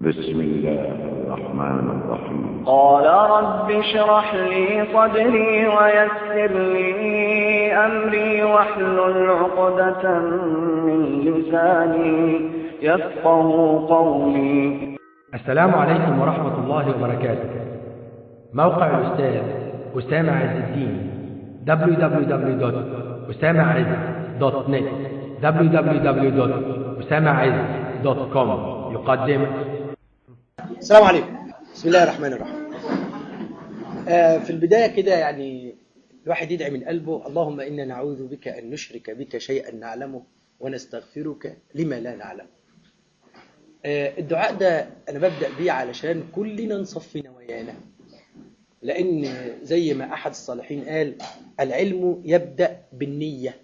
بسم الله الرحمن الرحيم. قال رب اشرح لي صدري ويسر لي أمري واحلل عقدة من لساني يفقه قولي. السلام عليكم ورحمة الله وبركاته. موقع الأستاذ أسامة عز الدين www.أسامعز.net www.أسامعز.com يقدم السلام عليكم. بسم الله الرحمن الرحيم. آه، في البداية كده يعني الواحد يدعي من قلبه اللهم إنا نعوذ بك أن نشرك بك شيئا نعلمه ونستغفرك لما لا نعلمه آه، الدعاء ده أنا ببدأ بيه علشان كلنا نصفي نوايانا. لأن زي ما أحد الصالحين قال العلم يبدأ بالنية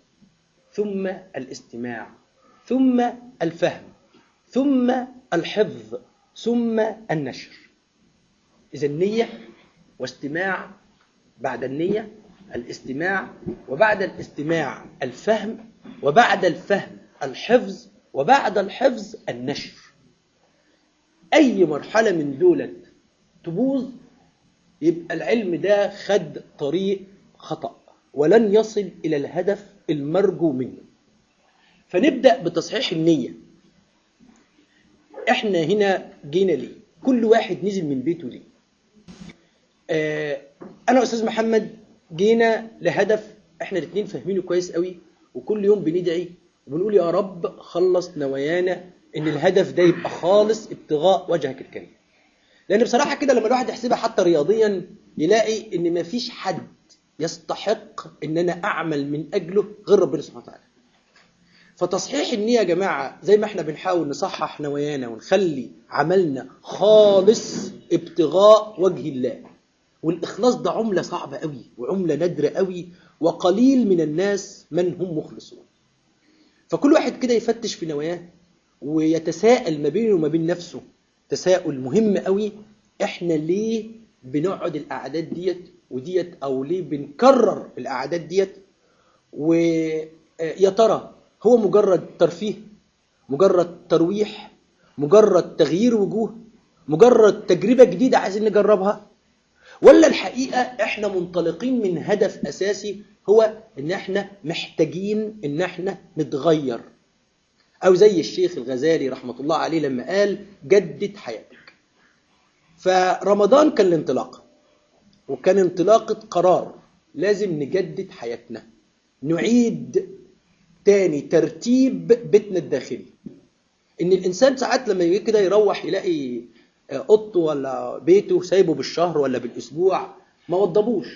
ثم الاستماع ثم الفهم ثم الحفظ. ثم النشر. إذا النية واستماع بعد النية الاستماع وبعد الاستماع الفهم وبعد الفهم الحفظ وبعد الحفظ النشر. أي مرحلة من دولت تبوظ يبقى العلم ده خد طريق خطأ ولن يصل إلى الهدف المرجو منه. فنبدأ بتصحيح النية. إحنا هنا جينا ليه؟ كل واحد نزل من بيته ليه؟ آه أنا واستاذ محمد جينا لهدف إحنا الاثنين فاهمينه كويس قوي وكل يوم بندعي وبنقول يا رب خلص نوايانا إن الهدف ده يبقى خالص ابتغاء وجهك الكريم. لأن بصراحة كده لما الواحد يحسبها حتى رياضيا يلاقي إن مفيش حد يستحق إن أنا أعمل من أجله غير ربنا سبحانه وتعالى. فتصحيح النية يا جماعة زي ما إحنا بنحاول نصحح نوايانا ونخلي عملنا خالص ابتغاء وجه الله. والإخلاص ده عملة صعبة قوي وعملة نادرة قوي وقليل من الناس من هم مخلصون. فكل واحد كده يفتش في نواياه ويتساءل ما بينه وما بين نفسه. تساؤل مهم قوي إحنا ليه بنقعد الأعداد ديت؟ وديت أو ليه بنكرر الأعداد ديت؟ ويا ترى هو مجرد ترفيه مجرد ترويح مجرد تغيير وجوه مجرد تجربة جديدة عايزين نجربها؟ ولا الحقيقة إحنا منطلقين من هدف أساسي هو إن إحنا محتاجين إن إحنا نتغير. أو زي الشيخ الغزالي رحمة الله عليه لما قال جدد حياتك. فرمضان كان الانطلاقة وكان انطلاقة قرار لازم نجدد حياتنا نعيد تاني ترتيب بيتنا الداخلي. إن الإنسان ساعات لما يجي كده يروح يلاقي اوضته ولا بيته سايبه بالشهر ولا بالأسبوع ما وضبوش.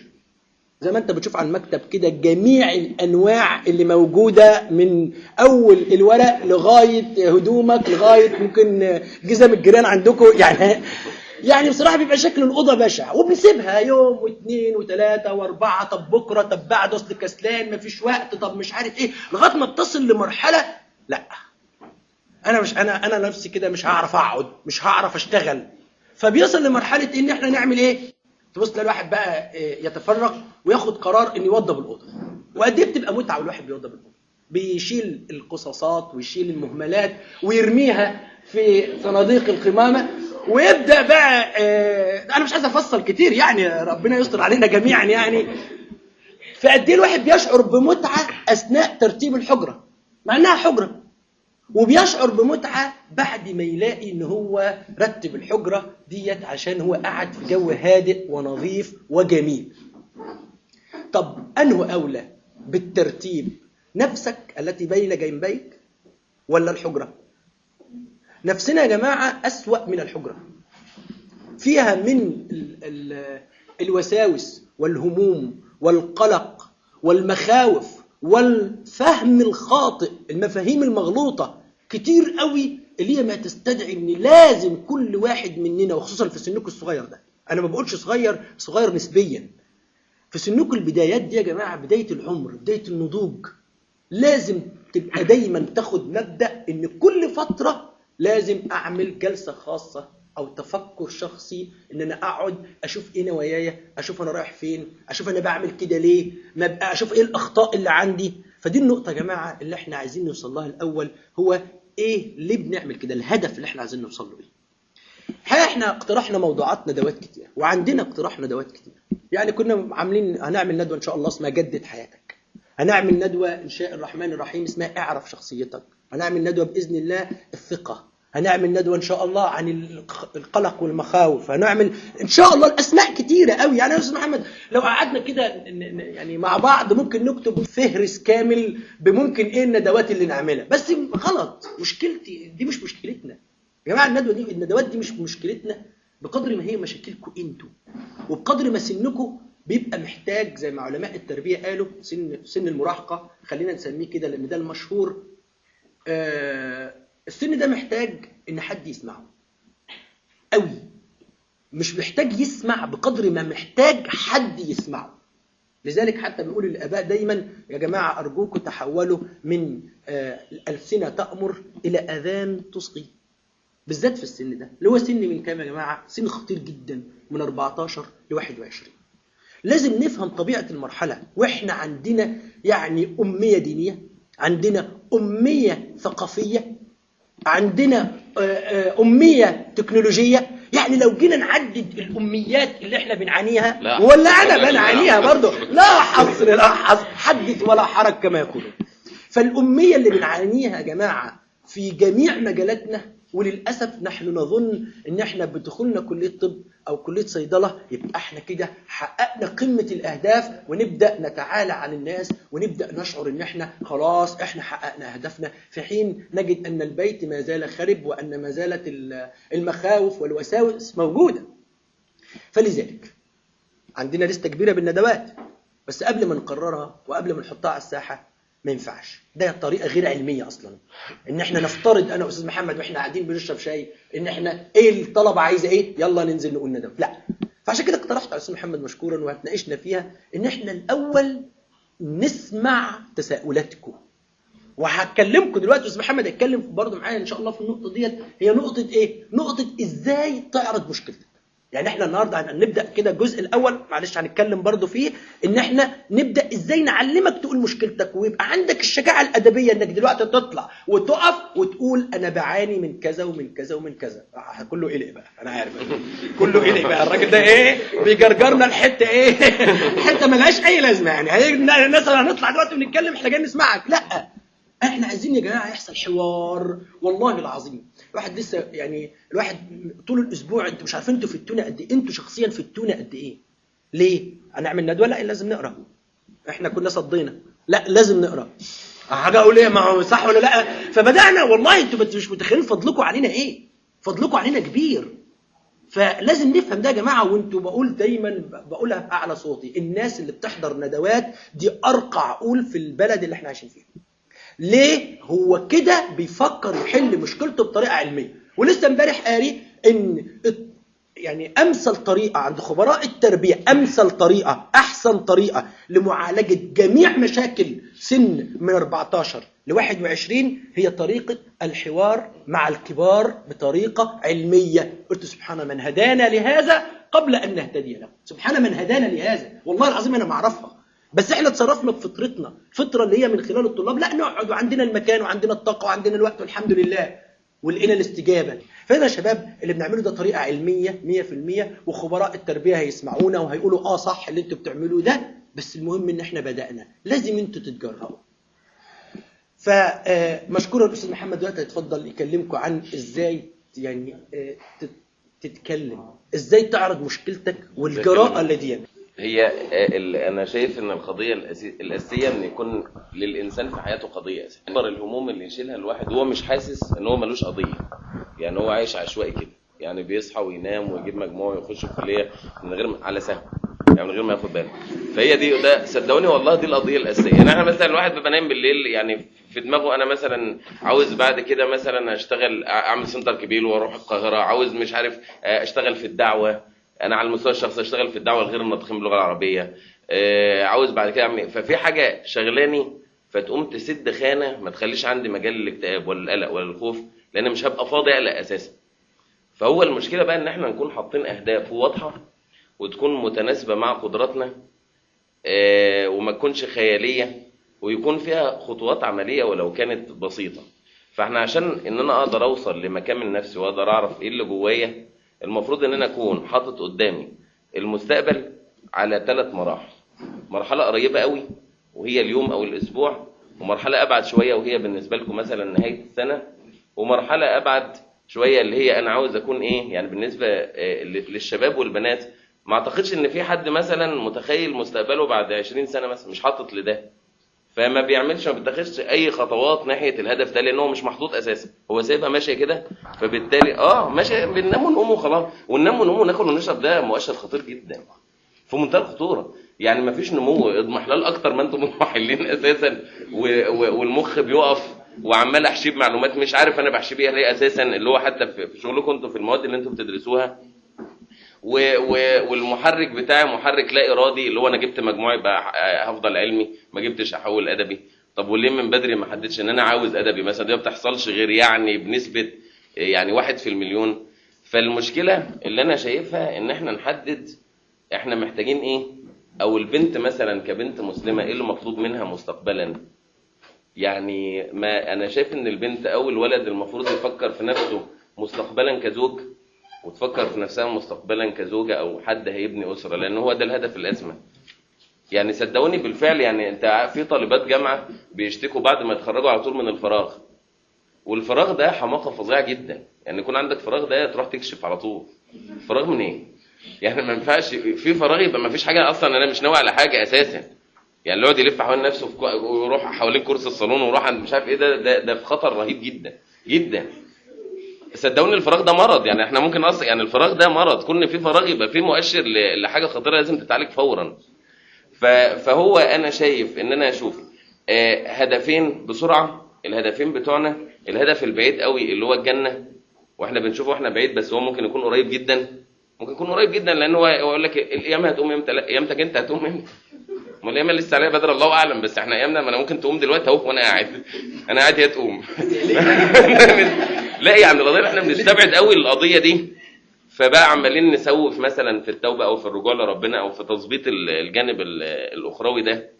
زي ما أنت بتشوف على المكتب كده جميع الأنواع اللي موجودة من أول الورق لغاية هدومك لغاية ممكن جزم الجيران عندكم. يعني يعني بصراحة بيبقى شكل الأوضة بشع وبنسيبها يوم واثنين وثلاثة وأربعة طب بكرة طب بعد أصل كسلان مفيش وقت طب مش عارف إيه لغاية ما بتصل لمرحلة لا. أنا مش أنا أنا نفسي كده مش هعرف أقعد مش هعرف أشتغل. فبيصل لمرحلة إن إحنا نعمل إيه؟ تبص الواحد بقى يتفرغ وياخد قرار إن يوضب الأوضة. وقد إيه بتبقى متعة والواحد بيوضب الأوضة؟ بيشيل القصاصات ويشيل المهملات ويرميها في صناديق القمامه ويبدأ بقى آه أنا مش عايز أفصل كتير يعني ربنا يستر علينا جميعا يعني. فقد إيه الواحد بيشعر بمتعة أثناء ترتيب الحجرة؟ مع إنها حجرة. وبيشعر بمتعة بعد ما يلاقي إن هو رتب الحجرة ديت عشان هو قاعد في جو هادئ ونظيف وجميل. طب أنه أولى بالترتيب نفسك التي بين جنبيك ولا الحجرة؟ نفسنا يا جماعة أسوأ من الحجرة. فيها من ال ال الوساوس والهموم والقلق والمخاوف والفهم الخاطئ المفاهيم المغلوطة كتير قوي اللي هي ما تستدعي إن لازم كل واحد مننا وخصوصا في سنكم الصغير ده. أنا ما بقولش صغير صغير نسبيا. في سنكم البدايات دي يا جماعة بداية العمر بداية النضوج لازم تبقى دايما تاخد مبدأ إن كل فترة لازم أعمل جلسة خاصة أو تفكر شخصي إن أنا أقعد أشوف إيه نواياي أشوف أنا رايح فين أشوف أنا بعمل كده ليه ما أشوف إيه الأخطاء اللي عندي. فدي النقطة يا جماعة اللي إحنا عايزين نوصل لها الأول هو إيه ليه بنعمل كده؟ الهدف اللي إحنا عايزين نوصل له إيه؟ إحنا اقترحنا موضوعات ندوات كتير وعندنا اقتراح ندوات كتير. يعني كنا عاملين هنعمل ندوة إن شاء الله اسمها جدد حياتك. هنعمل ندوة إن شاء الرحمن الرحيم اسمها اعرف شخصيتك. هنعمل ندوة بإذن الله الثقة. هنعمل ندوة إن شاء الله عن الق- القلق والمخاوف. هنعمل إن شاء الله الأسماء كتيرة قوي. يعني يا أستاذ محمد لو قعدنا كده يعني مع بعض ممكن نكتب فهرس كامل بممكن إيه الندوات اللي نعملها. بس غلط. مشكلتي دي مش مشكلتنا. يا جماعة الندوة دي الندوات دي مش مشكلتنا. بقدر ما هي مشاكلكم أنتوا وبقدر ما سنكم بيبقى محتاج زي ما علماء التربية قالوا سن سن المراهقة خلينا نسميه كده لأن ده المشهور آه السن ده محتاج إن حد يسمعه. قوي. مش محتاج يسمع بقدر ما محتاج حد يسمعه. لذلك حتى بنقول للاباء دايما يا جماعة أرجوكم تحولوا من آه الالسنه تأمر إلى آذان تصغي بالذات في السن ده. اللي هو سن من كام يا جماعة؟ سن خطير جدا من 14 ل 21 لازم نفهم طبيعة المرحلة. وإحنا عندنا يعني أمية دينية عندنا أمية ثقافية عندنا آه، آه، أمية تكنولوجية يعني لو جينا نعدد الأميات اللي إحنا بنعانيها لا. ولا لا، بنعانيها. برضه لا حصر لا حصر حدث ولا حرج كما يقولون فالأمية اللي بنعانيها يا جماعة في جميع مجالاتنا وللأسف نحن نظن إن إحنا بدخولنا كلية طب أو كلية صيدلة يبقى إحنا كده حققنا قمة الأهداف ونبدأ نتعالى عن الناس ونبدأ نشعر إن إحنا خلاص إحنا حققنا أهدافنا. في حين نجد أن البيت ما زال خرب وأن ما زالت ال- المخاوف والوساوس موجودة. فلذلك عندنا لستة كبيرة بالندوات بس قبل ما نقررها وقبل ما نحطها على الساحة ما ينفعش. ده طريقة غير علمية أصلا. إن إحنا نفترض أنا وأستاذ محمد وإحنا قاعدين بنشرب شاي إن إحنا إيه الطلبة عايزة إيه؟ يلا ننزل نقول ندوه لا. فعشان كده اقترحت على الاستاذ محمد مشكورا وهتناقشنا فيها إن إحنا الأول نسمع تساؤلاتكم. وهكلمكم دلوقتي أستاذ محمد هيتكلم برضه معايا إن شاء الله في النقطة ديت. هي نقطة إيه؟ نقطة إزاي تعرض مشكلتك؟ يعني إحنا النهارده هنبدا كده الجزء الأول معلش هنتكلم برضه فيه إن إحنا نبدأ إزاي نعلمك تقول مشكلتك ويبقى عندك الشجاعة الأدبية إنك دلوقتي تطلع وتقف وتقول أنا بعاني من كذا ومن كذا ومن كذا. آه، كله قلق بقى أنا عارف. كله قلق بقى. الراجل ده إيه؟ بيجرجرنا الحته إيه؟ حتة ملهاش أي لازمة يعني. الناس هنطلع دلوقتي ونتكلم إحنا جايين نسمعك. لأ إحنا عايزين يا جماعة يحصل حوار والله العظيم. الواحد لسه يعني الواحد طول الأسبوع أنتوا مش عارفين أنتوا في التونة قد إيه؟ أنتوا شخصيا في التونة قد إيه؟ ليه؟ هنعمل ندوة؟ لا لازم نقرأ. إحنا كنا صدينا. لا لازم نقرأ. حاجة أقول إيه؟ ما هو صح ولا لا؟ فبدأنا والله أنتوا مش متخيلين فضلكم علينا إيه؟ فضلكم علينا كبير. فلازم نفهم ده يا جماعة وانتوا بقول دايما بقولها باعلى صوتي. الناس اللي بتحضر ندوات دي أرقى عقول في البلد اللي إحنا عايشين فيها. ليه هو كده بيفكر يحل مشكلته بطريقة علمية؟ ولسه امبارح قاري إن يعني أمثل طريقة عند خبراء التربية أمثل طريقة أحسن طريقة لمعالجة جميع مشاكل سن من 14 ل 21 هي طريقة الحوار مع الكبار بطريقة علمية. قلت سبحان من هدانا لهذا قبل أن نهتدي له. سبحان من هدانا لهذا. والله العظيم أنا ما أعرفها. بس إحنا اتصرفنا بفطرتنا الفطره اللي هي من خلال الطلاب. لا نقعد وعندنا المكان وعندنا الطاقة وعندنا الوقت والحمد لله. ولقينا الاستجابة. فهنا يا شباب اللي بنعمله ده طريقة علمية 100% وخبراء التربية هيسمعونا وهيقولوا آه صح اللي أنتوا بتعملوه ده بس المهم إن إحنا بدأنا. لازم إنتوا تتجرأوا فمشكورا الأستاذ محمد دلوقتي هيتفضل يكلمكم عن إزاي يعني آه، تت- تتكلم. إزاي تعرض مشكلتك والجراءة اللي دي هي أنا شايف إن القضية الأساسية إن يكون للإنسان في حياته قضية أساسية. اكبر الهموم اللي يشيلها الواحد هو مش حاسس إن هو ملوش قضية. يعني هو عايش عشوائي كده. يعني بيصحى وينام ويجيب مجموع ويخش الكلية من غير على سهو يعني من غير ما ياخد باله. فهي دي ده صدقوني والله دي القضية الأساسية. يعني إحنا مثلا الواحد بيبقى نايم بالليل يعني في دماغه أنا مثلا عاوز بعد كده مثلا أشتغل أعمل سنتر كبير وأروح القاهرة. عاوز مش عارف أشتغل في الدعوة. أنا على المستوى الشخصي أشتغل في الدعوة الغير الناطقين باللغة العربية. آه، عاوز بعد كده اعمل ففي حاجة شغلاني فتقوم تسد خانة ما تخليش عندي مجال للاكتئاب ولا القلق ولا الخوف لأن مش هبقى فاضي أقلق أساسا. فهو المشكلة بقى إن إحنا نكون حاطين أهداف واضحة وتكون متناسبة مع قدراتنا آه، وما تكونش خيالية ويكون فيها خطوات عملية ولو كانت بسيطة. فإحنا عشان إن أنا أقدر أوصل لمكان نفسي وأقدر أعرف إيه اللي جوايا المفروض إن أنا أكون حاطط قدامي المستقبل على ثلاث مراحل. مرحلة قريبة قوي وهي اليوم أو الأسبوع ومرحلة أبعد شوية وهي بالنسبة لكم مثلا نهاية السنة ومرحلة أبعد شوية اللي هي أنا عاوز أكون إيه يعني بالنسبة آه، للشباب والبنات. ما أعتقدش إن في حد مثلا متخيل مستقبله بعد 20 سنة مثلا مش حاطط لده. فما بيعملش ما بيتخذش أي خطوات ناحية الهدف ده لأن هو مش محطوط أساسا. هو سايبها ماشية كده فبالتالي آه ماشية بننام ونقوم وخلاص. وننام ونقوم وناكل ونشرب ده مؤشر خطير جدا. في منتهى الخطورة. يعني ما فيش نمو اضمحلال أكتر ما أنتم مضمحلين أساسا. والمخ بيقف وعمال أحشي معلومات مش عارف أنا بحشي بيها ليه أساسا. اللي هو حتى في شغلكم أنتم في المواد اللي أنتم بتدرسوها و... و... والمحرك بتاعي محرك لا إرادي اللي هو أنا جبت مجموع يبقى هفضل علمي ما جبتش أحول أدبي. طب وليه من بدري ما حددش إن أنا عاوز أدبي؟ مثلا دي ما بتحصلش غير يعني بنسبة يعني واحد في المليون. فالمشكلة اللي أنا شايفها إن إحنا نحدد إحنا محتاجين إيه؟ أو البنت مثلا كبنت مسلمة إيه اللي مطلوب منها مستقبلا؟ يعني ما أنا شايف إن البنت أو الولد المفروض يفكر في نفسه مستقبلا كزوج وتفكر في نفسها مستقبلا كزوجة أو حد هيبني أسرة لأن هو ده الهدف الأسمى. يعني صدقوني بالفعل يعني أنت في طالبات جامعة بيشتكوا بعد ما يتخرجوا على طول من الفراغ. والفراغ ده حماقة فظيعة جدا. يعني يكون عندك فراغ ده تروح تكشف على طول. فراغ من إيه يعني ما ينفعش في فراغ يبقى ما فيش حاجة أصلا أنا مش ناوي على حاجة أساسا. يعني اللي يقعد يلف حوالين نفسه ويروح حوالين كرسي الصالون ويروح عند مش عارف إيه ده ده, ده في خطر رهيب جدا جدا. صدقوني الفراغ ده مرض. يعني إحنا ممكن أصلا يعني الفراغ ده مرض. كل في فراغ يبقى في مؤشر لحاجة خطيرة لازم تتعالج فورا. فهو أنا شايف إن أنا أشوف آه، هدفين بسرعة. الهدفين بتوعنا الهدف البعيد قوي اللي هو الجنة. وإحنا بنشوفه وإحنا بعيد بس هو ممكن يكون قريب جدا. ممكن يكون قريب جدا لأن هو هو يقول لك القيامه هتقوم إمتى؟ لا قيامتك أنت هتقوم إمتى؟ ما القيامه لسه عليها بدر الله أعلم بس إحنا أيامنا ما أنا ممكن تقوم دلوقتي أهو وأنا قاعد. أنا قاعد هي تقوم. لا يعني القضية إحنا بنستبعد قوي القضية دي. فبقى عمالين نسوف مثلا في التوبة أو في الرجوع لربنا أو في تظبيط ال- الجانب ال- الأخروي ده.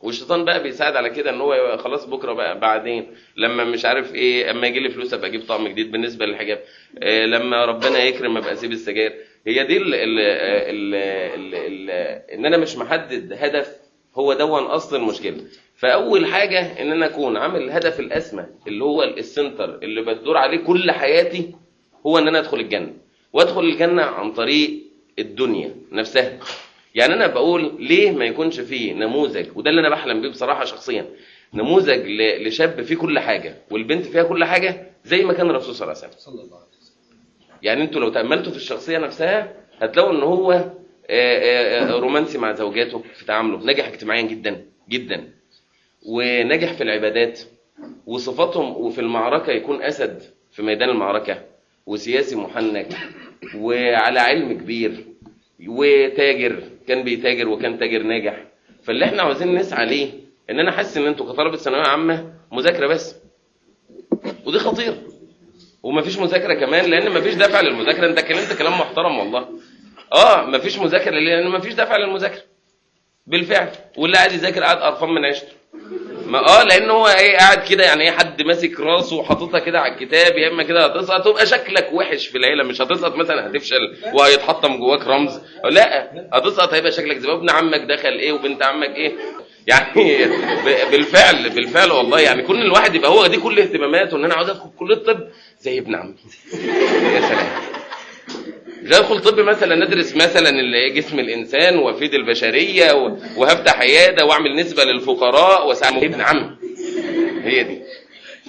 والشيطان بقى بيساعد على كده إن هو خلاص بكرة بقى بعدين لما مش عارف إيه أما يجي لي فلوس أبقى أجيب طقم جديد بالنسبة للحجاب. إيه لما ربنا يكرم أبقى أسيب السجاير. هي دي ال إن أنا مش محدد هدف هو دون أصل المشكلة. فأول حاجة إن أنا أكون عامل الهدف الاسمى اللي هو السنتر اللي بتدور عليه كل حياتي هو إن أنا أدخل الجنة. وأدخل الجنة عن طريق الدنيا نفسها. يعني أنا بقول ليه ما يكونش فيه نموذج وده اللي أنا بحلم بيه بصراحة شخصيا. نموذج لشاب فيه كل حاجة والبنت فيها كل حاجة زي ما كان الرسول صلى الله عليه وسلم. يعني أنتوا لو تأملتوا في الشخصية نفسها هتلاقوا إن هو رومانسي مع زوجاته في تعامله ناجح اجتماعيا جدا جدا. وناجح في العبادات وصفاتهم وفي المعركة يكون أسد في ميدان المعركة وسياسي محنك وعلى علم كبير وتاجر كان بيتاجر وكان تاجر ناجح. فاللي إحنا عاوزين نسعى ليه؟ إن أنا حاسس إن أنتوا كطلبة ثانوية عامة مذاكرة بس. ودي خطيره ومفيش مذاكرة كمان لأن مفيش دافع للمذاكرة. أنت اتكلمت كلام محترم والله. آه مفيش مذاكرة لأن مفيش دافع للمذاكرة. بالفعل. واللي قاعد يذاكر قاعد قرفان من عيشته. ما آه لأن هو إيه قاعد كده يعني إيه حد ماسك راسه وحاططها كده على الكتاب يا إما كده هتسقط تبقى شكلك وحش في العيلة مش هتسقط مثلا هتفشل وهيتحطم جواك رمز. لا هتسقط هيبقى شكلك زي ابن عمك دخل إيه وبنت عمك إيه. يعني بالفعل بالفعل والله. يعني كل الواحد يبقى هو دي كل اهتماماته إن أنا عاوز أدخل كليه الطب زي ابن عمي. يا سلام. مش هدخل طب مثلا ندرس مثلا جسم الإنسان وأفيد البشرية وهفتح عيادة وأعمل نسبة للفقراء واساعد ابن عم. هي دي.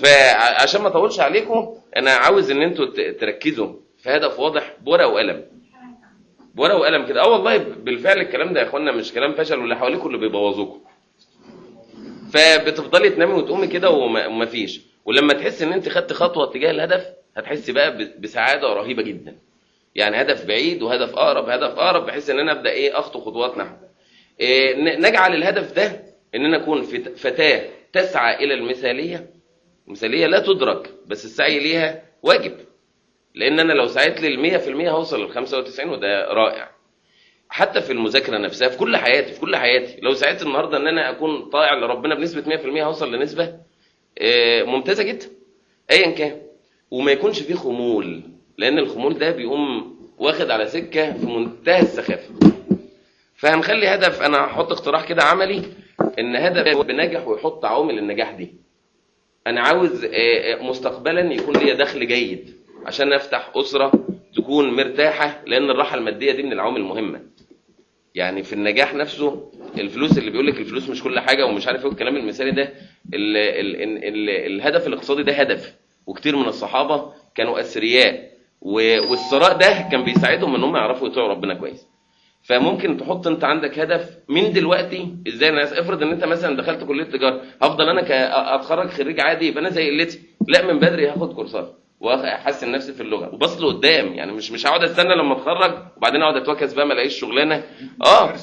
فعشان ما أطولش عليكم أنا عاوز إن أنتوا تركزوا. في هدف واضح بورقة وقلم. بورقة وقلم كده. آه والله بالفعل الكلام ده يا إخوانا مش كلام فشل واللي حواليكم اللي بيبوظوكم فبتفضلي تنامي وتقومي كده ومفيش ولما تحس إن أنت خدت خطوة اتجاه الهدف هتحسي بقى بسعادة رهيبة جدا. يعني هدف بعيد وهدف أقرب هدف أقرب بحيث إن أنا أبدأ إيه أخطو خطوات نحو. إيه نجعل الهدف ده إن أنا أكون فت- فتاة تسعى إلى المثالية. المثالية لا تدرك بس السعي ليها واجب. لأن أنا لو سعيت لل 100% هوصل لل 95 وده رائع. حتى في المذاكرة نفسها في كل حياتي في كل حياتي لو سعيت النهارده إن أنا أكون طائع لربنا بنسبة 100% هوصل لنسبة آه، ممتازة جدا. ايا كان. وما يكونش فيه خمول. لأن الخمول ده بيقوم واخد على سكة في منتهى السخافة. فهنخلي هدف أنا هحط اقتراح كده عملي ان هدف بنجح ويحط عوامل النجاح دي. أنا عاوز آه، آه، مستقبلا يكون ليا دخل جيد عشان افتح أسرة تكون مرتاحة لأن الراحة المادية دي من العوامل المهمة. يعني في النجاح نفسه الفلوس اللي بيقول لك الفلوس مش كل حاجة ومش عارف إيه الكلام المثالي ده ال ال ال ال الهدف الاقتصادي ده هدف. وكتير من الصحابة كانوا أثرياء. والثراء ده كان بيساعدهم إن هم يعرفوا يطيعوا ربنا كويس. فممكن تحط أنت عندك هدف من دلوقتي إزاي؟ الناس افرض إن أنت مثلا دخلت كلية تجارة هفضل أنا اتخرج خريج عادي يبقى أنا زي قلتي لا من بدري هاخد كورسات وأحسن نفسي في اللغة وبص لقدام يعني مش مش هقعد أستنى لما أتخرج وبعدين أقعد أتوكس بقى ما ألاقيش شغلانة. آه.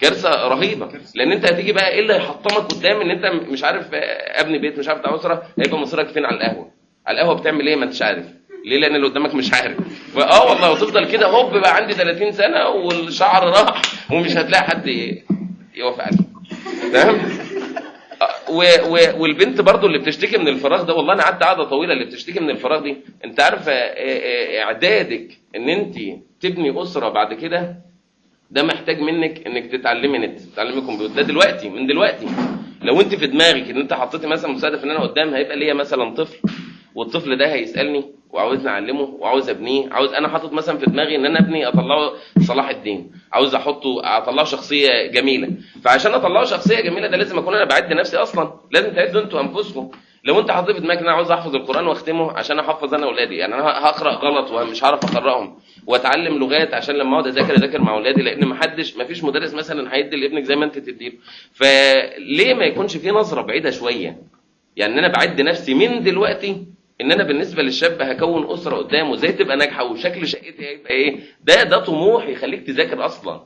كارثة رهيبة. لأن أنت هتيجي بقى إيه اللي هيحطمك قدام؟ إن أنت مش عارف آه، أبني بيت مش عارف أسرة هيبقى مصيرك فين؟ على القهوة. على القهوة بتعمل إيه؟ ما أنتش عارف. ليه؟ لأن اللي قدامك مش عارف. آه والله وتفضل كده هوب بقى عندي 30 سنة والشعر راح ومش هتلاقي حد يوافق عليك تمام؟ آه، والبنت برضو اللي بتشتكي من الفراغ ده والله أنا قعدت قعدة طويلة اللي بتشتكي من الفراغ دي. أنت عارفه آه، آه، إعدادك إن أنت تبني أسرة بعد كده ده محتاج منك إنك تتعلمي نت تتعلمي كمبيوتر. ده دلوقتي من دلوقتي. لو أنت في دماغك إن أنت حطيتي مثلا مستهدف إن أنا قدام هيبقى ليا مثلا طفل والطفل ده هيسألني وعاوزني أعلمه وعاوز أبنيه عاوز أنا حاطط مثلا في دماغي إن أنا أبني أطلعه صلاح الدين عاوز أحطه أطلعه شخصية جميلة. فعشان أطلعه شخصية جميلة ده لازم أكون أنا بعد نفسي أصلا لازم تعدوا أنتوا أنفسكم. لو أنت حاطط في دماغك إن أنا عاوز أحفظ القرآن وأختمه عشان أحفظ أنا أولادي يعني أنا هقرأ غلط ومش هعرف أقرأهم وأتعلم لغات عشان لما أقعد أذاكر أذاكر مع أولادي لأن ما حدش ما فيش مدرس مثلا هيدي لابنك زي ما أنت تديله فليه ما يكونش في نظرة بعيدة شوية؟ يعني أنا بعد نفسي من دلوقتي إن أنا بالنسبة للشاب هكون أسرة قدامه إزاي تبقى ناجحة؟ وشكل شقتي هيبقى إيه؟ ده ده طموح يخليك تذاكر أصلا.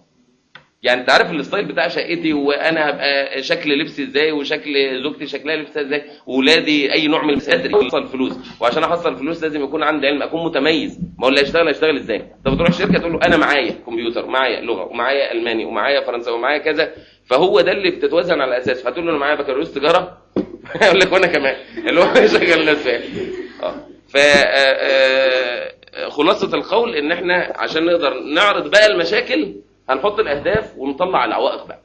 يعني أنت عارف الستايل بتاع شقتي وأنا هبقى شكل لبسي إزاي وشكل زوجتي شكلها لبسها إزاي واولادي أي نوع من القدر احصل فلوس. وعشان أحصل فلوس لازم يكون عندي علم أكون متميز. ما هو اللي هيشتغل هيشتغل إزاي؟ طب تروح شركه تقول له أنا معايا كمبيوتر معايا لغة ومعايا ألماني ومعايا فرنساوي ومعايا كذا. فهو ده اللي بتتوازن على اساسه فتقول له أنا معايا بكالوريوس تجارة؟ يقول لك وأنا كمان. اللي هو شغال آه ف آه، آه، خلاصة القول إن إحنا عشان نقدر نعرض بقى المشاكل هنحط الأهداف ونطلع العوائق بقى.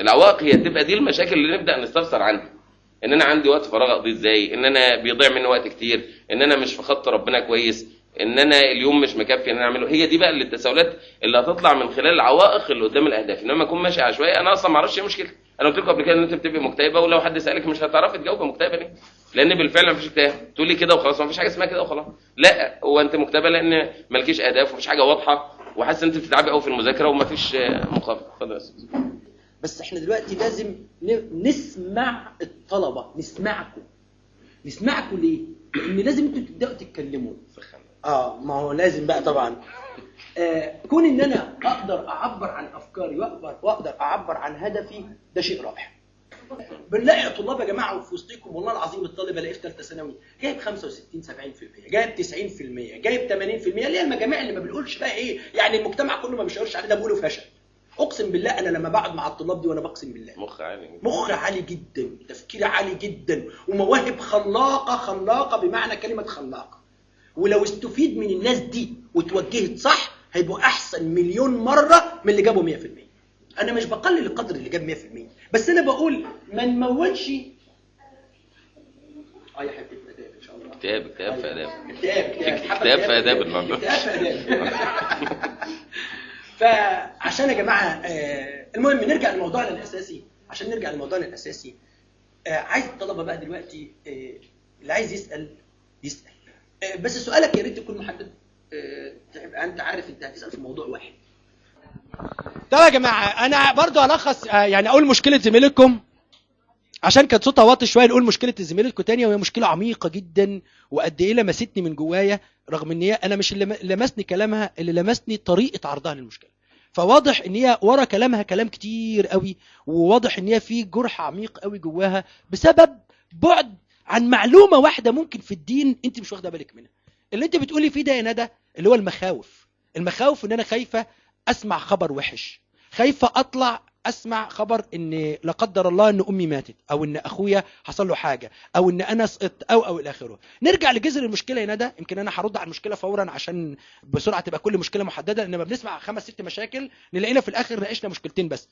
العوائق هي تبقى دي المشاكل اللي نبدأ نستفسر عنها. إن أنا عندي وقت فراغ أقضيه إزاي؟ إن أنا بيضيع مني وقت كتير؟ إن أنا مش في خط ربنا كويس؟ إن أنا اليوم مش مكفي إن أنا أعمله؟ هي دي بقى اللي التساؤلات اللي هتطلع من خلال العوائق اللي قدام الأهداف. إنما أكون ماشي عشوائي أنا أصلا ما أعرفش إيه مشكلتي أنا قلت لكم قبل كده إن أنت بتبقي مكتئبة ولو حد سألك مش هتعرفي تجاوبي مكتئبة ليه؟ لأن بالفعل مفيش اكتئاب تقولي كده وخلاص مفيش حاجة اسمها كده وخلاص. لا هو انت مكتئبه لأن مالكيش اهداف ومفيش حاجة واضحة وحاسس إن انت بتتعبي قوي في المذاكرة ومفيش آه، مقابل. اتفضل يا أستاذ. بس إحنا دلوقتي لازم نسمع الطلبة. نسمعكم. نسمعكم ليه؟ لأن لازم أنتوا تبدأوا تتكلموا. آه ما هو لازم بقى طبعا. آه كون إن أنا أقدر أعبر عن أفكاري واقدر وأقدر أعبر عن هدفي ده شيء رائع. بنلاقي طلاب يا جماعة في وسطكم والله العظيم الطالب الاقيه في ثالثه ثانوي جايب 65 70% جايب 90% جايب 80% اللي هي المجاميع اللي ما بنقولش بقى إيه يعني المجتمع كله ما بيشاورش عليه ده بيقولوا فشل. أقسم بالله أنا لما بقعد مع الطلاب دي وأنا بقسم بالله. مخ عالي مخ عالي جدا تفكير عالي جدا ومواهب خلاقة خلاقة بمعنى كلمة خلاقة. ولو استفيد من الناس دي وتوجهت صح هيبقوا أحسن مليون مرة من اللي جابوا 100% أنا مش بقلل القدر اللي جاب 100% بس أنا بقول ما نمولش آه يا اداب إن شاء الله. اكتئاب اكتئاب في آداب. اكتئاب اكتئاب في آداب النهاردة. اكتئاب في آداب. فعشان يا جماعة آه، المهم نرجع لموضوعنا الأساسي. عشان نرجع لموضوعنا الأساسي آه، عايز الطلبة بقى دلوقتي آه، اللي عايز يسأل آه، بس سؤالك يا ريت تكون محدد. تبقى أنت عارف أنت هتسأل في موضوع واحد. طب يا جماعة أنا برضو الخص آه، يعني أقول مشكلة زميلتكم عشان كانت صوتها واطي شوية نقول مشكلة زميلتكم تانية وهي مشكلة عميقة جدا وقد إيه لمستني من جوايا رغم إن هي أنا مش اللي لمسني كلامها اللي لمسني طريقة عرضها للمشكلة. فواضح إن هي ورا كلامها كلام كتير قوي وواضح إن هي في جرح عميق قوي جواها بسبب بعد عن معلومة واحدة ممكن في الدين أنت مش واخدة بالك منها. اللي أنت بتقولي فيه ده يا ندى اللي هو المخاوف. المخاوف إن أنا خايفة أسمع خبر وحش. خايفه أطلع أسمع خبر إن لا قدر الله إن أمي ماتت أو إن أخويا حصل له حاجة أو إن أنا سقطت أو أو إلى آخره. نرجع لجذر المشكلة يا ندى يمكن أنا هرد على المشكلة فورا عشان بسرعة تبقى كل مشكلة محددة لأن لما بنسمع خمس ست مشاكل نلاقينا في الآخر ناقشنا مشكلتين بس.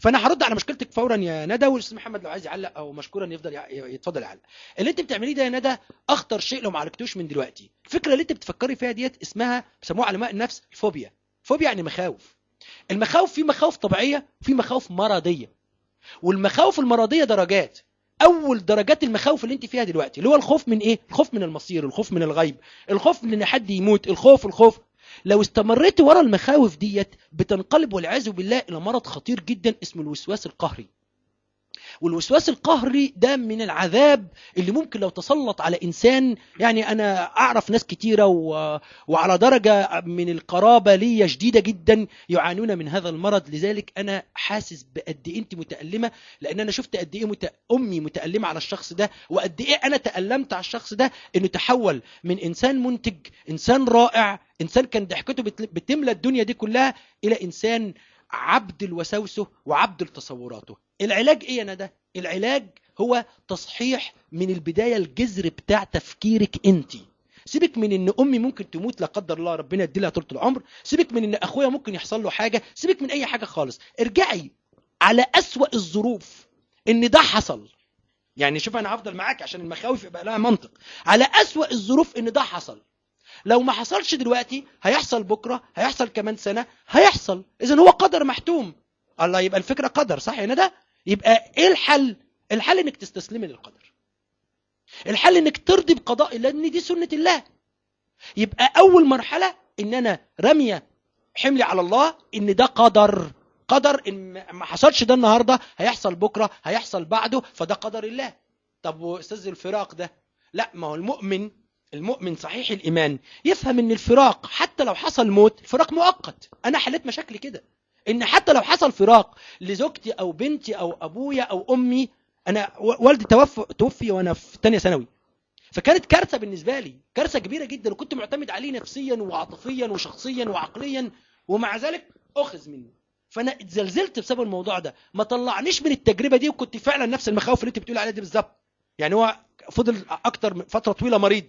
فأنا هرد على مشكلتك فورا يا ندى والأستاذ محمد لو عايز يعلق أو مشكورا يفضل يتفضل يعلق. اللي أنت بتعمليه ده يا ندى أخطر شيء لو ما عالجتوش من دلوقتي. الفكرة اللي أنت بتفكري فيها ديت اسمها بيسموها علماء النفس الفوبيا. فوبيا يعني مخاوف. المخاوف في مخاوف طبيعية في مخاوف مرضية. والمخاوف المرضية درجات. أول درجات المخاوف اللي أنت فيها دلوقتي اللي هو الخوف من إيه؟ الخوف من المصير الخوف من الغيب الخوف من إن حد يموت الخوف الخوف. لو استمريت ورا المخاوف ديت بتنقلب والعياذ بالله إلى مرض خطير جدا اسمه الوسواس القهري. والوسواس القهري ده من العذاب اللي ممكن لو تسلط على إنسان يعني أنا أعرف ناس كتيرة و... وعلى درجة من القرابة لي شديدة جدا يعانون من هذا المرض. لذلك أنا حاسس بقد إيه أنت متألمة لأن أنا شفت قد إيه مت... أمي متألمة على الشخص ده وقد إيه أنا تألمت على الشخص ده إنه تحول من إنسان منتج إنسان رائع إنسان كان ضحكته بت... بتملى الدنيا دي كلها إلى إنسان عبد لوساوسه وعبد لتصوراته العلاج إيه يا ندى العلاج هو تصحيح من البداية الجذر بتاع تفكيرك أنت. سيبك من إن أمي ممكن تموت لا قدر الله ربنا يدي لها طول العمر. سيبك من إن أخويا ممكن يحصل له حاجة. سيبك من أي حاجة خالص. ارجعي على أسوأ الظروف إن ده حصل. يعني شوف أنا هفضل معاك عشان المخاوف يبقى لها منطق. على أسوأ الظروف إن ده حصل. لو ما حصلش دلوقتي هيحصل بكرة هيحصل كمان سنة هيحصل. إذا هو قدر محتوم. الله يبقى الفكرة قدر صح يا ندى؟ يبقى إيه الحل؟ الحل إنك تستسلمي للقدر. الحل إنك ترضي بقضاء الله ان دي سنة الله. يبقى أول مرحلة إن أنا رمية حملي على الله إن ده قدر. قدر إن ما حصلش ده النهارده هيحصل بكرة هيحصل بعده فده قدر الله. طب وأستاذ الفراق ده؟ لا ما هو المؤمن المؤمن صحيح الإيمان يفهم إن الفراق حتى لو حصل موت الفراق مؤقت. أنا حليت مشاكلي كده. إن حتى لو حصل فراق لزوجتي أو بنتي أو أبويا أو أمي أنا و- والدي توفى توفي وأنا في ثانية ثانوي. فكانت كارثة بالنسبة لي كارثة كبيرة جدا وكنت معتمد عليه نفسيا وعاطفيا وشخصيا وعقليا ومع ذلك أخذ مني. فأنا اتزلزلت بسبب الموضوع ده. ما طلعنيش من التجربة دي وكنت فعلا نفس المخاوف اللي أنت بتقول عليها دي بالظبط. يعني هو فضل أكتر من فترة طويلة مريض.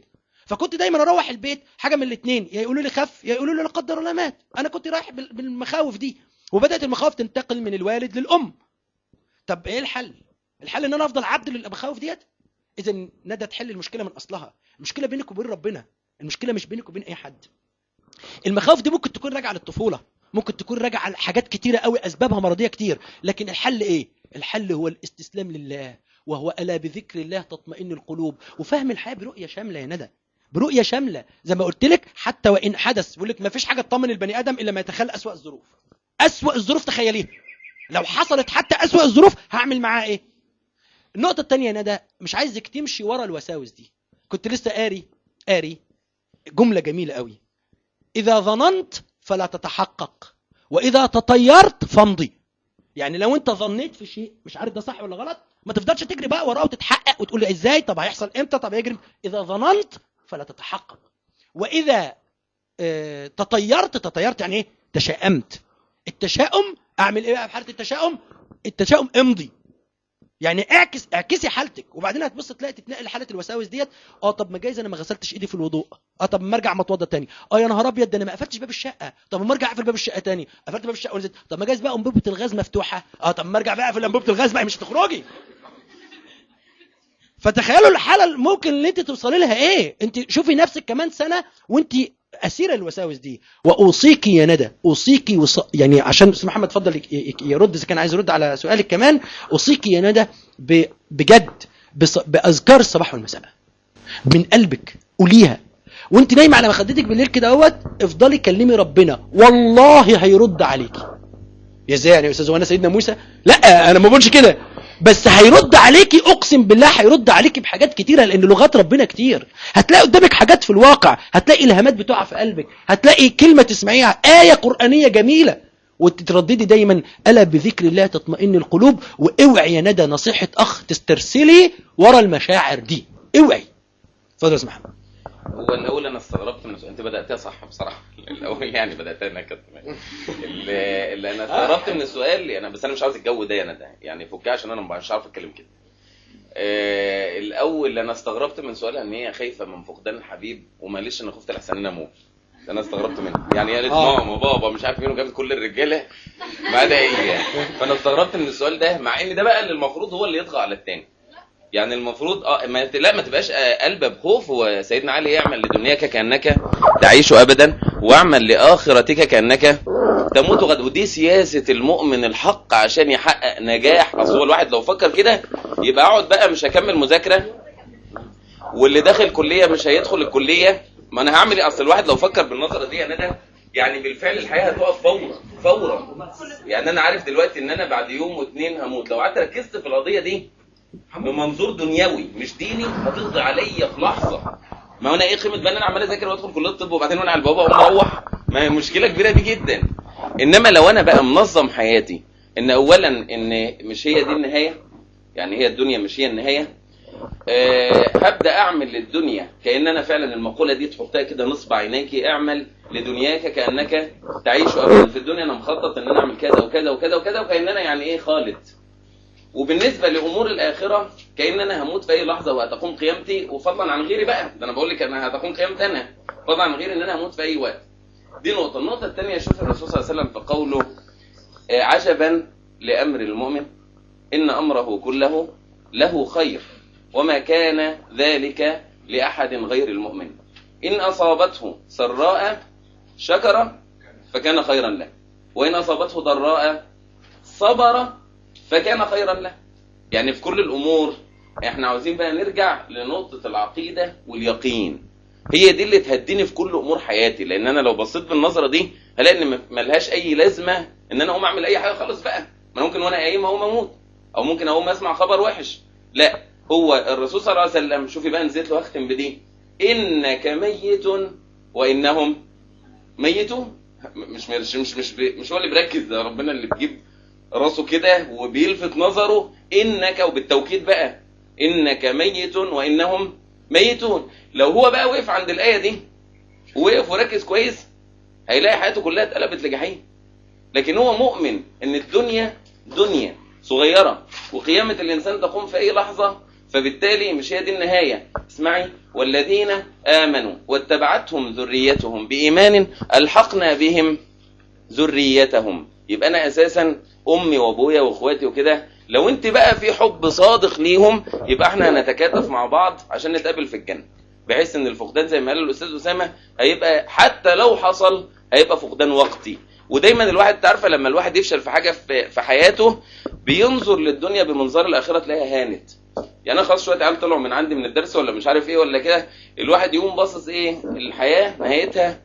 فكنت دايما أروح البيت حاجة من الاثنين يا يقولوا لي خف يا يقولوا لي لا قدر الله مات. أنا كنت رايح بال- بالمخاوف دي. وبدأت المخاوف تنتقل من الوالد للأم. طب إيه الحل؟ الحل إن أنا أفضل عبد للمخاوف ديت؟ اذا ندى تحل المشكلة من أصلها. المشكلة بينك وبين ربنا. المشكلة مش بينك وبين أي حد. المخاوف دي ممكن تكون راجعة للطفولة. ممكن تكون راجعة لحاجات كتيرة قوي أسبابها مرضية كتير. لكن الحل إيه؟ الحل هو الاستسلام لله وهو ألا بذكر الله تطمئن القلوب. وفهم الحياة برؤية شاملة يا ندى. برؤية شاملة. زي ما قلت لك حتى وإن حدث بيقول لك ما فيش حاجة تطمن البني آدم إلا ما يتخيل أسوأ الظروف. أسوأ الظروف تخيليها. لو حصلت حتى أسوأ الظروف هعمل معاه إيه؟ النقطة الثانية يا ندى مش عايزك تمشي ورا الوساوس دي. كنت لسه قاري قاري جملة جميلة قوي. إذا ظننت فلا تتحقق وإذا تطيرت فامضي. يعني لو أنت ظنيت في شيء مش عارف ده صح ولا غلط ما تفضلش تجري بقى وراه وتتحقق وتقول إزاي؟ طب هيحصل إمتى؟ طب هيجري إذا ظننت فلا تتحقق. وإذا آه، تطيرت تطيرت يعني إيه؟ تشاءمت. التشاؤم أعمل إيه بقى في حالة التشاؤم؟ التشاؤم امضي. يعني اعكس اعكسي حالتك. وبعدين هتبص تلاقي تتنقل حاله الوساوس ديت. آه طب ما جايز أنا ما غسلتش إيدي في الوضوء. آه طب ما أرجع ما اتوضى تاني. آه يا نهار أبيض ده أنا ما قفلتش باب الشقة. طب ما أرجع أقفل باب الشقة تاني. قفلت باب الشقة ونزلت. طب ما جايز بقى انبوبه الغاز مفتوحة. آه طب ما أرجع بقى أقفل انبوبه الغاز بقى مش هتخرجي. فتخيلوا الحالة ممكن اللي انت توصلي لها إيه؟ انت شوفي نفسك كمان سنة وانت أسيرة الوساوس دي. واوصيك يا ندى اوصيك وص... يعني عشان أستاذ محمد اتفضل يرد إذا كان عايز يرد على سؤالك كمان. اوصيك يا ندى ب... بجد بص... بأذكار الصباح والمساء. من قلبك قوليها. وانت نايمة على مخدتك بالليل كده أهوت افضلي كلمي ربنا. والله هيرد عليكي. يا إزاي يعني يا أستاذ وانا سيدنا موسى؟ لا أنا ما بقولش كده. بس هيرد عليكي أقسم بالله هيرد عليكي بحاجات كتيرة لأن لغات ربنا كتير. هتلاقي قدامك حاجات في الواقع هتلاقي إلهامات بتقع في قلبك هتلاقي كلمة تسمعيها آية قرآنية جميلة. وتترددي دايما ألا بذكر الله تطمئن القلوب؟ وأوعي يا ندى نصيحة أخ تسترسلي ورا المشاعر دي. أوعي. اتفضل يا محمد. هو الأول أنا استغربت من السؤال أنت بدأتها صح بصراحة. الأول يعني بدأتها أنا كده اللي أنا استغربت من السؤال أنا بس أنا مش عاوز الجو ده أنا ده يعني فكها عشان أنا مش عارف أتكلم كده. آه، الأول أنا استغربت من سؤالها إن هي خايفة من فقدان الحبيب وماليش أنا خفت لحسن أنا أموت ده أنا استغربت منها. يعني قالت آه. ماما بابا مش عارف مين وجابت كل الرجالة. ما عدا هي. فأنا استغربت من السؤال ده مع إن ده بقى اللي المفروض هو اللي يطغى على التاني. يعني المفروض آه ما لا ما تبقاش آه، قلبه بخوف وسيدنا علي يعمل لدنياك كأنك تعيش ابدا واعمل لآخرتك كأنك تموت. غد ودي سياسة المؤمن الحق عشان يحقق نجاح. أصل هو الواحد لو فكر كده يبقى أقعد بقى مش هكمل مذاكرة واللي داخل كلية مش هيدخل الكلية. ما أنا هعمل إيه؟ أصل الواحد لو فكر بالنظرة دي يا ندى يعني بالفعل الحياة هتقف فورا فورا. يعني أنا عارف دلوقتي إن أنا بعد يوم واثنين هموت. لو قعدت ركزت في القضية دي بمنظور دنيوي مش ديني. هتقضي عليا في لحظة. ما هو أنا إيه قيمه بقى ان أنا عمال أذاكر وأدخل كلية الطب وبعدين وأنا على البابا اقوم أروح ما هي مشكلة كبيرة دي جدا. إنما لو أنا بقى منظم حياتي إن اولا إن مش هي دي النهاية يعني هي الدنيا مش هي النهاية أه هبدأ أعمل للدنيا كأن أنا فعلا المقولة دي تحطها كده نصب عينيك اعمل لدنياك كأنك تعيش ابدا في الدنيا. أنا مخطط إن أنا أعمل كذا وكذا وكذا وكذا وكأن أنا يعني إيه خالد. وبالنسبة لأمور الآخرة كان أنا هموت في أي لحظة وهتقوم قيامتي. وفضلا عن غيري بقى ده أنا بقول لك أنا هتقوم قيامتي أنا. فضلا عن غيري إن أنا هموت في أي وقت. دي نقطة. النقطة الثانية شوف الرسول صلى الله عليه وسلم في قوله آه، عجبا لأمر المؤمن. إن أمره كله له خير وما كان ذلك لأحد غير المؤمن. إن أصابته سراء شكر فكان خيرا له. وإن أصابته ضراء صبر فكان خيرا له. يعني في كل الأمور إحنا عاوزين بقى نرجع لنقطة العقيدة واليقين. هي دي اللي تهديني في كل أمور حياتي لأن أنا لو بصيت بالنظرة دي هلاقي إن ملهاش أي لازمة إن أنا أقوم أعمل أي حاجة خالص بقى. ما ممكن وأنا قايم أقوم أموت أو ممكن أقوم أسمع خبر وحش. لا هو الرسول صلى الله عليه وسلم شوفي بقى نزلت له بدي. إنك ميت وإنهم ميتون. مش مش مش مش, مش هو اللي بيركز ده ربنا اللي بيجيب راسه كده وبيلفت نظره إنك وبالتوكيد بقى إنك ميت وإنهم ميتون. لو هو بقى وقف عند الآية دي ووقف وركز كويس هيلاقي حياته كلها اتقلبت لجحيم. لكن هو مؤمن إن الدنيا دنيا صغيرة وقيامة الإنسان تقوم في أي لحظة فبالتالي مش هي دي النهاية. اسمعي. والذين آمنوا واتبعتهم ذريتهم بإيمان ألحقنا بهم ذريتهم. يبقى أنا أساسا أمي وأبويا وإخواتي وكده لو أنت بقى في حب صادق ليهم يبقى إحنا هنتكاتف مع بعض عشان نتقابل في الجنة. بحيث إن الفقدان زي ما قال الأستاذ أسامة هيبقى حتى لو حصل هيبقى فقدان وقتي. ودايما الواحد تعرفه لما الواحد يفشل في حاجة في في حياته بينظر للدنيا بمنظار الآخرة تلاقيها هانت. يعني أنا خلاص شوية عيال طلعوا من عندي من الدرس ولا مش عارف إيه ولا كده الواحد يقوم باصص إيه؟ الحياة نهايتها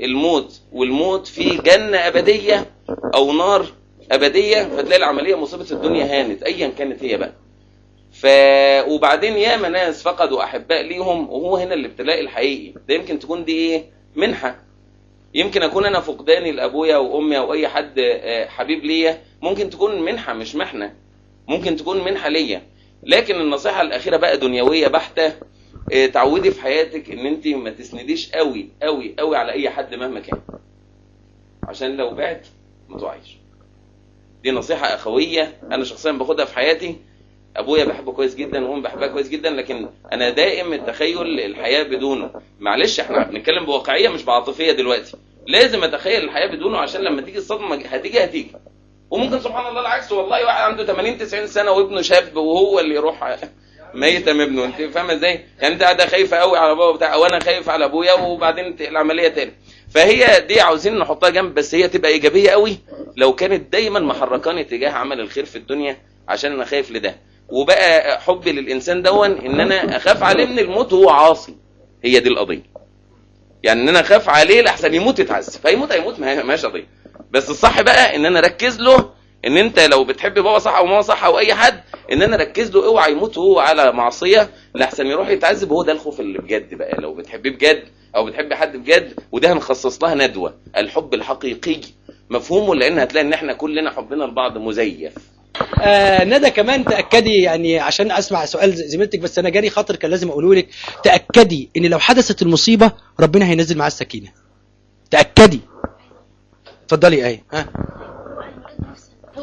الموت. والموت في جنة أبدية أو نار أبدية فتلاقي العملية مصيبة الدنيا هانت ايا كانت هي بقى. ف وبعدين ياما ناس فقدوا أحباء ليهم وهو هنا الابتلاء الحقيقي. ده يمكن تكون دي إيه؟ منحة. يمكن أكون أنا فقداني لأبويا وأمي أو أي حد آه، حبيب ليا. ممكن تكون منحة مش محنة. ممكن تكون منحة ليا. لكن النصيحة الأخيرة بقى دنيوية بحتة آه، تعودي في حياتك إن أنت ما تسنديش قوي قوي قوي على أي حد مهما كان. عشان لو بعت ما تقعيش. دي نصيحة أخوية أنا شخصيا باخدها في حياتي. أبويا بحبه كويس جدا وأمي بحبها كويس جدا لكن أنا دائم التخيل الحياة بدونه. معلش إحنا بنتكلم بواقعية مش بعاطفية دلوقتي. لازم أتخيل الحياة بدونه عشان لما تيجي الصدمة هتيجي هتيجي. وممكن سبحان الله العكس والله واحد عنده 80 90 سنة وابنه شاب وهو اللي يروح ميتم ابنه. أنت فاهمة إزاي؟ يعني أنت قاعدة خايفة قوي على بابا بتاع وأنا خايف على أبويا وبعدين العملية تاني. فهي دي عاوزين نحطها جنب بس هي تبقى إيجابية قوي لو كانت دايما محركاني تجاه عمل الخير في الدنيا عشان أنا خايف لده. وبقى حبي للإنسان دون إن أنا أخاف عليه من الموت وهو عاصي. هي دي القضية. يعني إن أنا أخاف عليه لحسن يموت يتعذب. فيموت هيموت ما ماشي قضيه بس الصح بقى إن أنا أركز له ان انت لو بتحب بابا صح أو ماما صح أو اي حد ان أنا اركز له اوعى يموت وهو على معصية لحسن يروح يتعذب هو ده الخوف اللي بجد بقى. لو بتحبيه بجد أو بتحبي حد بجد وده هنخصص لها ندوة الحب الحقيقي. مفهومه؟ لأن هتلاقي ان إحنا كلنا حبنا لبعض مزيف. آه ندى كمان تأكدي يعني عشان أسمع سؤال زميلتك بس أنا جاري خاطر كان لازم أقوله لك. تأكدي إن لو حدثت المصيبة ربنا هينزل معاه السكينة. تأكدي. اتفضلي آية. ها؟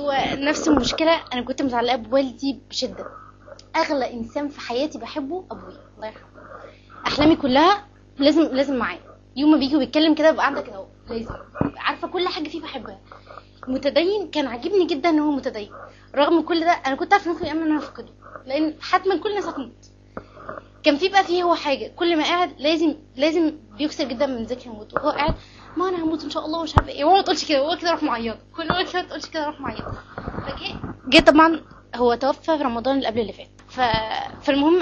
هو نفس المشكلة أنا كنت متعلقة بوالدي بشدة. أغلى إنسان في حياتي بحبه أبويا الله يرحمه. أحلامي كلها لازم لازم معاه. يوم ما بيجي ويتكلم كده ببقى كده أهو لازم. عارفة كل حاجة فيه بحبها. متدين كان عاجبني جدا إن هو متدين. رغم كل ده أنا كنت أمل إن أنا أفقده. لأن حتما كل الناس هتموت. كان في بقى فيه هو حاجة. كل ما قاعد لازم لازم بيكسر جدا من ذكر الموت وهو قاعد ما أنا هموت إن شاء الله ومش عارفة إيه. هو ما تقولش كده هو كده راح معيط. كل ما كده تقولش كده راح معيط. فجه جه طبعا هو توفى في رمضان اللي قبل اللي فات. ف... فالمهم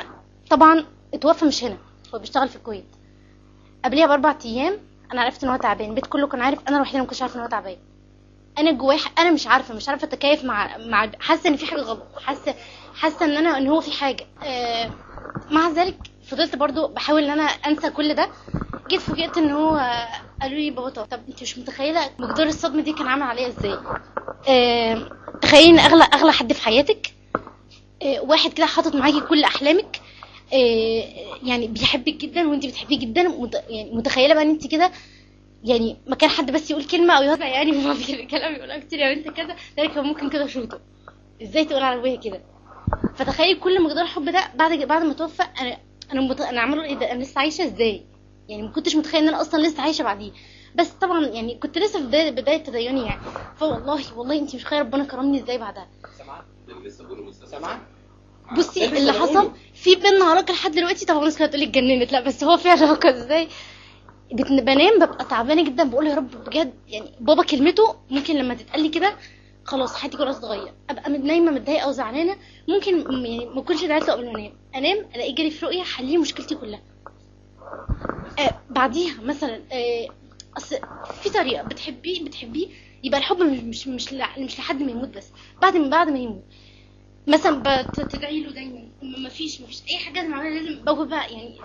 طبعا اتوفى مش هنا هو بيشتغل في الكويت. قبليها بأربع أيام أنا عرفت إن هو تعبان. البيت كله كان عارف أنا الوحيدة ما كنتش عارفة إن هو تعبان. أنا جوايا أنا مش عارفة مش عارفة أتكيف مع مع حاسة إن في حاجة غلط حاسه حاسة إن أنا إن هو في حاجة. آه مع ذلك فضلت برضو بحاول إن أنا أنسى كل ده. جيت فوجئت إن هو قالوا لي بابا طب, أنت مش متخيلة مقدار الصدمة دي كان عامل عليا إزاي؟ تخيلي إن أغلى أغلى حد في حياتك آه واحد كده حاطط معاكي كل أحلامك آه يعني بيحبك جدا وأنت بتحبيه جدا. يعني متخيلة بقى إن أنت كده يعني ما كان حد بس يقول كلمة أو يوزع يعني ما في كلام يقولها كتير يا بنت كذا ذلك ممكن كده شوطه إزاي تقول على أبويا كده؟ فتخيل كل مقدار الحب ده بعد بعد ما توفى أنا أنا مت... أنا عامله إيه ده؟ أنا لسه عايشة إزاي؟ يعني ما كنتش متخيل إن أنا أصلا لسه عايشة بعديه. بس طبعا يعني كنت لسه في بدايه بداية تديني يعني. فوالله والله انت مش متخيلة ربنا كرمني إزاي بعدها. سامعه بصي اللي حصل في بينا علاقة لحد دلوقتي. طبعا الناس كانت هتقولي اتجننت. لا بس هو في علاقة إزاي؟ بنام ببقى تعبانة جدا. بقول يا رب بجد يعني بابا كلمته ممكن لما تتقال لي كده خلاص حياتي كلها تتغير. أبقى نايمة متضايقة أو زعلانة ممكن يعني ما أكونش دعيت قبل ما انام أنام ألاقي جالي في رؤية حل لي مشكلتي كلها. آه بعديها مثلا آه أصل في طريقة بتحبيه بتحبيه يبقى الحب مش مش مش, لحد ما يموت بس. بعد من بعد ما يموت. مثلا بتدعي له دايما. ما فيش ما فيش أي حاجة لازم أعملها لازم بقى يعني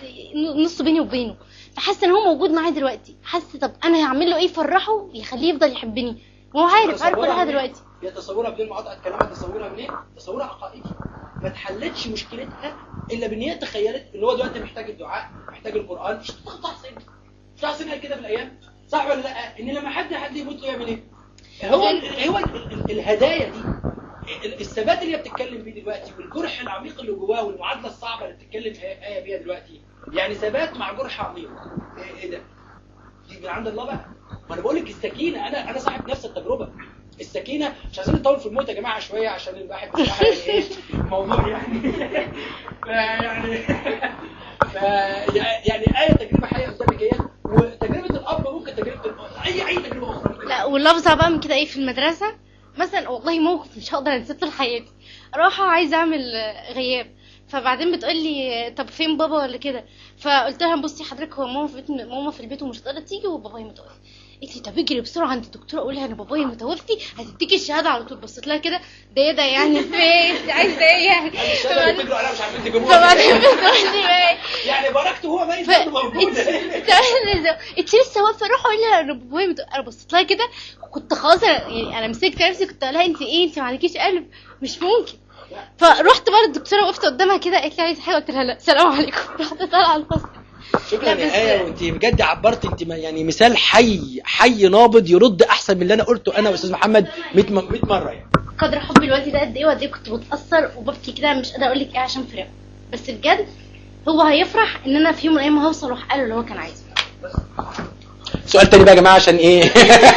نص بيني وبينه. فحاسة إن هو موجود معايا دلوقتي. حاسة طب أنا هعمل له إيه؟ يفرحه يخليه يفضل يحبني. وهو عارف عارف كل حاجة دلوقتي. هي تصورها بدون مقاطعه كلامها تصورها منين؟ تصورها عقائدي ما اتحلتش مشكلتها إلا بإن هي تخيلت إن هو دلوقتي محتاج الدعاء محتاج القرآن مش تاخد حسين مش حسين قال كده في الأيام صح ولا لأ؟ إن لما حد حد يموت له يعمل إيه؟ هو هو ال- ال- الهدايا دي ال- الثبات اللي هي بتتكلم بيه دلوقتي والجرح العميق اللي جواه والمعادلة الصعبة اللي بتتكلم فيها آية بيها دلوقتي يعني ثبات مع جرح عميق إيه إيه ده؟ دي من عند الله بقى ما أنا بقول لك السكينة أنا أنا صاحب نفس التجربة السكينة. مش عايزين نطول في الموت يا جماعة شوية عشان الواحد بصراحه يعني. الموضوع يعني ف- يعني إيه تجربة حية قدامك إيه وتجربة الأب ممكن تجربة أي أي تجربة أخرى لا واللفظة بقى من كده إيه في المدرسة؟ مثلا والله موقف مش هقدر أنساه طول حياتي. رايحة عايزة أعمل غياب. فبعدين بتقول لي طب فين بابا ولا كده؟ فقلت لها بصي حضرتك هو ماما في البيت ماما في البيت ومش هتقدر تيجي وبابايا متوفي قالت لي طب اجري بسرعة عند الدكتوره قولي أنا بابايا متوفي هتديكي الشهادة على طول. بصيت لها كده ده إيه ده يعني؟ في إيه؟ انت عايزة إيه يعني؟ الشهاده اللي بتجروا عليها مش عارفين تجيبوها. يعني بركته هو ميت موجودة. انت لسه واقفة روح قولي لها أنا بابايا. أنا بصيت لها كده كنت خلاص يعني أنا مسكت نفسي كنت أقول لها انت إيه؟ انت ما عندكيش قلب مش ممكن. فرحت بقى الدكتوره وقفت قدامها كده قالت لي عايزة حاجة قلت لها لا سلام عليكم. رحت طالعة الفصل شكرا يا آية وانت بجد عبرت انت ما- يعني مثال حي حي نابض يرد أحسن من اللي أنا قلته أنا وأستاذ محمد 100 م- 100 مرة يعني. قدر حبي الوقت ده قد إيه وقد إيه كنت بتأثر وببكي كده؟ مش قادرة أقول لك إيه عشان فراق بس بجد هو هيفرح إن أنا في يوم من الأيام هوصل وأحقق له اللي هو كان عايزه. سؤال تاني بقى يا جماعة عشان إيه؟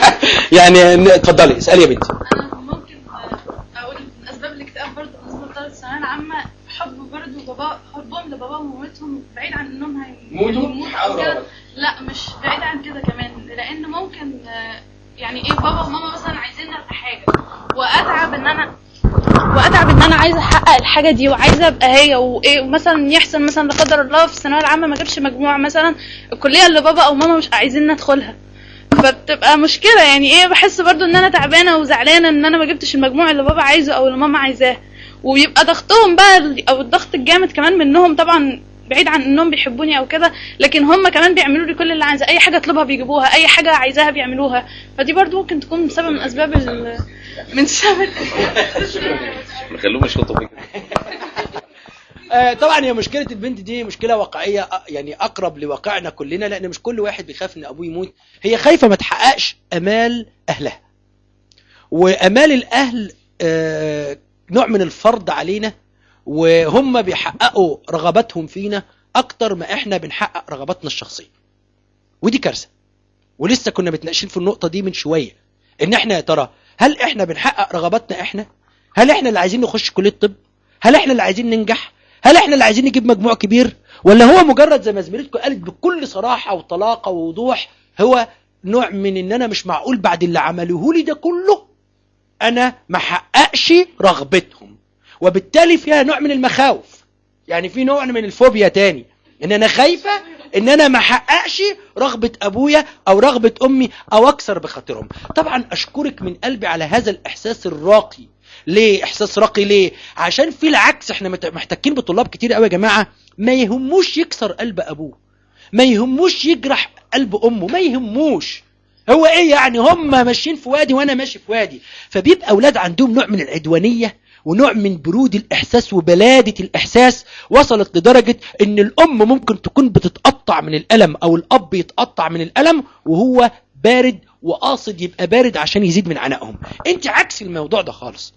يعني اتفضلي اسألي يا بنتي. أنا ممكن أقول من أسباب الاكتئاب برضه بالنسبة الثانوية العامة حب برضه بابا حبهم لباباهم ومامتهم بعيد عن إنهم هي- موتوا؟ يموتوا حاولوا كده. غلط. لا مش بعيد عن كده كمان لأن ممكن آه، يعني إيه بابا وماما مثلا عايزيننا في حاجة وأتعب إن أنا وأتعب إن أنا عايزة أحقق الحاجة دي وعايزة أبقى هي وإيه ومثلا يحصل مثلا لا قدر الله في الثانوية العامة ما جابش مجموع مثلا الكلية اللي بابا أو ماما مش عايزين ندخلها فبتبقى مشكلة يعني إيه بحس برضو إن أنا تعبانة وزعلانة إن أنا ما جبتش المجموع اللي بابا عايزه أو اللي ماما عايزاه وبيبقى ضغطهم بقى أو الضغط الجامد كمان منهم طبعا بعيد عن إنهم بيحبوني أو كده لكن هم كمان بيعملوا لي كل اللي عايزاه. أي حاجة أطلبها بيجيبوها أي حاجة عايزاها بيعملوها. فدي برضو ممكن تكون سبب من أسباب ال- من سبب نخلوهم يشطوا فيك. آه، طبعا هي مشكلة البنت دي مشكلة واقعية يعني أقرب لواقعنا كلنا لأن مش كل واحد بيخاف إن أبوه يموت. هي خايفة ما تحققش أمال أهلها. وأمال الأهل آه، نوع من الفرض علينا وهم بيحققوا رغباتهم فينا أكتر ما إحنا بنحقق رغباتنا الشخصية. ودي كارثة. ولسه كنا متناقشين في النقطة دي من شوية. إن إحنا يا ترى هل إحنا بنحقق رغباتنا إحنا؟ هل إحنا اللي عايزين نخش كلية طب هل إحنا اللي عايزين ننجح؟ هل إحنا اللي عايزين نجيب مجموع كبير؟ ولا هو مجرد زي ما زميلتكم قالت بكل صراحة وطلاقة ووضوح هو نوع من إن أنا مش معقول بعد اللي عملوه لي ده كله؟ أنا ما حققش رغبتهم. وبالتالي فيها نوع من المخاوف. يعني في نوع من الفوبيا تاني. إن أنا خايفة إن أنا ما احققش رغبة أبويا أو رغبة أمي أو اكسر بخاطرهم. طبعا أشكرك من قلبي على هذا الإحساس الراقي. ليه إحساس راقي؟ ليه؟ عشان في العكس إحنا محتكين بطلاب كتير قوي يا جماعة. ما يهموش يكسر قلب أبوه. ما يهموش يجرح قلب أمه. ما يهموش. هو إيه يعني؟ هم ماشيين في وادي وأنا ماشي في وادي. فبيبقى أولاد عندهم نوع من العدوانية ونوع من برود الإحساس وبلادة الإحساس وصلت لدرجة إن الأم ممكن تكون بتتقطع من الألم أو الأب يتقطع من الألم وهو بارد وقاصد يبقى بارد عشان يزيد من عنائهم أنت عكس الموضوع ده خالص.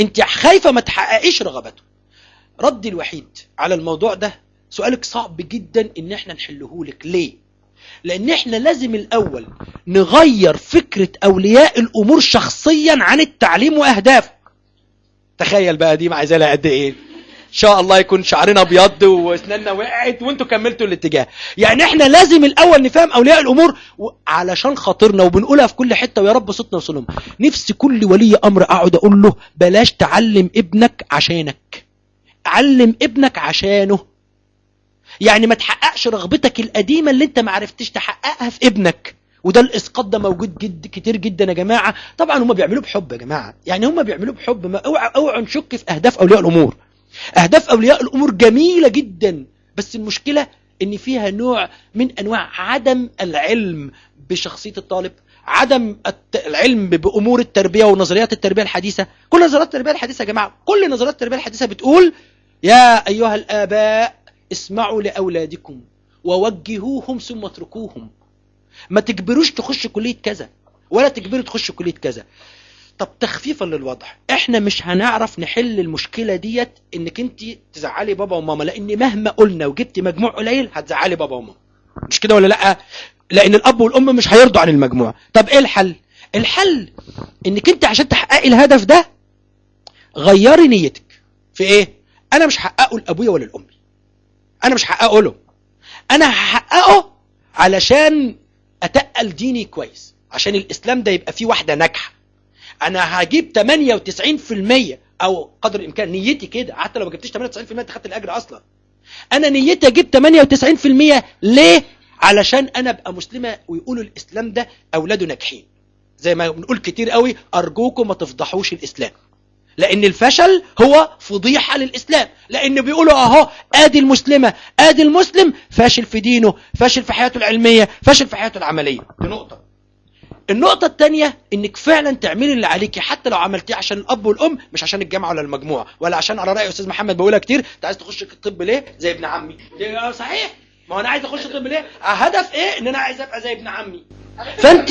أنت خايفة ما تحققيش رغبته ردي الوحيد على الموضوع ده سؤالك صعب جدا إن إحنا نحله لك. ليه؟ لأن إحنا لازم الأول نغير فكرة أولياء الأمور شخصيا عن التعليم وأهدافه. تخيل بقى دي عايزه لها قد إيه؟ إن شاء الله يكون شعرنا أبيض وأسناننا وقعت وأنتوا كملتوا الاتجاه. يعني إحنا لازم الأول نفهم أولياء الأمور علشان خاطرنا وبنقولها في كل حتة ويا رب صوتنا وصلهم نفسي كل ولي أمر أقعد أقول له بلاش تعلم ابنك عشانك. علم ابنك عشانه. يعني ما تحققش رغبتك القديمة اللي انت ما عرفتش تحققها في ابنك. وده الإسقاط ده موجود جد كتير جدا يا جماعة. طبعا هم بيعملوه بحب يا جماعة. يعني هم بيعملوه بحب. ما اوعى أوعى نشك في أهداف أولياء الأمور. أهداف أولياء الأمور جميلة جدا. بس المشكلة إن فيها نوع من أنواع عدم العلم بشخصية الطالب عدم العلم بأمور التربية ونظريات التربية الحديثة. كل نظريات التربية الحديثة يا جماعة كل نظريات التربية الحديثة بتقول يا أيها الآباء اسمعوا لأولادكم ووجهوهم ثم اتركوهم. ما تجبروش تخش كلية كذا ولا تجبروا تخش كلية كذا. طب تخفيفا للوضع. إحنا مش هنعرف نحل المشكلة ديت إنك أنت تزعلي بابا وماما لأن مهما قلنا وجبتي مجموع قليل هتزعلي بابا وماما. مش كده ولا لأ؟ لأن الأب والأم مش هيرضوا عن المجموع. طب إيه الحل؟ الحل إنك أنت عشان تحققي الهدف ده غيري نيتك. في إيه؟ أنا مش هحققه لأبويا ولا لأمي. أنا مش هحققه له. أنا هحققه علشان أتقل ديني كويس عشان الإسلام ده يبقى فيه واحدة ناجحة. أنا هجيب 98% أو قدر الإمكان نيتي كده حتى لو ما جبتش 98% أنت خدت الأجر أصلا. أنا نيتي أجيب 98% ليه؟ علشان أنا أبقى مسلمة ويقولوا الإسلام ده أولاده ناجحين. زي ما بنقول كتير قوي أرجوكم ما تفضحوش الإسلام. لأن الفشل هو فضيحة للإسلام. لأن بيقولوا أهو آدي المسلمة آدي المسلم فاشل في دينه فاشل في حياته العلمية فاشل في حياته العملية. دي نقطة. النقطة التانية إنك فعلا تعملي اللي عليكي حتى لو عملتيه عشان الأب والأم مش عشان الجامعة ولا المجموع ولا عشان على رأي أستاذ محمد بقولها كتير أنت عايز تخش الطب ليه؟ زي ابن عمي. آه صحيح. ما هو أنا عايز أخش الطب ليه؟ آه، هدف إيه؟ إن أنا عايز أبقى زي ابن عمي. فانت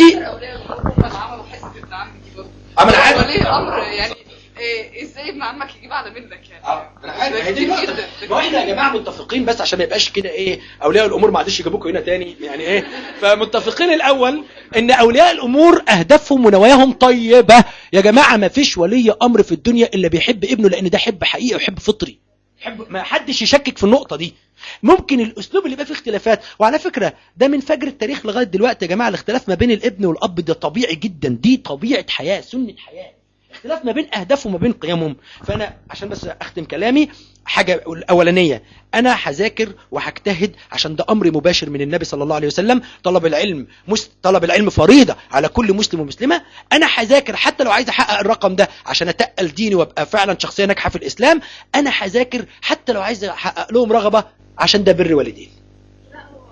عمل. ولي أمر يعني إيه إزاي ابن عمك يجيب أعلى منك يعني؟ آه أنا. جدا ما إحنا يا جماعة متفقين بس عشان ما يبقاش كده إيه أولياء الأمور ما عادش يجيبوكوا هنا تاني يعني إيه؟ فمتفقين الأول إن أولياء الأمور أهدافهم ونواياهم طيبة. يا جماعة ما فيش ولي أمر في الدنيا إلا بيحب ابنه لأن ده حب حقيقي وحب فطري. حب ما حدش يشكك في النقطة دي. ممكن الأسلوب اللي يبقى فيه اختلافات وعلى فكرة ده من فجر التاريخ لغاية دلوقتي يا جماعة الاختلاف ما بين الابن والأب ده طبيعي جدا. دي طبيعة حياة سنة حياة. اختلاف ما بين اهدافهم وما بين قيمهم. فأنا عشان بس أختم كلامي حاجة الأولانية أنا هذاكر وهجتهد عشان ده أمر مباشر من النبي صلى الله عليه وسلم. طلب العلم. طلب العلم فريضة على كل مسلم ومسلمة. أنا هذاكر حتى لو عايز أحقق الرقم ده عشان أتقل ديني وأبقى فعلا شخصية ناجحة في الإسلام أنا هذاكر حتى لو عايز أحقق لهم رغبة عشان ده بر والدين. لا هو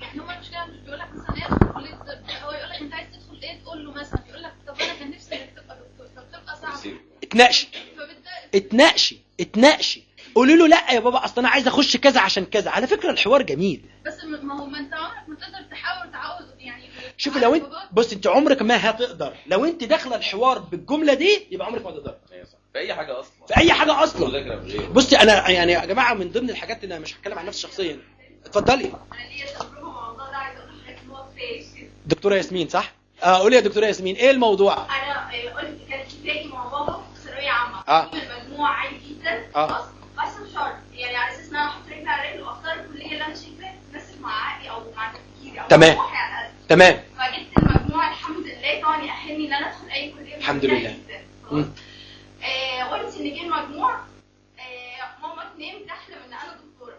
يعني هو المشكلة مش بيقول لك مثلا إيه كليه طب هو يقول لك أنت عايز تدخل إيه تقول له مثلا. اتناقشي. اتناقشي. اتناقشي. قولي له لا يا بابا أصل أنا عايز أخش كذا عشان كذا. على فكرة الحوار جميل. بس ما هو ما أنت عمرك ما تقدر تحاول تعود يعني شوفي لو انت بص أنت عمرك ما هتقدر. لو أنت داخلة الحوار بالجملة دي يبقى عمرك ما هتقدر أيوة صح. في أي حاجة أصلا. في أي حاجة أصلا. بصي أنا يعني يا جماعة من ضمن الحاجات اللي أنا مش هتكلم عن نفسي شخصيا. اتفضلي. أنا ليا تجربة مع الموضوع ده عايزة أقول إن هو دكتورة ياسمين صح؟ آه قولي يا دكتورة ياسمين إيه الموضوع؟ أنا آه، قلت اتفاقي مع بابا في ثانوية عامة آه. المجموع عالي جدا آه. بس بشرط يعني على أساس إن أنا أحط رجلي على رجل وأختار الكليه اللي أنا شايفاها تناسب مع عقلي أو مع تفكيري أو تمام. تمام فجبت المجموع الحمد لله طبعا يأهلني إن أنا أدخل أي كلية الحمد لله. آه قلت إن جه المجموع آه ماما تنام تحلم ان أنا دكتورة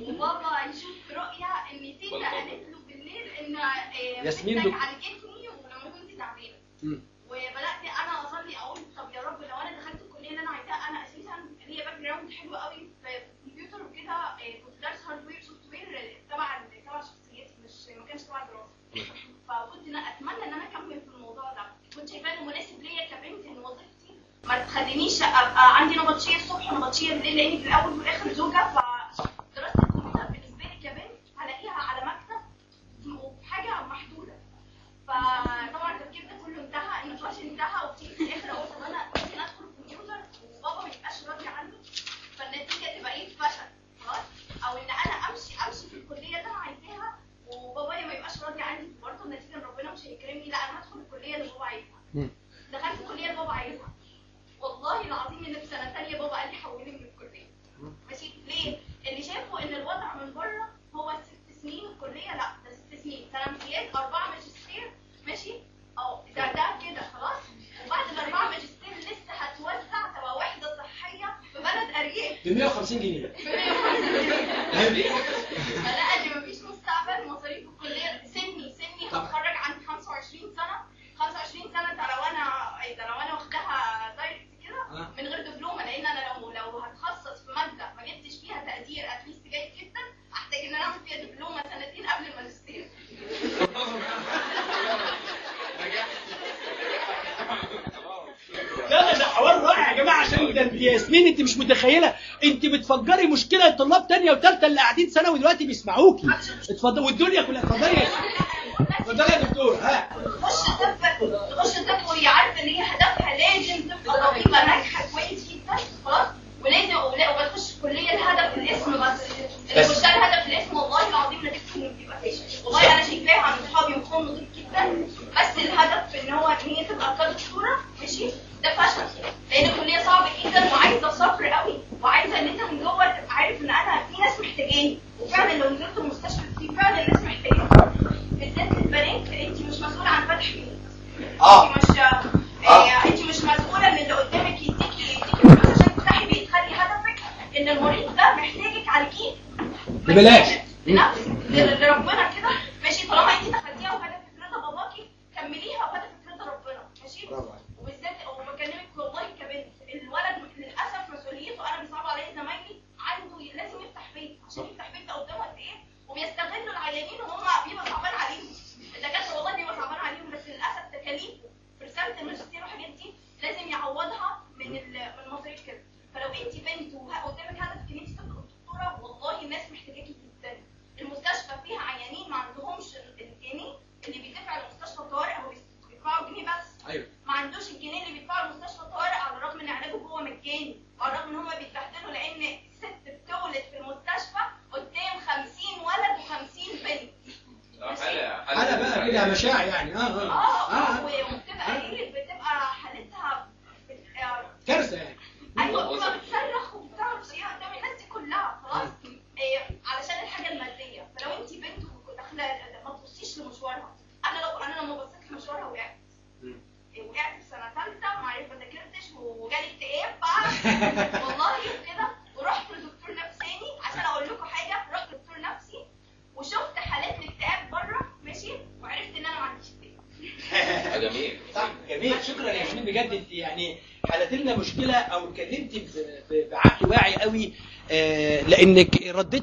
وبابا يشوف رؤيه إن تيتا. قالت له بالليل إن آه ياسمين بنتك دكتور. عالجتني ولما كنت تعبانة. وبدأت أنا أصلي أقول طب يا رب لو أنا دخلت الكلية اللي أنا عايزاها أنا أساسا ليا background حلو قوي في الكمبيوتر وكده آه، كنت دارس hardware software تبع تبع شخصيتي مش ما كانش تبع الدراسه فكنت أنا أتمنى إن أنا أكمل في الموضوع ده. كنت شايفاه إنه مناسب ليا كبنت إن وظيفتي ما تخلينيش ابقى عندي نبطشية الصبح ونبطشية بالليل لأني في الأول وفي الآخر زوجة. فدراسه الكمبيوتر بالنسبة لي كبنت هلاقيها على مكتب وحاجة محدودة. فطبعا انتهى النقاش انتهى وبتيجي في الآخر أقول طب أنا ممكن أدخل الكمبيوتر وبابا ما يبقاش راضي عني فالنتيجة تبقى إيه فشل خلاص؟ أو إن أنا أمشي أمشي في الكلية اللي أنا عايزاها وبابا ما يبقاش راضي عني برضه النتيجة إن ربنا مش هيكرمني لأ أنا هدخل الكلية اللي بابا عايزها. دخلت الكلية اللي بابا عايزها. والله العظيم إن في سنة ثانية بابا قال لي حولي من الكليه ماشي ليه؟ اللي شافوا ان الوضع من بره هو ست سنين الكليه لا ده ست سنين سنه امتياز اربعه ماجستير ماشي آه ده ده كده خلاص وبعد الاربعه ماجستير لسه هتوزع تبقى وحده صحيه في بلد ارياف ب 150 جنيه فلا ان مفيش مستقبل مصاريف الكليه سني سني هتخرج عندي 25 سنه 25 سنه ده لو أنا إيه ده لو أنا واخداها direct كده آه. من غير دبلومه لأن أنا لو لو هتخصص في ماده ما جبتش فيها تقدير at least جيد جدا احتاج ان أنا اعمل فيها دبلومه سنتين قبل الماجستير لا لا ده حوار رائع يا جماعة عشان ده انت ياسمين انت مش متخيله انت طلاب تانية وثالثه اللي قاعدين ثانوي دلوقتي بيسمعوكي. اتفضل. والدنيا كلها اتفضلي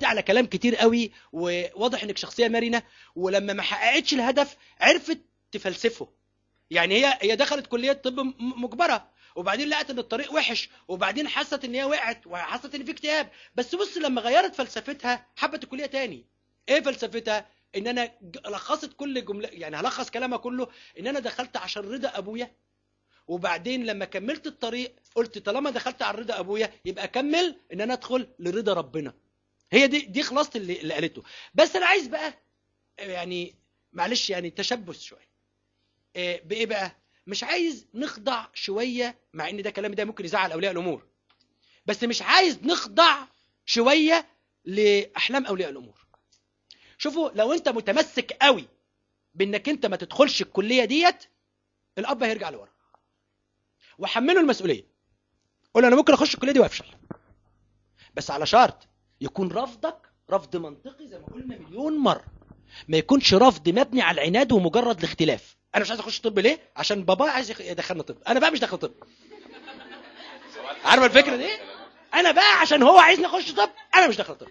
على كلام كتير قوي وواضح إنك شخصية مرنة ولما ما حققتش الهدف عرفت تفلسفه. يعني هي هي دخلت كلية طب مجبرة وبعدين لقت إن الطريق وحش وبعدين حست إن هي وقعت وحست إن في اكتئاب. بس بص لما غيرت فلسفتها حبت الكلية تاني. إيه فلسفتها؟ إن أنا لخصت كل جملة يعني هلخص كلامها كله إن أنا دخلت عشان رضا أبويا. وبعدين لما كملت الطريق قلت طالما دخلت على رضا أبويا يبقى أكمل إن أنا أدخل لرضا ربنا. هي دي دي خلاصة اللي, اللي قالته. بس أنا عايز بقى يعني معلش يعني تشبث شوية. إيه، بإيه بقى؟ مش عايز نخضع شوية مع إن ده كلام ده ممكن يزعل أولياء الأمور. بس مش عايز نخضع شوية لأحلام أولياء الأمور. شوفوا لو أنت متمسك قوي بإنك أنت ما تدخلش الكلية ديت الأب هيرجع لورا. وحمله المسؤولية. قول أنا ممكن أخش الكلية دي وأفشل. بس على شرط يكون رفضك رفض منطقي زي ما قلنا مليون مرة. ما يكونش رفض مبني على العناد ومجرد الاختلاف. أنا مش عايز أخش طب ليه؟ عشان بابا عايز يدخلنا طب. أنا بقى مش داخل طب. عارف الفكرة دي؟ أنا بقى عشان هو عايزني أخش طب أنا مش داخل طب.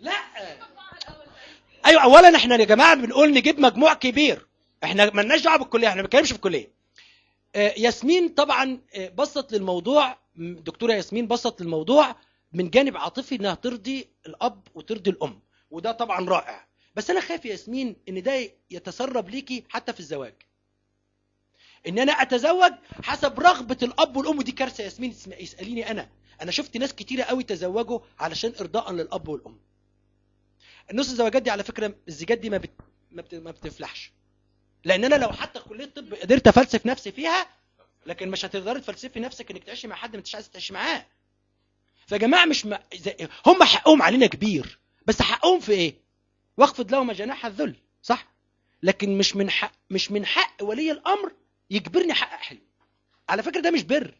لا. أيوه اولا إحنا يا جماعة بنقول نجيب مجموع كبير. إحنا مالناش دعوة بالكلية إحنا ما بنتكلمش في الكلية. آه، ياسمين طبعا آه، بسط للموضوع دكتورة ياسمين بسط للموضوع من جانب عاطفي إنها ترضي الأب وترضي الأم وده طبعا رائع. بس أنا خايف يا ياسمين إن ده يتسرب ليكي حتى في الزواج. إن أنا أتزوج حسب رغبة الأب والأم ودي كارثة يا ياسمين. اسم- اسأليني أنا. أنا شفت ناس كتيرة قوي تزوجوا علشان ارضاء للأب والأم. النص الزواجات دي على فكرة الزيجات دي ما بت... ما, بت... ما بتفلحش. لأن أنا لو حتى كلية طب قدرت أفلسف نفسي فيها لكن مش هتقدري تفلسفي نفسك إنك تعيشي مع حد ما انتش عايز تعيشي معاه. فيا جماعة مش م... زي... هم حقهم علينا كبير. بس حقهم في إيه؟ واخفض لهم جناح الذل صح؟ لكن مش من حق مش من حق ولي الأمر يجبرني أحقق حلم. على فكرة ده مش بر.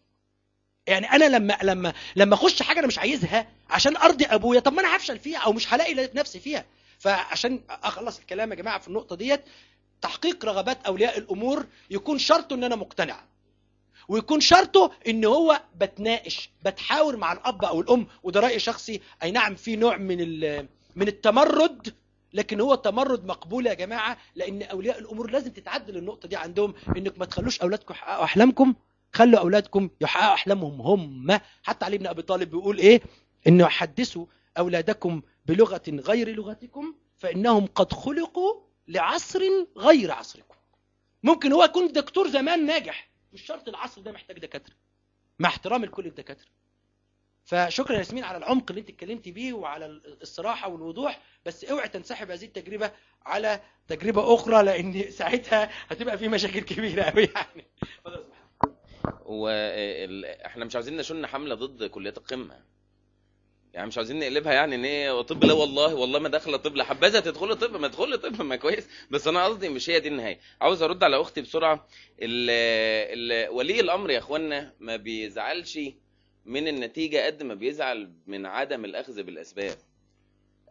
يعني أنا لما لما لما أخش حاجة أنا مش عايزها عشان أرضي أبويا طب ما أنا هفشل فيها أو مش هلاقي نفسي فيها. فعشان أخلص الكلام يا جماعة في النقطة ديت تحقيق رغبات أولياء الأمور يكون شرطه إن أنا مقتنع. ويكون شرطه إن هو بتناقش بتحاور مع الأب أو الأم وده رأي شخصي أي نعم في نوع من من التمرد لكن هو تمرد مقبول يا جماعة لأن أولياء الأمور لازم تتعدل النقطة دي عندهم إنك ما تخلوش أولادكم يحققوا أحلامكم خلوا أولادكم يحققوا أحلامهم هم. حتى علي بن أبي طالب بيقول إيه؟ انه حدثوا أولادكم بلغة غير لغتكم فإنهم قد خلقوا لعصر غير عصركم. ممكن هو يكون دكتور زمان ناجح مش شرط العصر ده محتاج دكاترة. مع احترامي لكل الدكاترة. فشكرا يا ياسمين على العمق اللي انت اتكلمتي بيه وعلى الصراحة والوضوح بس اوعي تنسحب هذه التجربة على تجربة أخرى لأن ساعتها هتبقى في مشاكل كبيرة قوي يعني. وإحنا مش عاوزين نشن حملة ضد كليات القمة. يعني مش عاوزين نقلبها يعني ان هي طب لا والله والله ما داخلة طب لا حبذا تدخلي طب ما تدخلي طب ما كويس. بس أنا قصدي مش هي دي النهاية. عاوز أرد على أختي بسرعة. ال ال ولي الأمر يا إخوانا ما بيزعلش من النتيجة قد ما بيزعل من عدم الأخذ بالأسباب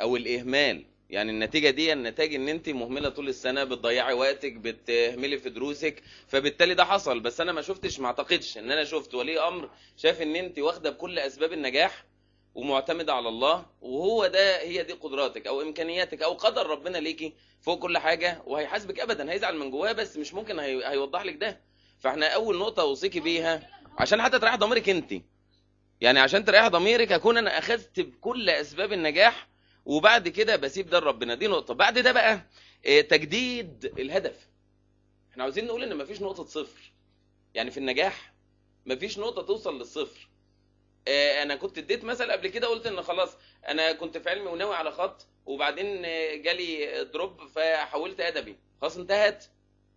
أو الإهمال. يعني النتيجة دي النتاج إن أنت مهملة طول السنة بتضيعي وقتك بتهملي في دروسك فبالتالي ده حصل. بس أنا ما شفتش ما أعتقدش إن أنا شفت ولي أمر شاف إن أنت واخدة بكل أسباب النجاح. ومعتمدة على الله وهو ده هي دي قدراتك أو إمكانياتك أو قدر ربنا ليكي فوق كل حاجة وهيحاسبك ابدا هيزعل من جواه بس مش ممكن هي... هيوضح لك ده. فإحنا أول نقطة أوصيكي بيها عشان حتى تريح ضميرك أنت. يعني عشان تريح ضميرك أكون أنا أخذت بكل أسباب النجاح وبعد كده بسيب ده لربنا. دي نقطة. بعد ده بقى آه، تجديد الهدف. إحنا عاوزين نقول إن مفيش نقطة صفر. يعني في النجاح مفيش نقطة توصل للصفر. أنا كنت اديت مثل قبل كده قلت ان خلاص أنا كنت في علمي وناوي على خط وبعدين آه، جالي drop فحولت ادبي. خلاص انتهت.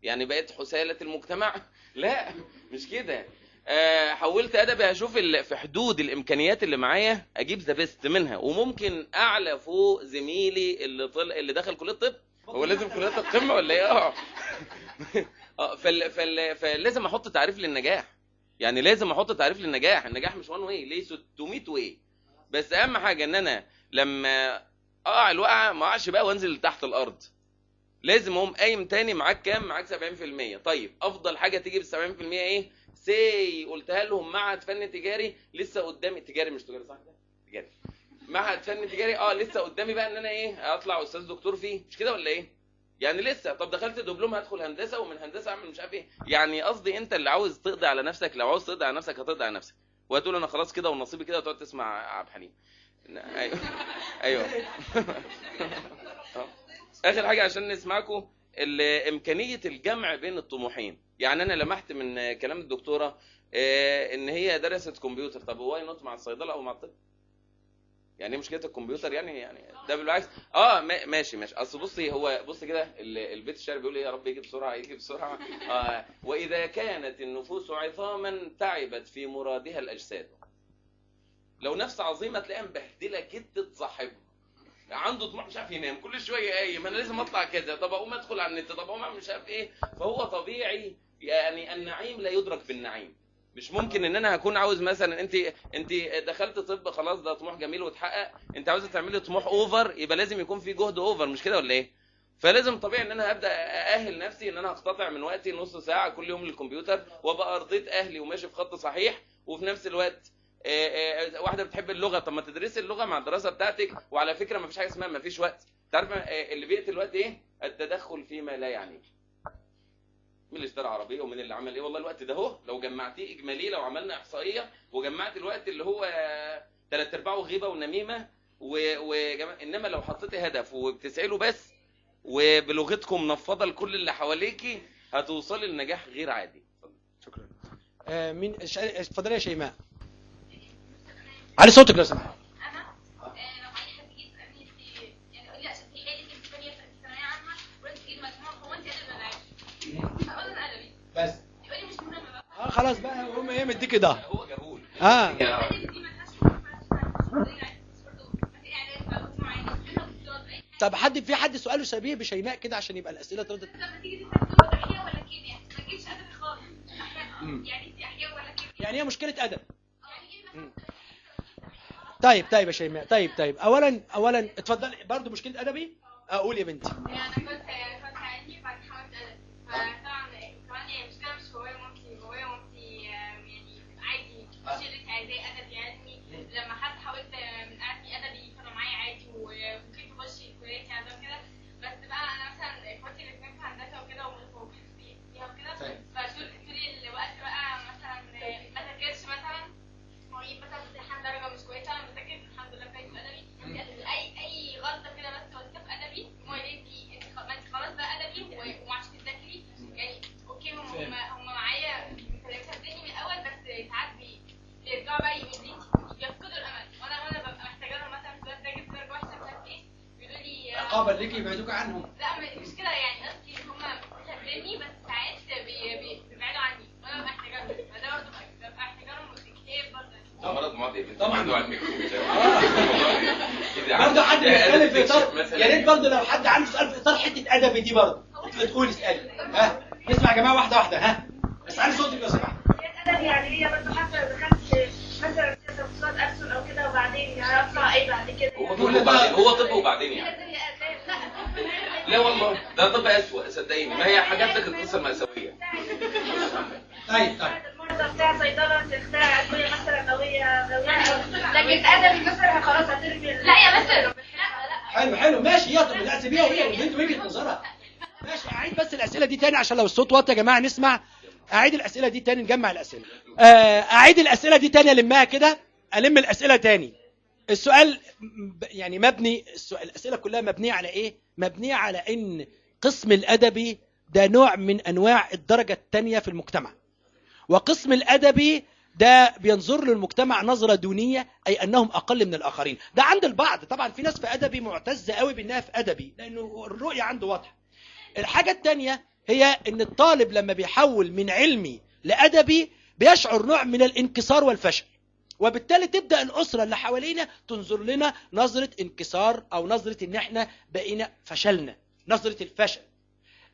يعني بقيت حثالة المجتمع. لا مش كده. آه، حولت ادبي هشوف في حدود الامكانيات اللي معايا أجيب the best منها. وممكن اعلى فوق زميلي اللي طل... اللي دخل كلية الطب. هو لازم كليات القمه ولا إيه؟ آه. آه فال... فال... فلازم أحط تعريف للنجاح. يعني لازم أحط تعريف للنجاح. النجاح مش one way ليه 600 way بس اهم حاجة ان أنا لما اقع الوقعة ما اقعش بقى وانزل تحت الأرض. لازم اقوم قايم تاني معاك كام؟ معاك 70% طيب افضل حاجة تيجي بال 70% إيه؟ سي قلتها لهم معهد فن تجاري. لسه قدامي تجاري مش تجاري صح؟ تجاري. معهد فن تجاري. آه لسه قدامي بقى ان أنا إيه؟ اطلع أستاذ دكتور فيه. مش كده ولا إيه؟ يعني لسه طب دخلت دبلوم هدخل هندسة ومن هندسة أعمل مش عارف إيه. يعني قصدي أنت اللي عاوز تقضي على نفسك لو عاوز تقضي على نفسك هتقضي على نفسك. وهتقول أنا خلاص كده ونصيبي كده وتقعد تسمع عبد الحليم. أيوه. أيوه. آخر حاجة عشان نسمعكم إمكانية الجمع بين الطموحين. يعني أنا لمحت من كلام الدكتورة آه، إن هي درست كمبيوتر. طب why not مع الصيدلة أو مع الطب؟ يعني إيه مشكلة الكمبيوتر يعني؟ يعني ده بالعكس. آه ما- ماشي ماشي. أصل بصي هو بص كده ال- البيت الشعري بيقول إيه؟ يا رب يجي بسرعة يجي بسرعة آه وإذا كانت النفوس عظاما تعبت في مرادها الأجساد. لو نفس عظيمة تلاقيها مبهدلة جدا صاحبها. عنده طموح مش عارف ينام. كل شوية قايم. أنا لازم أطلع كذا. طب أقوم أدخل على النت. طب أقوم مش عارف إيه. فهو طبيعي يعني النعيم لا يدرك بالنعيم. مش ممكن إن أنا هكون عاوز مثلا أنت أنت دخلت طب خلاص ده طموح جميل واتحقق أنت عاوزة تعملي طموح over يبقى لازم يكون في جهد over مش كده ولا إيه؟ فلازم طبيعي إن أنا ابدا أأهل نفسي إن أنا هقتطع من وقتي نص ساعة كل يوم للكمبيوتر وأبقى أرضيت أهلي وماشي في خط صحيح وفي نفس الوقت آه، آه، واحدة بتحب اللغة. طب ما تدرسي اللغة مع الدراسة بتاعتك وعلى فكرة ما فيش حاجة اسمها ما فيش وقت. تعرف آه، اللي بيقتل الوقت إيه؟ التدخل فيما لا يعنيك. مين اللي اشترى عربيه ومين اللي عمل إيه؟ والله الوقت ده اهو. لو جمعتيه إجمالي لو عملنا إحصائية وجمعت الوقت اللي هو ثلاث أرباعه غيبة ونميمة و... وجم... إنما لو حطيتي هدف وبتسعي له بس وبلغتكم منفضه لكل اللي حواليكي هتوصلي لنجاح غير عادي. شكرا. آه مين؟ ش- اتفضلي يا شيماء. علي صوتك لو سمحت. خلاص بقى هم إيه مديكي ده هو جهول آه. يعني برضه طب حد في حد سؤاله شبيه بشيماء كده عشان يبقى الأسئلة ترد؟ حاجة لما تيجي تسأل أحياء ولا كيمياء؟ ما تجيبش ادبي خالص. يعني انت أحياء ولا كيمياء؟ يعني هي مشكلة أدب. يعني إيه مثلا؟ مم. طيب طيب يا شيماء طيب طيب. اولا اولا اتفضلي. برضو مشكلة أدبي؟ أقول يا بنتي. يعني أنا كنت عايزاه ادبي علمي لما حتى حاولت آه، ليكي يبعدوك عنهم. لا مش كده يعني قصدي ان هم بيحبوني بس ساعات بي- بي- بيبعدوا عني. وأنا ببقى محتاجه لهم فده برضه ببقى لهم كتير برضه. ده مرض معدي طبعاً. عنده على الميكروب برضه حد بيتكلم في اطار يا ريت برضه لو حد عنده سؤال في إطار حتة أدبي دي برضه. أنت بتقولي اسالي ها؟ نسمع يا جماعة واحدة واحدة ها؟ بس علي صوتك لو سمحت أدب يعني هي برضه حتى لو دخلت مثلا في تخصصات ألسن أو كده وبعدين يعني أطلع إيه بعد كده؟ هو طب وبعدين هو طب وبعدين يعني. لا والله ده طب اسوء صدقيني. ما هي حاجات لك القصة المأساوية. طيب طيب. المرضى بتاع صيدلة تخترع أدوية مثلا هي لكن أدبي مثلا خلاص هترمي لا يا بس. لا لا حلو حلو. ماشي هي طب لا سيبيها وهي والبنت وجهه نظرها ماشي أعيد بس الأسئلة دي تاني عشان لو الصوت واطي يا جماعة نسمع. أعيد الأسئلة دي تاني نجمع الأسئلة. آه، أعيد الأسئلة دي تاني ألمها كده ألم الأسئلة تاني. السؤال يعني مبني السؤال الأسئلة كلها مبنية على إيه؟ مبنية على إن قسم الأدبي ده نوع من أنواع الدرجة الثانية في المجتمع. وقسم الأدبي ده بينظر للمجتمع نظرة دونية أي أنهم أقل من الآخرين. ده عند البعض. طبعا في ناس في أدبي معتزة قوي بإنها في أدبي لأنه الرؤية عنده واضحة. الحاجة الثانية هي إن الطالب لما بيحول من علمي لأدبي بيشعر نوع من الانكسار والفشل. وبالتالي تبدأ الأسرة اللي حوالينا تنظر لنا نظرة انكسار أو نظرة إن إحنا بقينا فشلنا نظرة الفشل.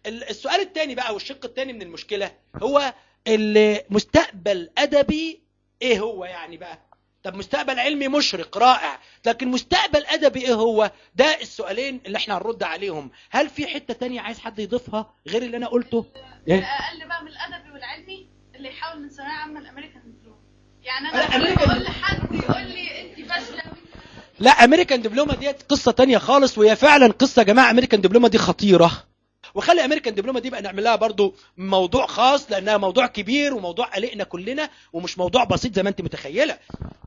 ال- السؤال الثاني بقى والشق الثاني من المشكلة هو المستقبل أدبي إيه هو يعني بقى؟ طب مستقبل علمي مشرق رائع لكن مستقبل أدبي إيه هو؟ ده السؤالين اللي إحنا هنرد عليهم. هل في حتة تانية عايز حد يضيفها غير اللي أنا قلته؟ إيه؟ أقل بقى من الأدبي والعلمي اللي يحاول من ثانوية عامة الأمريكان. دبلوم يعني لا، أنا أقول لحد يقول لي أنت فاشله لا أمريكان دبلومة ديت قصة تانية خالص وهي فعلا قصة يا جماعة أمريكان دبلومة دي خطيرة. وخلي أمريكان دبلومة دي بقى نعمل لها برضو موضوع خاص لأنها موضوع كبير وموضوع قلقنا كلنا ومش موضوع بسيط زي ما أنت متخيلة.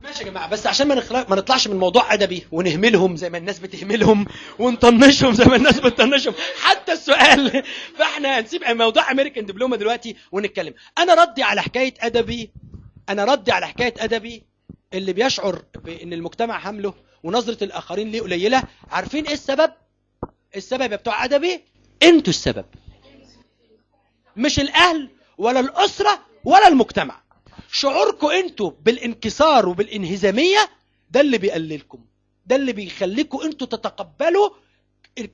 ماشي يا جماعة بس عشان ما ما نطلعش من موضوع أدبي ونهملهم زي ما الناس بتهملهم ونطنشهم زي ما الناس بتطنشهم. حتى السؤال فإحنا هنسيب موضوع أمريكان دبلومة دلوقتي ونتكلم. أنا ردي على حكاية أدبي أنا ردي على حكاية أدبي اللي بيشعر بإن المجتمع حمله ونظرة الآخرين ليه قليلة. عارفين إيه السبب؟ السبب يا بتوع أدبي؟ أنتوا السبب. مش الأهل ولا الأسرة ولا المجتمع. شعوركم أنتوا بالانكسار وبالانهزامية ده اللي بيقللكم. ده اللي بيخليكم أنتوا تتقبلوا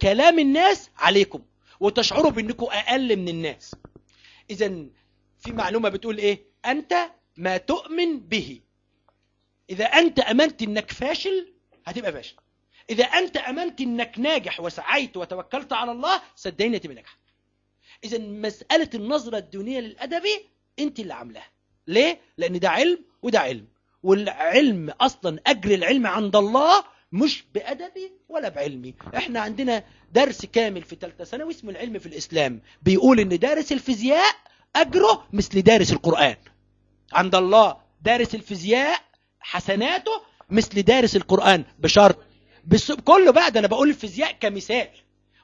كلام الناس عليكم وتشعروا بإنكم أقل من الناس. اذا في معلومة بتقول إيه؟ أنت ما تؤمن به. إذا أنت أمنت إنك فاشل هتبقى فاشل. إذا أنت أمنت إنك ناجح وسعيت وتوكلت على الله صدقني هتبقى ناجح. إذا مسألة النظرة الدونية للادبي أنت اللي عاملاها. ليه؟ لأن ده علم وده علم. والعلم أصلا أجر العلم عند الله مش بادبي ولا بعلمي إحنا عندنا درس كامل في ثالثه ثانوي اسمه العلم في الإسلام. بيقول إن دارس الفيزياء أجره مثل دارس القرآن. عند الله دارس الفيزياء حسناته مثل دارس القرآن بشرط. بس كله بقى ده أنا بقول الفيزياء كمثال.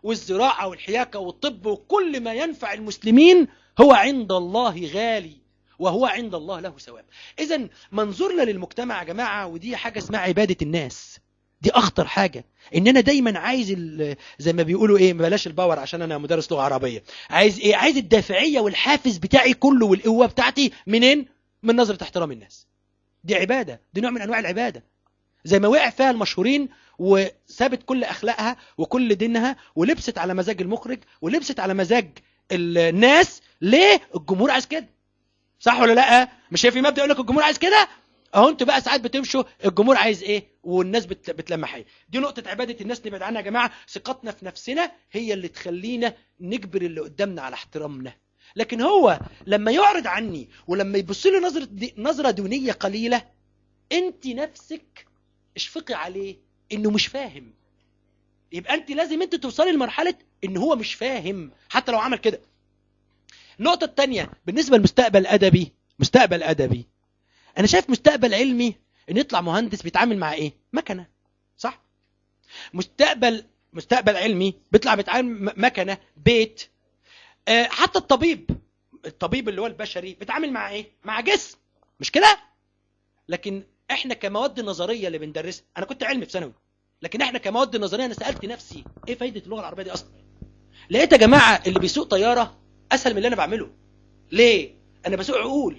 والزراعة والحياكة والطب وكل ما ينفع المسلمين هو عند الله غالي وهو عند الله له ثواب. إذا منظورنا للمجتمع يا جماعة ودي حاجة اسمها عبادة الناس. دي أخطر حاجة. إن أنا دايما عايز زي ما بيقولوا إيه بلاش الباور عشان أنا مدرس لغة عربية. عايز إيه؟ عايز الدافعية والحافز بتاعي كله والقوة بتاعتي منين؟ من نظرة احترام الناس. دي عبادة دي نوع من أنواع العبادة. زي ما وقع فيها المشهورين وسابت كل أخلاقها وكل دينها ولبست على مزاج المخرج ولبست على مزاج الناس ليه الجمهور عايز كده؟ صح ولا لأ؟ مش هي في مبدأ يقول لك الجمهور عايز كده؟ أهو أنتوا بقى ساعات بتمشوا الجمهور عايز إيه؟ والناس بت... بتلمح إيه؟ دي نقطة عبادة الناس نبعد عنها يا جماعة. ثقتنا في نفسنا هي اللي تخلينا نجبر اللي قدامنا على احترامنا. لكن هو لما يعرض عني ولما يبص لي نظرة دي... نظرة دونية قليلة أنت نفسك اشفقي عليه إنه مش فاهم. يبقى أنت لازم أنت توصلي لمرحلة إن هو مش فاهم حتى لو عمل كده. النقطة الثانية بالنسبة للمستقبل الادبي مستقبل أدبي. أنا شايف مستقبل علمي إن يطلع مهندس بيتعامل مع إيه؟ مكنة صح؟ مستقبل مستقبل علمي بيطلع بيتعامل م- مكنة بيت حتى الطبيب الطبيب اللي هو البشري بيتعامل مع إيه؟ مع جسم مش كده؟ لكن إحنا كمواد نظرية اللي بندرسها أنا كنت علمي في ثانوي لكن إحنا كمواد نظرية أنا سألت نفسي إيه فايدة اللغة العربية دي أصلا؟ لقيت يا جماعة اللي بيسوق طيارة أسهل من اللي أنا بعمله. ليه؟ أنا بسوق عقول.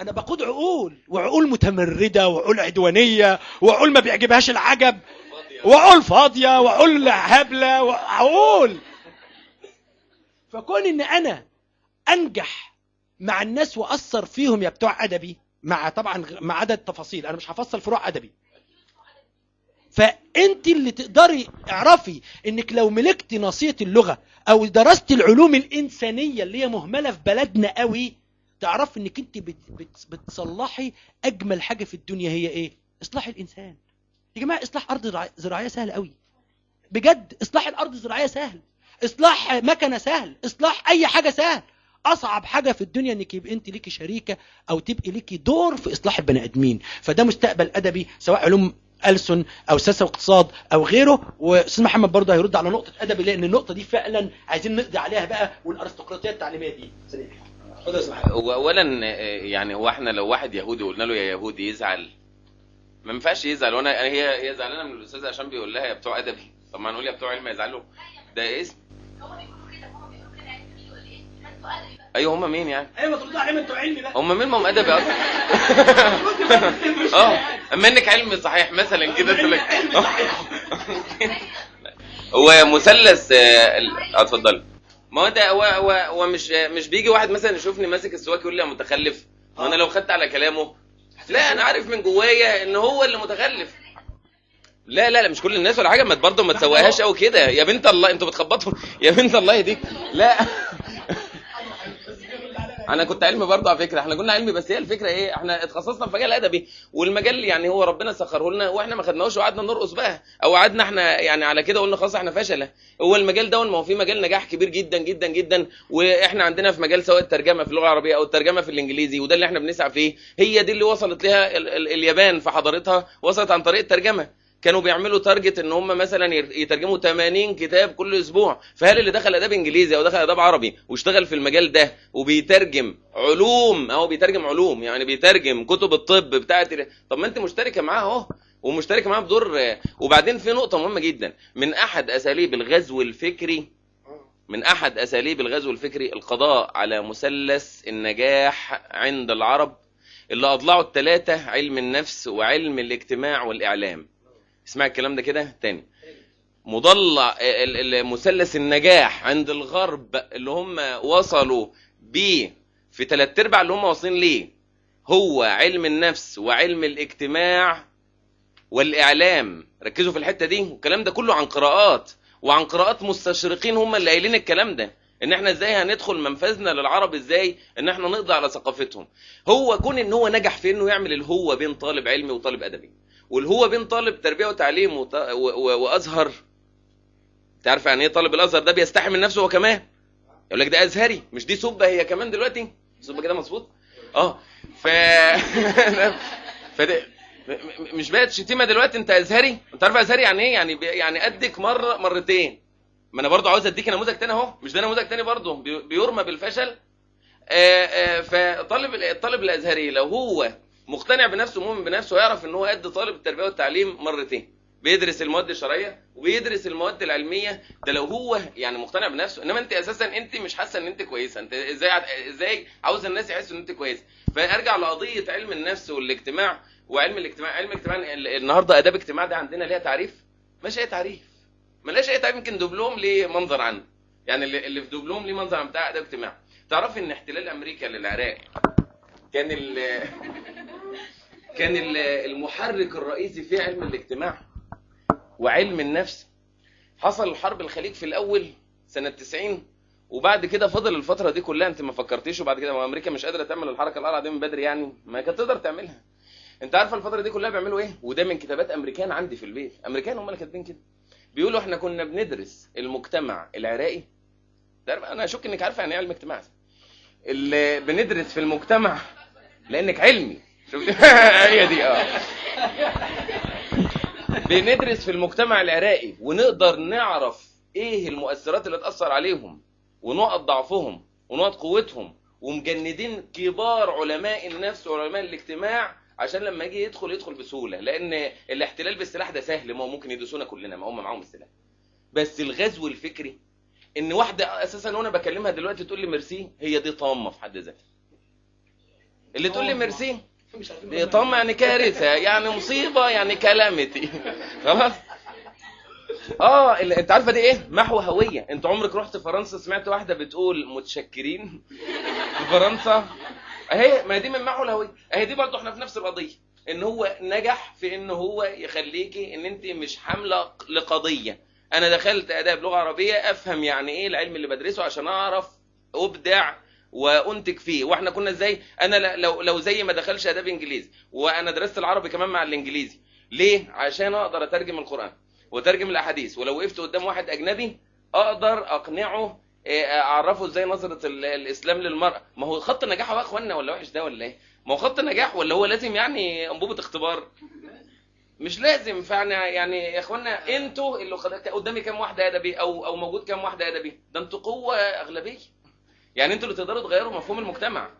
أنا بقود عقول وعقول متمردة وعقول عدوانية وعقول ما بيعجبهاش العجب وعقول فاضية وعقول هبلة وعقول فكون إن أنا أنجح مع الناس وأثر فيهم يا بتوع أدبي مع طبعا مع عدد تفاصيل أنا مش هفصل فروع أدبي. فأنت اللي تقدري اعرفي إنك لو ملكتي ناصيه اللغة أو درست العلوم الإنسانية اللي هي مهملة في بلدنا قوي تعرفي إنك أنت بت بت بتصلحي أجمل حاجة في الدنيا هي إيه؟ إصلاح الإنسان. يا جماعة إصلاح أرض زراع- زراعية سهل قوي. بجد إصلاح الأرض الزراعية سهل. اصلاح مكنة سهل اصلاح أي حاجة سهل. أصعب حاجة في الدنيا إنك يبقى أنت ليكي شريكة أو تبقي ليكي دور في إصلاح البني آدمين. فده مستقبل أدبي سواء علوم ألسن أو سياسة واقتصاد أو غيره. وأستاذ محمد برضه هيرد على نقطة أدبي لأن النقطة دي فعلا عايزين نقضي عليها بقى والأرستقراطية التعليمية دي. سريع. اولا يعني هو إحنا لو واحد يهودي قلنا له يا يهودي يزعل ما ينفعش يزعل. وأنا هي هي زعلانة من الاستاذ عشان بيقول لها يا بتوع أدبي. طب ما نقول يا بتوع علم يزعلوا. ده اسم أيوه هم مين يعني؟ أيوة ترد عليهم أنتوا علمي بقى هم مين؟ ما هم أدبي أصلا. آه اما انك علم صحيح مثلا كده تقول لك هو مثلث اتفضل. ما هو ده هو مش مش بيجي واحد مثلا يشوفني ماسك السواك يقول لي يا متخلف. وأنا لو خدت على كلامه لا أنا عارف من جوايا إن هو اللي متخلف. لا لا لا مش كل الناس ولا حاجة ما برضه ما تسويهاش قوي كده. يا بنت الله أنتوا بتخبطوا. يا بنت الله يهديك لا. أنا كنت علمي برضه على فكرة إحنا كنا علمي بس هي الفكرة إيه إحنا اتخصصنا في مجال ادبي والمجال يعني هو ربنا سخره لنا وإحنا ما خدناهوش وقعدنا نرقص بقى أو قعدنا إحنا يعني على كده قلنا خلاص إحنا فشلة. هو المجال ده ما هو في مجال نجاح كبير جدا جدا جدا وإحنا عندنا في مجال سواء الترجمة في اللغة العربية أو الترجمة في الإنجليزي وده اللي إحنا بنسعى فيه هي دي اللي وصلت لها ال- ال- اليابان في حضارتها وصلت عن طريق الترجمة. كانوا بيعملوا تارجت إن هم مثلا يترجموا 80 كتاب كل أسبوع. فهل اللي دخل أداب إنجليزي أو دخل أداب عربي واشتغل في المجال ده وبيترجم علوم اهو بيترجم علوم يعني بيترجم كتب الطب بتاعت طب ما أنت مشتركة معاه أهو ومشتركة معاه بدور وبعدين في نقطة مهمة جدا. من أحد أساليب الغزو الفكري من أحد أساليب الغزو الفكري القضاء على مثلث النجاح عند العرب اللي اضلعوا الثلاثه علم النفس وعلم الاجتماع والإعلام. اسمع الكلام ده كده تاني. مضلع مثلث النجاح عند الغرب اللي هم وصلوا بيه في ثلاث أرباع اللي هم واصلين ليه. هو علم النفس وعلم الاجتماع والإعلام. ركزوا في الحتة دي. والكلام ده كله عن قراءات. وعن قراءات مستشرقين هم اللي قايلين الكلام ده. إن إحنا إزاي هندخل منفذنا للعرب إزاي إن إحنا نقضي على ثقافتهم. هو كون إن هو نجح في إنه يعمل الهو بين طالب علمي وطالب أدبي. والهو بين طالب تربية وتعليم. وأزهر. تعرف يعني إيه طالب الأزهر ده بيستحي من نفسه هو كمان؟ يقول لك ده أزهري مش دي سبة هي كمان دلوقتي. سبة كده مظبوط؟ آه. ف م- مش بقت شتيمة دلوقتي أنت أزهري؟ أنت عارف أزهري يعني إيه؟ يعني يعني قدك مرة مرتين. ما أنا برضو عاوز أديك نموذج تاني أهو. مش ده نموذج تاني برضو بي- بيرمى بالفشل. آه، آه، فطالب الطالب الأزهري لو هو مقتنع بنفسه ومؤمن بنفسه يعرف إن هو قد طالب التربية والتعليم مرتين. بيدرس المواد الشرعية وبيدرس المواد العلمية. ده لو هو يعني مقتنع بنفسه إنما أنت أساسا أنت مش حاسة إن أنت كويسة. أنت إزاي إزاي عاوز الناس يحسوا إن أنت كويسة؟ فأرجع لقضية علم النفس والاجتماع. وعلم الاجتماع علم الاجتماع ال- النهارده آداب اجتماع ده عندنا ليها تعريف؟ مش أي تعريف. ملاش أي تعريف. يمكن دبلوم ليه منظر عنه. يعني اللي في دبلوم ليه منظر عن بتاع آداب اجتماع تعرفي إن احتلال أمريكا للعراق كان ال كان ال- المحرك الرئيسي في علم الاجتماع وعلم النفس. حصل الحرب الخليج في الأول سنة 90 وبعد كده فضل الفترة دي كلها أنت ما فكرتيش وبعد كده أمريكا مش قادرة تعمل الحركة القلعه دي من بدري يعني ما كانت تقدر تعملها. أنت عارفة الفترة دي كلها بيعملوا إيه؟ وده من كتابات أمريكان عندي في البيت. أمريكان هم اللي كاتبين كده. بيقولوا إحنا كنا بندرس المجتمع العراقي. أنا اشك إنك عارفة يعني إيه علم اجتماع. بندرس في المجتمع لأنك علمي. شفت؟ هي دي آه. بندرس في المجتمع العراقي ونقدر نعرف إيه المؤثرات اللي تأثر عليهم ونقط ضعفهم ونقط قوتهم ومجندين كبار علماء النفس وعلماء الاجتماع عشان لما يجي يدخل يدخل بسهولة. لأن الاحتلال بالسلاح ده سهل ما هو ممكن يدوسونا كلنا ما هم معاهم السلاح. بس الغزو الفكري إن واحدة أساسا وأنا بكلمها دلوقتي تقول لي ميرسي هي دي طامة في حد ذاتها. اللي تقول لي ميرسي. دي طامه يعني كارثة يعني مصيبة يعني كلامتي. خلاص؟ آه اللي أنت عارفة دي إيه؟ محو هوية. أنت عمرك رحت فرنسا سمعت واحدة بتقول متشكرين؟ في فرنسا؟ أهي ما دي من محو الهوية. أهي دي برضه إحنا في نفس القضية. إن هو نجح في إن هو يخليكي إن أنت مش حاملة لقضية. أنا دخلت آداب لغة عربية أفهم يعني إيه العلم اللي بدرسه عشان أعرف أبدع وأنتج فيه. وإحنا كنا إزاي؟ أنا لو لو زي ما دخلش آداب إنجليزي وأنا درست العربي كمان مع الإنجليزي. ليه؟ عشان أقدر أترجم القرآن وأترجم الأحاديث. ولو وقفت قدام واحد أجنبي أقدر أقنعه إيه، أعرفه إزاي نظرة ال- الإسلام للمرأة. ما هو خط النجاح يا اخوانا ولا وحش ده ولا إيه؟ ما هو خط النجاح ولا هو لازم يعني أنبوبة اختبار؟ مش لازم. فأنا يعني يا إخوانا أنتوا اللي قدامي كام واحدة أدبي أو أو موجود كام واحدة أدبي؟ ده أنتوا قوة أغلبية. يعني أنتوا اللي تقدروا تغيروا مفهوم المجتمع.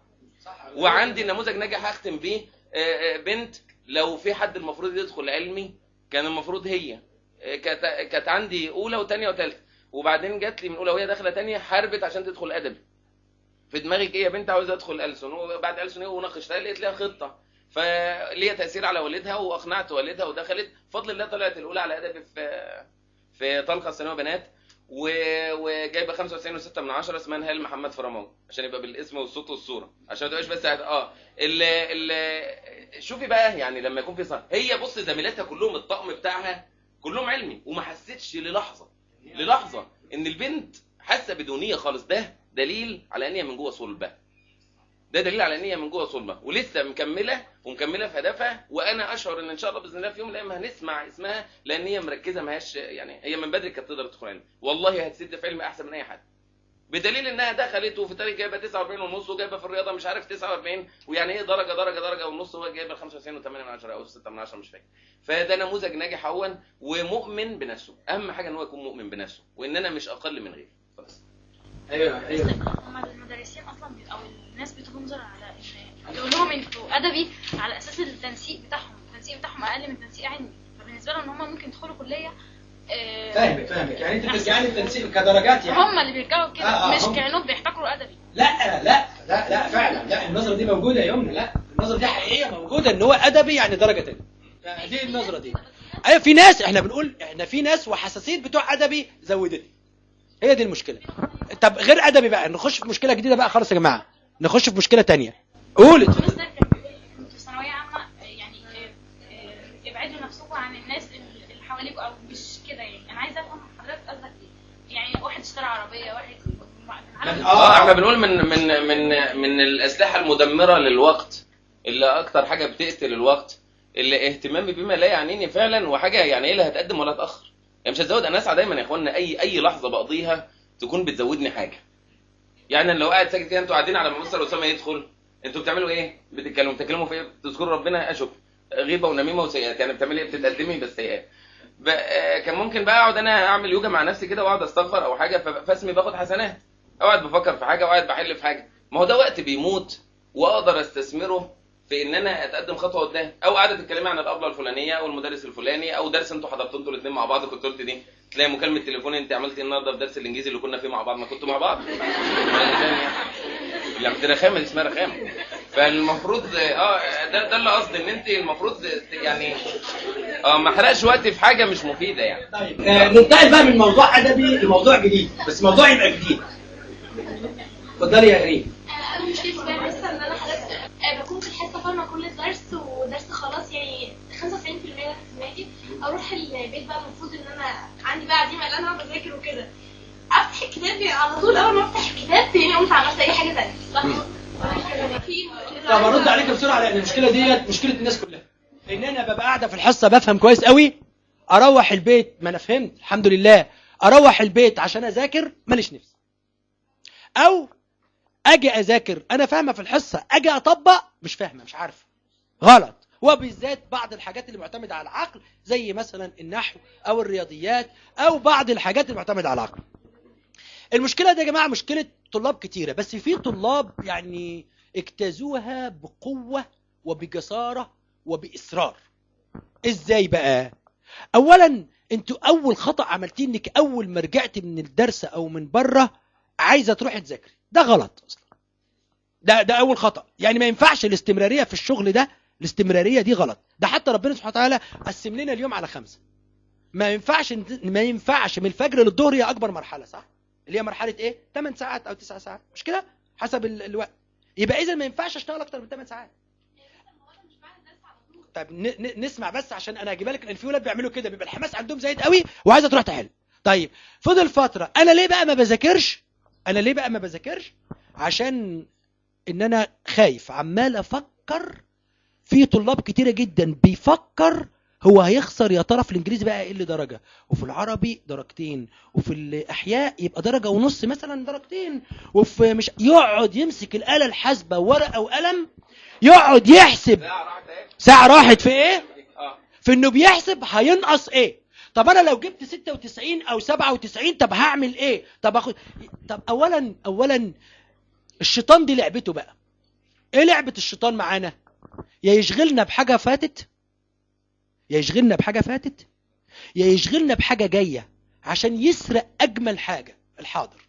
وعندي نموذج ناجح هختم بيه آه، آه، بنت لو في حد المفروض يدخل علمي كان المفروض هي. آه، كانت عندي أولى وثانيه وثالثه وبعدين جات لي من أولى وهي داخلة ثانية حاربت عشان تدخل أدبي. في دماغك إيه يا بنت عاوزة ادخل ألسن؟ وبعد ألسن إيه؟ وناقشتها لقيت لها خطة. فليها تأثير على والدها وأقنعت والدها ودخلت. بفضل الله طلعت الأولى على أدبي في في طلقة ثانويه بنات. وجايبة 95 و6 من 10 اسمها نهال محمد فرماوي عشان يبقى بالاسم والصوت والصورة عشان ما تبقاش بس آه. ال ال شوفي بقى يعني لما يكون في صح هي بص زميلاتها كلهم الطقم بتاعها كلهم علمي وما حسيتش للحظة للحظة إن البنت حاسة بدونية خالص. ده دليل على إن هي من جوه صلبة. ده دليل على إن هي من جوه صلبة. ولسه مكملة ومكملة في هدفها وأنا أشعر إن إن شاء الله بإذن الله في يوم من الأيام هنسمع اسمها لأن هي مركزة ما هياش يعني هي من بدري كانت تقدر تدخل علم والله هتسد في علم أحسن من أي حد. بدليل إنها دخلت وفي التاريخ جايبة 49 ونص وجايبة في الرياضة مش عارف 49 ويعني إيه درجة درجة درجة ونص هو جايبة 95 و8 من 10 أو 6 من 10 مش فاكر. فده نموذج ناجح اهون ومؤمن بنفسه. أهم حاجة إن هو يكون مؤمن بنفسه وإن أنا مش أقل من غيري. خلاص. أيوه أيوه. هما المدرسين أصلا أو الناس بتنظر على لهم أنتوا أدبي على أساس التنسيق بتاعهم. التنسيق بتاعهم أقل من تنسيق علمي. فبالنسبة لهم إن هم ممكن يدخلوا كلية آه، فاهمك فاهمك. يعني أنت بترجعي للتنسيق كدرجات يعني. هم اللي بيرجعوا كده. آه، آه، مش. كأنهم بيحتكروا أدبي. لا لا لا لا فعلا. لا النظرة دي موجودة يا يمنى. لا النظرة دي حقيقية موجودة إن هو أدبي يعني درجة يعني دي النظرة دي. أيوه في ناس إحنا بنقول إحنا في ناس وحساسية بتوع أدبي زودتني. هي دي المشكلة. طب غير أدبي بقى نخش في مشكلة جديدة بقى خلاص يا جماعة. نخش في مشكلة تانية. قول المستر كان بيقول أنتوا في ثانوية عامة آه، يعني آه، آه، ابعدوا نفسكم عن الناس اللي اللي حواليكم أو مش كده يعني. أنا عايزة أفهم حضرتك قصدك إيه. يعني واحد اشترى عربية واحد عالم- آه إحنا بنقول من من من من الأسلحة المدمرة للوقت اللي أكتر حاجة بتقتل الوقت اللي اهتمامي بما لا يعنيني فعلا وحاجة يعني إيه لا هتقدم ولا تأخر. يعني مش هتزود أنا أسعى دايما يا اخوانا أي أي لحظة بقضيها تكون بتزودني حاجة. يعني أنا لو قاعد ساكت كده أنتوا قاعدين على ما مستر اسامه يدخل. أنتوا بتعملوا إيه؟ بتتكلموا بتتكلموا في إيه؟ بتذكروا ربنا؟ أشوف. غيبة ونميمة وسيئات يعني بتعملي إيه؟ بتتقدمي بس سيئات ب- آه، كان ممكن بقى أقعد أنا أعمل يوجا مع نفسي كده وأقعد أستغفر أو حاجة فاسمي باخد حسنات. اقعد بفكر في حاجة واقعد بحل في حاجة. ما هو ده وقت بيموت وأقدر أستثمره في ان أنا اتقدم خطوة قدام أو قاعدة تتكلمي عن الابله الفلانية أو المدرس الفلاني أو درس أنتوا حضرتوا أنتوا الاثنين مع بعض كنت قلت دي تلاقي مكالمة تليفون انت عملتي إيه النهارده في درس الإنجليزي اللي كنا فيه مع بعض ما كنتوا مع بعض؟ يعني دي رخامه دي اسمها رخامه فالمفروض آه ده ده اللي قصدي إن انت المفروض يعني آه ما احرقش وقتي في حاجة مش مفيدة يعني. طيب آه، ننتقل بقى من موضوع أدبي لموضوع جديد بس موضوع يبقى جديد. اتفضلي يا ريم مشكلتي أروح البيت بقى المفروض إن أنا عندي بقى عزيمه ان أنا بذاكر وكده. أفتح الكتاب على طول أول ما أفتح الكتاب تلاقيني قمت عملت أي حاجة ثانية طب ارد عليك بسرعة لأن المشكلة ديت مشكلة الناس كلها. ان أنا ببقى قاعدة في الحصة بفهم كويس قوي أروح البيت ما أنا فهمت الحمد لله. أروح البيت عشان أذاكر ماليش نفس. أو أجي أذاكر أنا فاهمة في الحصة أجي أطبق مش فاهمة مش عارفة. غلط. وبالذات بعض الحاجات اللي معتمدة على العقل زي مثلا النحو أو الرياضيات أو بعض الحاجات اللي معتمدة على العقل. المشكلة دي يا جماعة مشكلة طلاب كتيرة بس في طلاب يعني اجتازوها بقوة وبجسارة وبإصرار. إزاي بقى؟ اولا أنتوا أول خطأ عملتيه إنك أول ما رجعت من الدرس أو من برة عايزة تروحي تذاكري. ده غلط أصلا. ده ده أول خطأ. يعني ما ينفعش الاستمرارية في الشغل ده الاستمرارية دي غلط. ده حتى ربنا سبحانه وتعالى قسم لنا اليوم على خمسة. ما ينفعش ما ينفعش من الفجر للظهر هي أكبر مرحلة صح؟ اللي هي مرحلة إيه؟ 8 ساعات أو 9 ساعات. مش كده؟ حسب ال- الوقت. يبقى اذا ما ينفعش أشتغل أكتر من 8 ساعات. طب نسمع بس عشان أنا هجيبها لك لأن في ولاد بيعملوا كده. بيبقى الحماس عندهم زايد قوي وعايزة تروح تحل. طيب فضل فترة. أنا ليه بقى ما بذاكرش؟ أنا ليه بقى ما بذاكرش؟ عشان إن أنا خايف. عمال أفكر في طلاب كتيرة جدا بيفكر هو هيخسر يا ترى في الإنجليزي بقى يقل درجة وفي العربي درجتين وفي الإحياء يبقى درجة ونص مثلا درجتين وفي مش يقعد يمسك الآلة الحاسبة ورقة وقلم يقعد يحسب. ساعة راحت في إيه؟ في إنه بيحسب هينقص إيه؟ طب أنا لو جبت 96 أو 97 طب هعمل إيه؟ طب اخد طب اولا اولا الشيطان دي لعبته بقى. إيه لعبة الشيطان معانا؟ يا يشغلنا بحاجة فاتت؟ يا يشغلنا بحاجة فاتت؟ يا يشغلنا بحاجة جاية عشان يسرق أجمل حاجة الحاضر.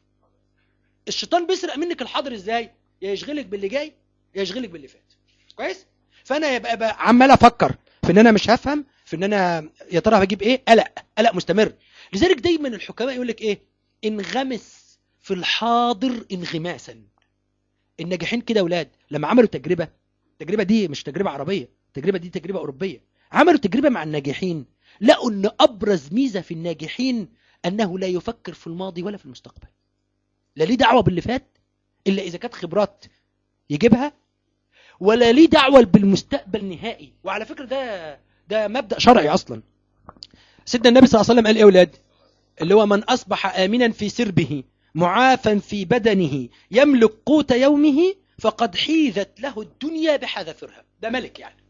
الشيطان بيسرق منك الحاضر إزاي؟ يا يشغلك باللي جاي يا يشغلك باللي فات. كويس؟ فأنا يبقى بقى عمال أفكر في إن أنا مش هفهم في إن أنا يا ترى هجيب إيه؟ قلق قلق مستمر. لذلك دايما الحكماء يقول لك إيه؟ انغمس في الحاضر انغماسا. الناجحين كده أولاد لما عملوا تجربة التجربة دي مش تجربة عربية التجربة دي تجربة أوروبية. عملوا تجربة مع الناجحين. لقوا إن أبرز ميزة في الناجحين أنه لا يفكر في الماضي ولا في المستقبل. لا ليه دعوة باللي فات إلا إذا كانت خبرات يجيبها ولا ليه دعوة بالمستقبل نهائي. وعلى فكرة ده ده مبدأ شرعي أصلا. سيدنا النبي صلى الله عليه وسلم قال إيه يا أولاد؟ اللي هو من أصبح امنا في سربه معافا في بدنه يملك قوت يومه فقد حيزت له الدنيا بحذافيرها ده ملك يعني.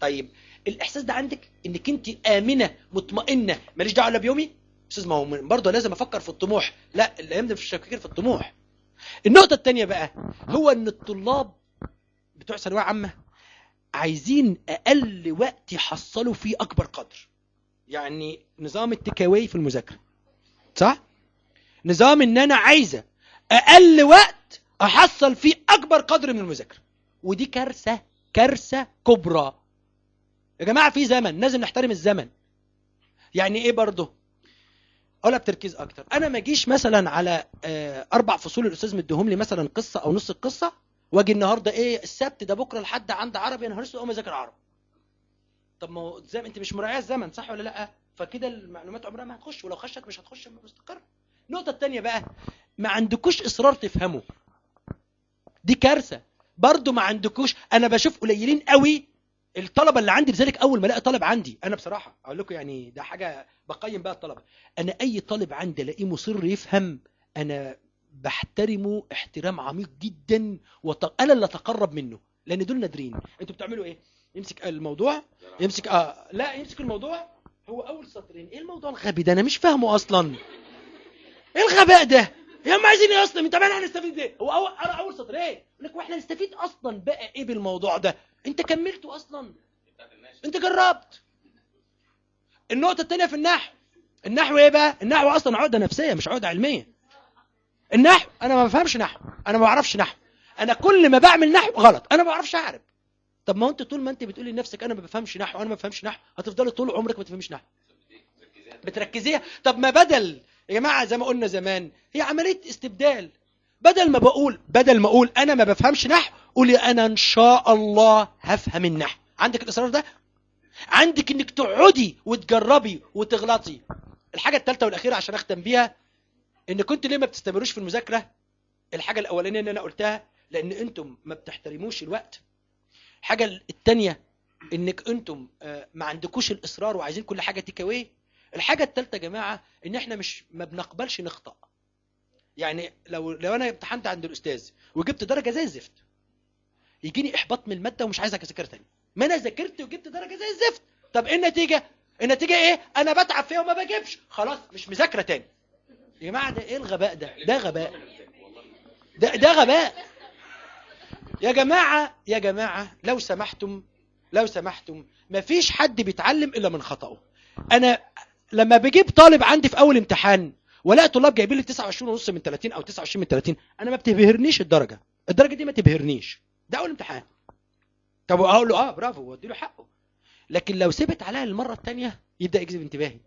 طيب الإحساس ده عندك إنك أنت آمنة مطمئنة ماليش دعوة الا بيومي؟ أستاذ ما هو برضه لازم أفكر في الطموح. لا الأيام دي مش التفكير في الطموح. النقطة الثانية بقى هو إن الطلاب بتوع ثانوية عامة عايزين أقل وقت يحصلوا فيه أكبر قدر. يعني نظام التكاوي في المذاكرة صح؟ نظام إن أنا عايزة أقل وقت أحصل فيه أكبر قدر من المذاكرة. ودي كارثة كارثة كبرى. يا جماعة في زمن لازم نحترم الزمن. يعني إيه برضه؟ اقولها بتركيز أكتر. أنا ما أجيش مثلا على آه، أربع فصول الأستاذ مديهم لي مثلا قصة أو نص القصة وأجي النهارده إيه السبت ده بكرة لحد عند عربي أنا هرسل أقوم أذاكر عربي. طب ما هو زي أنت مش مراعية الزمن صح ولا لأ؟ فكده المعلومات عمرها ما هتخش ولو خشت مش هتخش مستقر النقطة الثانية بقى ما عندكوش إصرار تفهموا دي كارثة. برضو ما عندكوش أنا بشوف قليلين قوي الطلبة اللي عندي لذلك أول ما الاقي طالب عندي أنا بصراحة أقول لكم يعني ده حاجة بقيم بقى الطلبة. أنا أي طالب عندي ألاقيه مصر يفهم أنا بحترمه احترام عميق جدا وط... أنا اللي أتقرب منه لأن دول نادرين. أنتوا بتعملوا إيه؟ يمسك الموضوع يمسك آه لا يمسك الموضوع. هو أول سطرين. إيه الموضوع الغبي ده؟ أنا مش فاهمه أصلا. إيه الغباء ده؟ يا هم عايزين إيه أصلا انت مالنا هنستفيد إيه هو اول أنا أول سطر. إيه؟ يقول لك وإحنا نستفيد أصلا بقى إيه بالموضوع ده؟ أنت كملته أصلا. أنت جربت. النقطة الثانية في النحو. النحو إيه بقى؟ النحو أصلا عقدة نفسية مش عقدة علمية. النحو أنا ما بفهمش نحو. أنا ما بعرفش نحو. أنا كل ما بعمل نحو غلط. أنا ما بعرفش اعرب طب ما أنت طول ما أنت بتقولي لنفسك أنا ما بفهمش نحو أنا ما بفهمش نحو هتفضلي طول عمرك ما تفهميش نحو. بتركزيها؟ طب ما بدل يا جماعة زي ما قلنا زمان هي عملية استبدال. بدل ما بقول بدل ما أقول أنا ما بفهمش نحو قولي أنا إن شاء الله هفهم النحو. عندك الإصرار ده؟ عندك إنك تقعدي وتجربي وتغلطي. الحاجة الثالثه والأخيرة عشان أختم بيها إن كنت ليه ما بتستمروش في المذاكرة؟ الحاجة الأولانية اللي أنا قلتها لأن أنتم ما بتحترموش الوقت. الحاجة الثانية إنك أنتم آه، ما عندكوش الإصرار وعايزين كل حاجة تيك أواي الحاجة الثالثه يا جماعة إن إحنا مش ما بنقبلش نخطأ. يعني لو لو أنا امتحنت عند الأستاذ وجبت درجة زي الزفت يجيني إحباط من المادة ومش عايز أذاكر تاني. ما أنا ذاكرت وجبت درجة زي الزفت. طب إيه النتيجة؟ النتيجة إيه؟ أنا بتعب فيها وما بجيبش. خلاص مش مذاكرة تاني. يا جماعة ده إيه الغباء ده؟ ده غباء. ده ده غباء. يا جماعة يا جماعة لو سمحتم لو سمحتم مفيش حد بيتعلم إلا من خطأه. أنا لما بجيب طالب عندي في أول امتحان ولا طلاب جايبين لي 29 ونص من 30 أو 29 من 30 أنا ما بتبهرنيش الدرجة. الدرجة دي ما تبهرنيش. ده أول امتحان. طب أقول له آه برافو وادي له حقه. لكن لو سبت عليها المرة الثانية يبدأ يجذب انتباهي.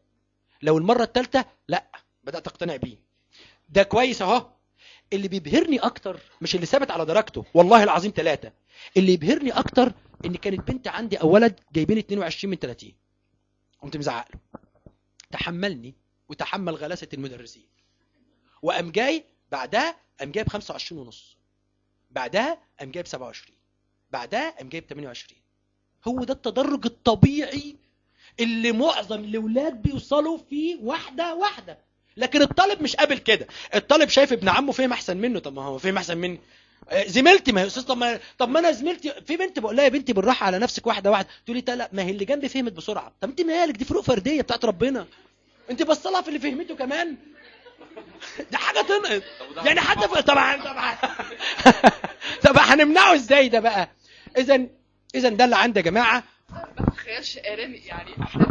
لو المرة الثالثه لا بدأت أقتنع بيه. ده كويس أهو. اللي بيبهرني أكتر مش اللي ثابت على درجته والله العظيم ثلاثة اللي يبهرني أكتر إن كانت بنت عندي أو ولد جايبين 22 من 30 قمت مزعق له. تحملني وتحمل غلاسة المدرسين. وقام جاي بعدها قام جايب 25 ونص. بعدها قام جايب 27 بعدها قام جايب 28 هو ده التدرج الطبيعي اللي معظم الأولاد بيوصلوا فيه واحدة واحدة. لكن الطالب مش قابل كده. الطالب شايف ابن عمه فهم أحسن منه. طب ما هو فهم أحسن مني. زميلتي ما هي أستاذ طب ما طب ما أنا زميلتي في بنت بقول لها يا بنتي بالراحة على نفسك واحدة واحدة. تقول لي لا ما هي اللي جنبي فهمت بسرعة. طب أنت مالك؟ دي فروق فردية بتاعت ربنا. أنت بصلها في اللي فهمته كمان. ده حاجة تنقط يعني حتى في... طبعا طبعا. طب هنمنعه إزاي ده بقى؟ اذا اذا ده اللي عندي يا جماعة. ما تتخيلش آلامي يعني كده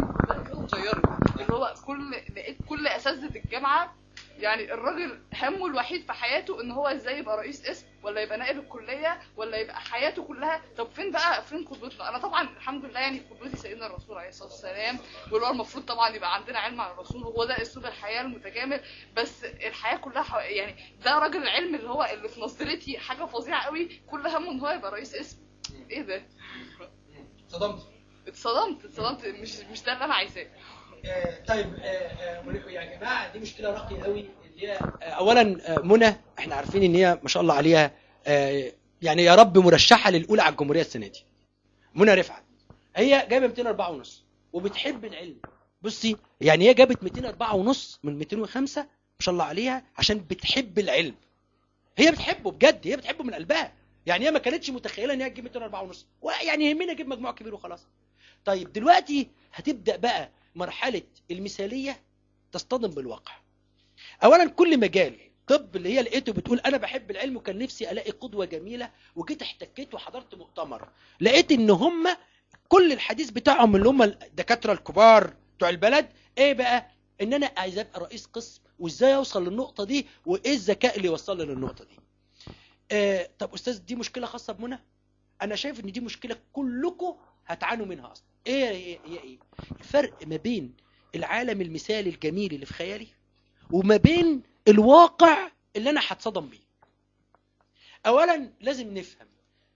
اتغيرت اللي هو كل لقيت كل أساتذة الجامعة يعني الراجل همه الوحيد في حياته إن هو إزاي يبقى رئيس قسم ولا يبقى نائب الكلية ولا يبقى حياته كلها. طب فين بقى فين قدوتنا؟ أنا طبعا الحمد لله يعني قدوتي سيدنا الرسول عليه الصلاة والسلام واللي هو المفروض طبعا يبقى عندنا علم عن الرسول وهو ده أسلوب الحياة المتكامل. بس الحياة كلها. يعني ده راجل العلم اللي هو اللي في نظرتي حاجة فظيعة قوي. كل همه إن هو يبقى رئيس قسم. إيه ده؟ صدمت اتصدمت اتصدمت. مش مش ده اللي أنا عايزاه. طيب آه، آه، يا جماعة دي مشكلة راقيه قوي اللي هي آه، اولا منى إحنا عارفين إن هي ما شاء الله عليها يعني يا رب مرشحة للأولى على الجمهورية السنة دي. منى رفعت. هي جايبة 204 ونص وبتحب العلم. بصي يعني هي جابت 204 ونص من 205 ما شاء الله عليها عشان بتحب العلم. هي بتحبه بجد هي بتحبه من قلبها. يعني هي ما كانتش متخيلة إن هي تجيب 204 ونص. يعني يهمنا أجيب مجموع كبير وخلاص. طيب دلوقتي هتبدأ بقى مرحلة المثالية تصطدم بالواقع. اولا كل مجال طب اللي هي لقيته بتقول أنا بحب العلم وكان نفسي ألاقي قدوة جميلة وجيت احتكيت وحضرت مؤتمر. لقيت إن هم كل الحديث بتاعهم اللي هم الدكاترة الكبار بتوع البلد إيه بقى؟ إن أنا عايز أبقى رئيس قسم وإزاي أوصل للنقطة دي وإيه الذكاء اللي يوصلني للنقطة دي؟ آه طب أستاذ دي مشكلة خاصة بمنى؟ أنا شايف إن دي مشكلة كلكم هتعانوا منها أصلا. إيه هي إيه, إيه؟ الفرق ما بين العالم المثالي الجميل اللي في خيالي وما بين الواقع اللي أنا هتصدم بيه. اولا لازم نفهم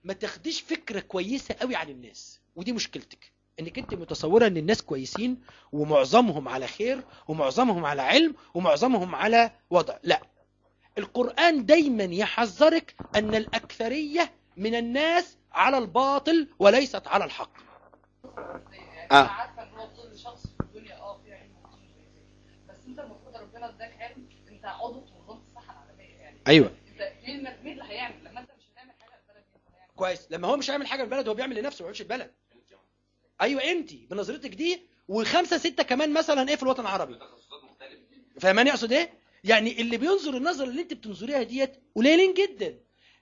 ما تاخديش فكرة كويسة قوي عن الناس. ودي مشكلتك إنك أنت متصورة إن الناس كويسين ومعظمهم على خير ومعظمهم على علم ومعظمهم على وضع. لا. القرآن دايما يحذرك أن الأكثرية من الناس على الباطل وليست على الحق. أنا عارفة إن هو كل شخص في الدنيا آه في علم بس أنت المفروض ربنا إداك علم أنت عضو في منظمه الصحة العالمية يعني. أيوه. أنت مين مين اللي هيعمل؟ لما أنت مش هتعمل حاجة اللي هيعمل كويس. لما هو مش هيعمل حاجة البلد هو بيعمل لنفسه ما بيعملش البلد أيوه أنت بنظرتك دي وخمسة ستة كمان مثلا إيه في الوطن العربي؟ فاهماني أقصد إيه؟ يعني اللي بينظر النظرة اللي أنت بتنظريها ديت قليلين جدا.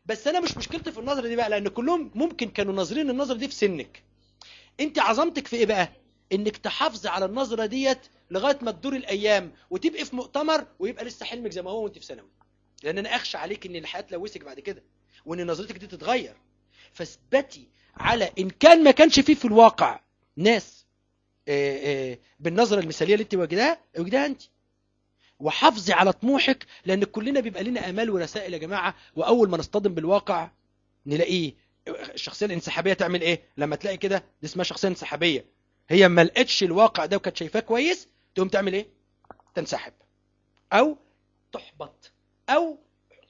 بس أنا مش مشكلتي في النظرة دي بقى لأن كلهم ممكن كانوا ناظرين النظرة دي في سنك. انت عظمتك في إيه بقى؟ انك تحافظي على النظرة ديت لغاية ما تدور الأيام وتبقي في مؤتمر ويبقى لسه حلمك زي ما هو وانت في ثانوي. لأن أنا أخشى عليك إن الحياة تلوثك بعد كده وإن نظرتك دي تتغير. فاثبتي على إن كان ما كانش فيه في الواقع ناس آه، آه، بالنظرة المثالية اللي انت واجداها واجداها انت. وحافظي على طموحك لأن كلنا بيبقى لنا آمال ورسائل يا جماعة وأول ما نصطدم بالواقع نلاقيه الشخصيه الانسحابية تعمل إيه؟ لما تلاقي كده دي اسمها شخصية انسحابية. هي ما لقتش الواقع ده وكانت شايفاه كويس تقوم تعمل إيه؟ تنسحب. أو تحبط. أو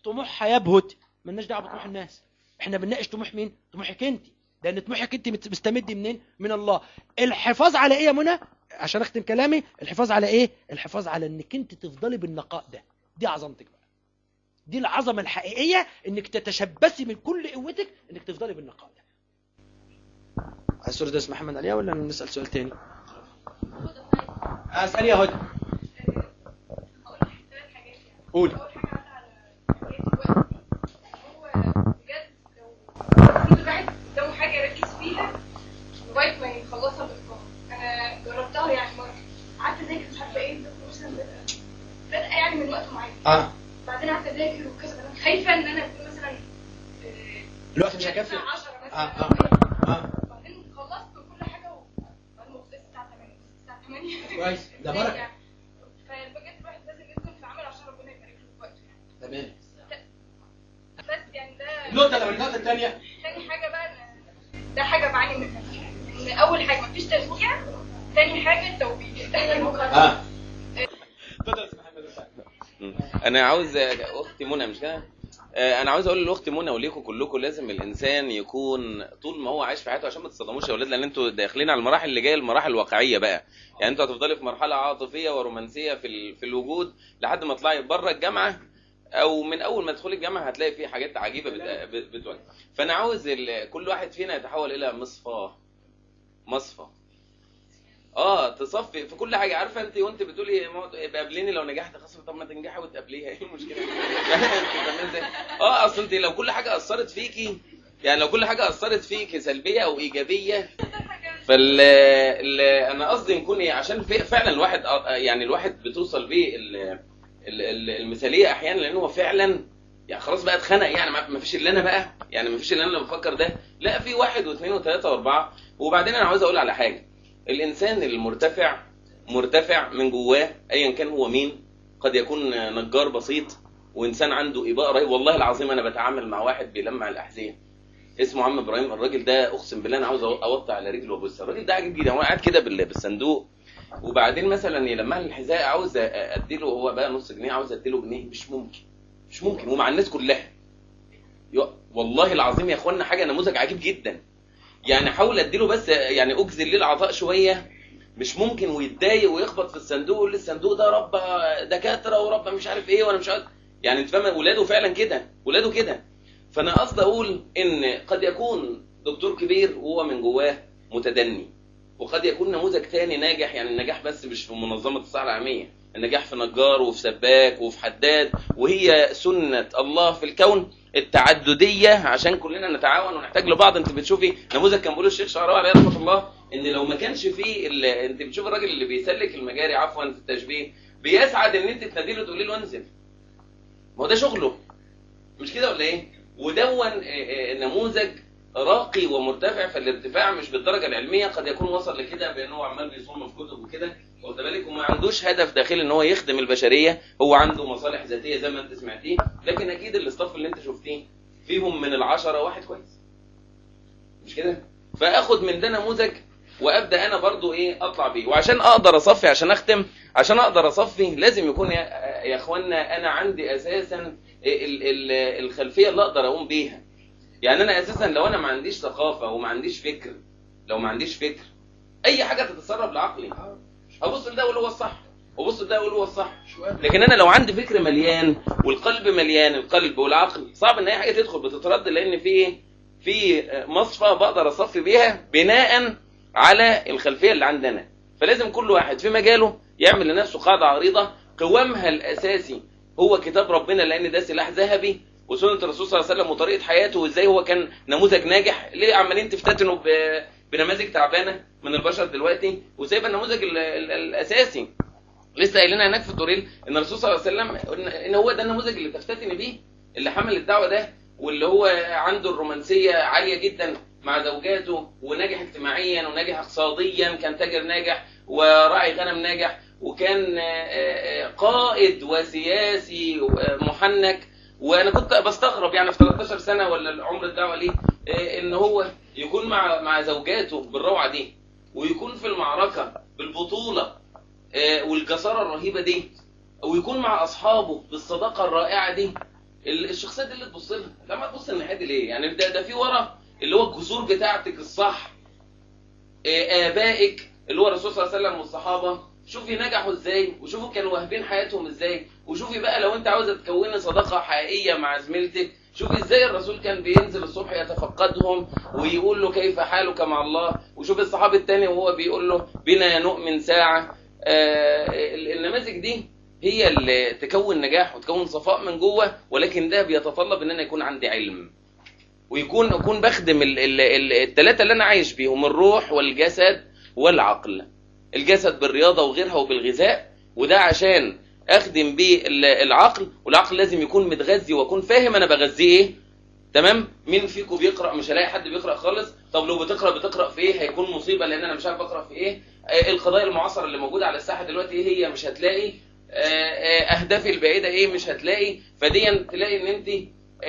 طموحها يبهت. ملناش دعوة بطموح الناس. إحنا بنناقش طموح مين؟ طموحك أنت. لأن طموحك أنت مستمد منين؟ من الله. الحفاظ على إيه يا منى؟ عشان أختم كلامي الحفاظ على إيه؟ الحفاظ على إنك أنت تفضلي بالنقاء ده. دي عظمتك. بقى دي العظمة الحقيقية إنك تتشبثي من كل قوتك إنك تفضلي بالنقاء. ده عايز سؤال ده اسمه محمد عليا ولا نسأل سؤال تاني؟ اسال يا هدى هقول لك ثلاث حاجات يعني قولي اول حاجة عدى على حياتي دلوقتي هو. بجد لو حاجة يركز فيها لغايه ما يخلصها أنا جربتها يعني مرة. قعدت مش إيه مثلا بادئه بادئه يعني من وقت معين. آه. قعدت اذاكر وكذا أنا خايفة إن أنا أكون مثلا آه، الوقت مش هيكفي. الساعة 10 مثلا. آه، آه. كده. آه. بعدين خلصت كل حاجة وبعدين وصلت الساعة 8 الساعة 8 كويس. ده بركة. فبجد الواحد لازم يدخل في العمل عشان ربنا يبارك له في وقته يعني. تمام. بس يعني ده النقطة لو النقطه الثانية تاني حاجة بقى ده حاجة بعاني منها. إن أول حاجة مفيش تشجيع. تاني حاجة التوبيخ. آه. اتفضل. يا أنا عاوز أختي منى مش كده؟ آه، أنا عاوز أقول لاختي منى وليكم كلكم لازم الإنسان يكون طول ما هو عايش في حياته عشان ما تتصدموش يا أولاد لأن أنتوا داخلين على المراحل اللي جاية المراحل الواقعية بقى. يعني أنتوا هتفضلي في مرحلة عاطفية ورومانسية في في الوجود لحد ما تطلعي بره الجامعة أو من أول ما تدخلي الجامعة هتلاقي في حاجات عجيبة بت- بت- بتواجه. فأنا عاوز كل واحد فينا يتحول إلى مصفاه مصفى. آه تصفي في كل حاجة. عارفة انت وانت بتقولي قابليني لو نجحت خلاص طب ما تنجحي وتقابليها. إيه المشكلة؟ آه اصل انت لو كل حاجة أثرت فيكي يعني لو كل حاجة أثرت فيكي سلبية أو إيجابية فال ال- أنا قصدي نكون إيه، عشان فعلا الواحد يعني الواحد بتوصل بيه ال- ال- ال- المثالية أحيانا لأن هو فعلا يعني خلاص بقى اتخنق. يعني ما فيش إلا أنا بقى. يعني ما فيش إلا أنا اللي بفكر ده. لا في واحد واثنين وثلاثة وأربعة. وبعدين أنا عاوز أقول على حاجة. الإنسان المرتفع مرتفع من جواه ايا كان هو مين قد يكون نجار بسيط وإنسان عنده إباء رهيب. والله العظيم أنا بتعامل مع واحد بيلمع الأحذية. اسمه عم إبراهيم. الراجل ده أقسم بالله أنا عاوز أوطي على رجله وأبص. الراجل ده عجيب جدا هو قاعد كده بال- بالصندوق. وبعدين مثلا يلمع لي الحذاء عاوز أديله هو بقى نص جنيه عاوز أديله جنيه. مش ممكن مش ممكن. ومع الناس كلها. والله العظيم يا إخوانا حاجة نموذج عجيب جدا. يعني حاول اديله بس يعني اجزل ليه العطاء شوية. مش ممكن ويتضايق ويخبط في الصندوق ويقول الصندوق ده رب دكاترة ورب مش عارف إيه وأنا مش عارف. يعني انت فاهم ولاده فعلا كده. ولاده كده. فأنا قصدي أقول إن قد يكون دكتور كبير وهو من جواه متدني. وقد يكون نموذج تاني ناجح يعني النجاح بس مش في منظمة الصحة العالمية. النجاح في نجار وفي سباك وفي حداد. وهي سنة الله في الكون. التعددية عشان كلنا نتعاون ونحتاج لبعض. انت بتشوفي نموذج كان بيقوله الشيخ شعراوي عليه رحمة الله إن لو ما كانش فيه ال... انت بتشوف الراجل اللي بيسلك المجاري عفوا في التشبيه بيسعد إن انت تنادي له تقولي له انزل. ما هو ده شغله. مش كده ولا إيه؟ ودون آه، آه، نموذج راقي ومرتفع فالارتفاع مش بالدرجة العلمية قد يكون وصل لكده بان هو عمال بيصوم في كتب وكده. واخد بالك؟ وما عندوش هدف داخلي إن هو يخدم البشرية هو عنده مصالح ذاتية زي ما أنت سمعتيه لكن أكيد الاستاف اللي أنت شفتيه فيهم من العشرة واحد كويس. مش كده؟ فآخد من ده نموذج وأبدأ أنا برضو إيه أطلع بيه. وعشان أقدر أصفي عشان أختم عشان أقدر أصفي لازم يكون يا, يا اخوانا أنا عندي أساسا ال- ال- الخلفية اللي أقدر أقوم بيها. يعني أنا أساسا لو أنا ما عنديش ثقافة وما عنديش فكر لو ما عنديش فكر أي حاجة تتسرب لعقلي. أبص لده أقول هو الصح وأبص لده أقول هو الصح. لكن أنا لو عندي فكر مليان والقلب مليان القلب والعقل صعب إن أي حاجة تدخل بتترد لأن في في مصفى بقدر أصفي بيها بناء على الخلفية اللي عندنا. فلازم كل واحد في مجاله يعمل لنفسه قاعدة عريضة. قوامها الأساسي هو كتاب ربنا لأن ده سلاح ذهبي وسنة الرسول صلى الله عليه وسلم وطريقة حياته وإزاي هو كان نموذج ناجح ليه عمالين تفتتنوا ب- بنماذج تعبانة من البشر دلوقتي وسايبه النموذج ال- ال- الأساسي. لسه قايلين هناك في الطريق إن الرسول صلى الله عليه وسلم إن هو ده النموذج اللي تفتتن بيه اللي حمل الدعوة ده واللي هو عنده الرومانسية عالية جدا مع زوجاته وناجح اجتماعيا وناجح اقتصاديا كان تاجر ناجح وراعي غنم ناجح وكان آه، آه، قائد وسياسي محنك وأنا كنت بستغرب يعني في 13 سنة ولا عمر الدعوة ليه آه، إن هو يكون مع مع زوجاته بالروعة دي ويكون في المعركة بالبطولة آه، والجسارة الرهيبة دي ويكون مع أصحابه بالصداقة الرائعة دي. ال- الشخصيه دي اللي تبص لها لما تبص الناحيه دي ليه؟ يعني ده ده في ورا اللي هو الجذور بتاعتك الصح آه، آبائك اللي هو الرسول صلى الله عليه وسلم والصحابة. شوفي نجحوا إزاي وشوفوا كانوا واهبين حياتهم إزاي. وشوفي بقى لو أنت عاوزة تكوني صداقة حقيقية مع زميلتك شوفي إزاي الرسول كان بينزل الصبح يتفقدهم ويقول له كيف حالك مع الله. وشوف الصحابي التاني وهو بيقول له بنا نؤمن ساعة. آه، ال- النماذج دي هي اللي تكون نجاح وتكون صفاء من جوه ولكن ده بيتطلب إن أنا يكون عندي علم. ويكون أكون بخدم الثلاثه اللي أنا عايش بيهم الروح والجسد والعقل. الجسد بالرياضة وغيرها وبالغذاء وده عشان أخدم بيه ال- العقل والعقل لازم يكون متغذي وأكون فاهم أنا بغذيه إيه. تمام؟ مين فيكم بيقرأ؟ مش هلاقي حد بيقرأ خالص. طب لو بتقرأ بتقرأ في إيه؟ هيكون مصيبة لأن أنا مش عارف أقرأ في إيه. آه، القضايا المعاصره اللي موجودة على الساحة دلوقتي إيه؟ هي مش هتلاقي آه، آه، أهدافي البعيدة إيه؟ مش هتلاقي. فديا تلاقي إن أنت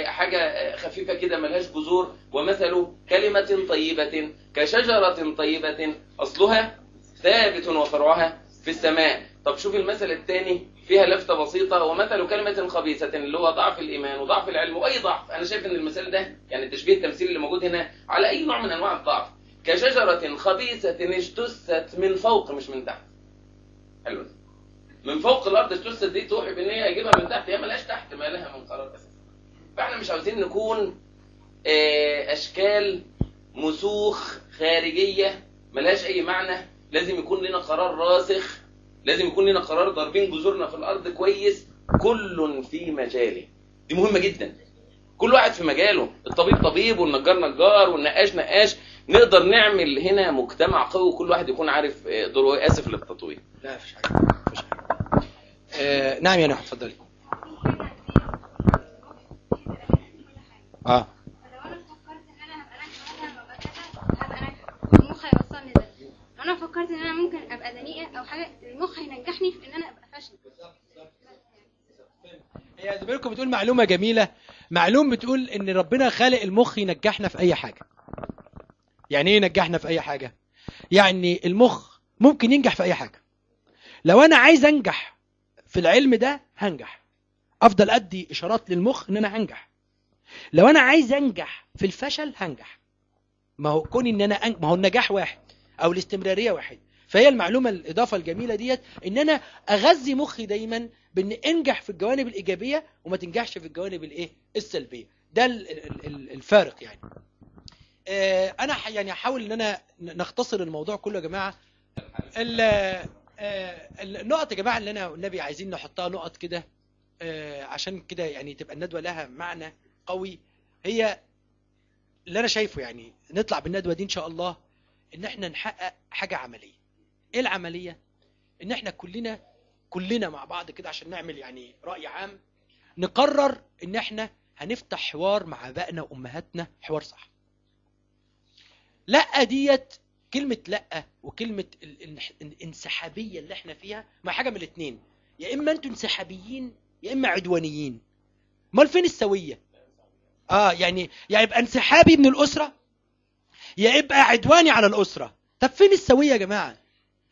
حاجة خفيفة كده ملهاش جذور. ومثل كلمة طيبة كشجرة طيبة أصلها ثابت وفرعها في السماء. طب شوف المثل الثاني فيها لفتة بسيطة ومثل كلمة خبيثة اللي هو ضعف الإيمان وضعف العلم وأي ضعف. أنا شايف إن المثال ده يعني التشبيه التمثيلي اللي موجود هنا على أي نوع من أنواع الضعف. كشجرة خبيثة اجتثت من فوق مش من تحت. حلو. من فوق الأرض اجتثت دي توحي بإن هي هيجيبها من تحت هي ملهاش تحت ما لها من قرار أساسا فإحنا مش عاوزين نكون آه، أشكال مسوخ خارجية ملهاش أي معنى. لازم يكون لنا قرار راسخ لازم يكون لنا قرار ضاربين جذورنا في الأرض كويس كل في مجاله. دي مهمة جدا. كل واحد في مجاله. الطبيب طبيب والنجار نجار والنقاش نقاش. نقدر نعمل هنا مجتمع قوي وكل واحد يكون عارف آه، دوره إيه. آسف للتطويل. لا مفيش حاجة. مفيش حاجة. آه نعم يا نحو اتفضلي. آه لو أنا فكرت ان أنا هبقى ناجحه مثلا وابقى كذا هبقى ناجحه المخ هيوصلني ده أنا فكرت إن أنا ممكن أبقى دنيئه أو حاجة المخ هينجحني في إن أنا أبقى فاشله هي زميلكم بتقول معلومة جميلة. معلوم بتقول إن ربنا خالق المخ ينجحنا في أي حاجة. يعني إيه ينجحنا في أي حاجة؟ يعني المخ ممكن ينجح في أي حاجة. لو أنا عايز أنجح في العلم ده هنجح. أفضل أدي إشارات للمخ إن أنا هنجح. لو أنا عايز أنجح في الفشل هنجح. ما هو كون إن أنا أنج... ما هو النجاح واحد. أو الاستمرارية واحد. فهي المعلومة الإضافة الجميلة ديت إن أنا أغذي مخي دايما بإن أنجح في الجوانب الإيجابية وما تنجحش في الجوانب الإيه؟ السلبية. ده ال- ال- ال- الفارق يعني. آه، أنا ح- يعني هحاول إن أنا ن- نختصر الموضوع كله يا جماعة. ال- آه، النقط يا جماعة اللي أنا والنبي عايزين نحطها نقط كده آه، عشان كده يعني تبقى الندوة لها معنى قوي. هي اللي أنا شايفه يعني نطلع بالندوة دي إن شاء الله. إن إحنا نحقق حاجة عملية. إيه العملية؟ إن إحنا كلنا كلنا مع بعض كده عشان نعمل يعني رأي عام نقرر إن إحنا هنفتح حوار مع ابائنا وأمهاتنا. حوار صح. لأ ديت كلمة لأ وكلمة ال- ال- الانسحابية اللي إحنا فيها ما حاجة من الاتنين. يا إما أنتوا انسحابيين يا إما عدوانيين. أمال فين السوية؟ آه يعني يا يبقى انسحابي من الأسرة؟ يا يبقى عدواني على الأسرة. طب فين السوية يا جماعة؟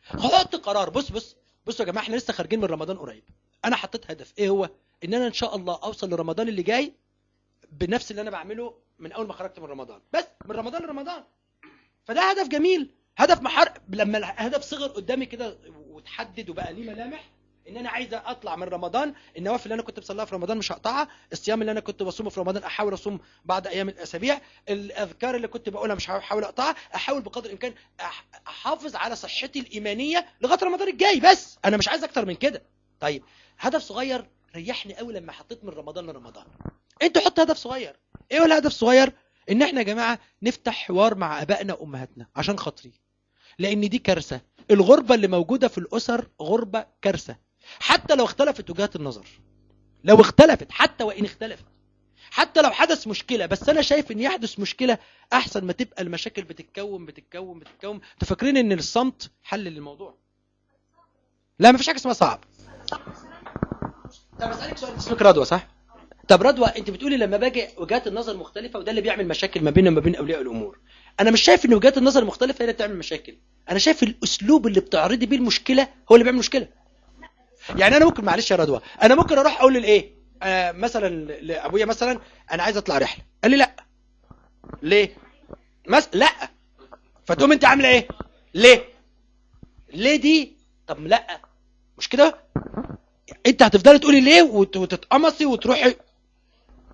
حط قرار. بص بص بصوا يا جماعة إحنا لسه خارجين من رمضان قريب. أنا حطيت هدف. إيه هو؟ إن أنا إن شاء الله أوصل لرمضان اللي جاي بنفس اللي أنا بعمله من أول ما خرجت من رمضان. بس من رمضان لرمضان. فده هدف جميل. هدف محر لما الهدف صغر قدامي كده وتحدد وبقى ليه ملامح إن أنا عايز أطلع من رمضان النوافل اللي أنا كنت بصليها في رمضان مش هقطعها الصيام اللي أنا كنت بصومه في رمضان أحاول أصوم بعد أيام الأسابيع الأذكار اللي كنت بقولها مش هحاول أقطعها أحاول بقدر الإمكان أحافظ على صحتي الإيمانية لغاية رمضان الجاي بس. أنا مش عايز أكتر من كده. طيب هدف صغير ريحني قوي لما حطيت من رمضان لرمضان. أنتوا حط هدف صغير. إيه هو الهدف الصغير؟ إن إحنا يا جماعة نفتح حوار مع آبائنا وأمهاتنا عشان خاطري. لأن دي كارثة. الغربة اللي موجودة في الأسر غربة كارثة. حتى لو اختلفت وجهات النظر. لو اختلفت حتى وإن اختلفت. حتى لو حدث مشكلة بس أنا شايف إن يحدث مشكلة أحسن ما تبقى المشاكل بتتكون بتتكون بتتكون. أنتوا فاكرين إن الصمت حل للموضوع؟ لا مفيش حاجة اسمها صعب. طب أسألك سؤال اسمك رضوى صح؟ طب رضوى أنت بتقولي لما باجي وجهات النظر مختلفة وده اللي بيعمل مشاكل ما بيننا وما بين أولياء الأمور. أنا مش شايف إن وجهات النظر المختلفه هي اللي بتعمل مشاكل. أنا شايف الأسلوب اللي بتعرضي بيه المشكلة هو اللي بيعمل مشكلة. يعني أنا ممكن معلش يا رضوى أنا ممكن أروح أقول للإيه؟ آه مثلا لأبويا مثلا أنا عايز أطلع رحلة. قال لي لا. ليه؟ مس لا. فتقوم أنت عاملة إيه؟ ليه؟ ليه دي؟ طب لا. مش كده؟ أنت هتفضلي تقولي ليه وت- وتتقمصي وتروحي؟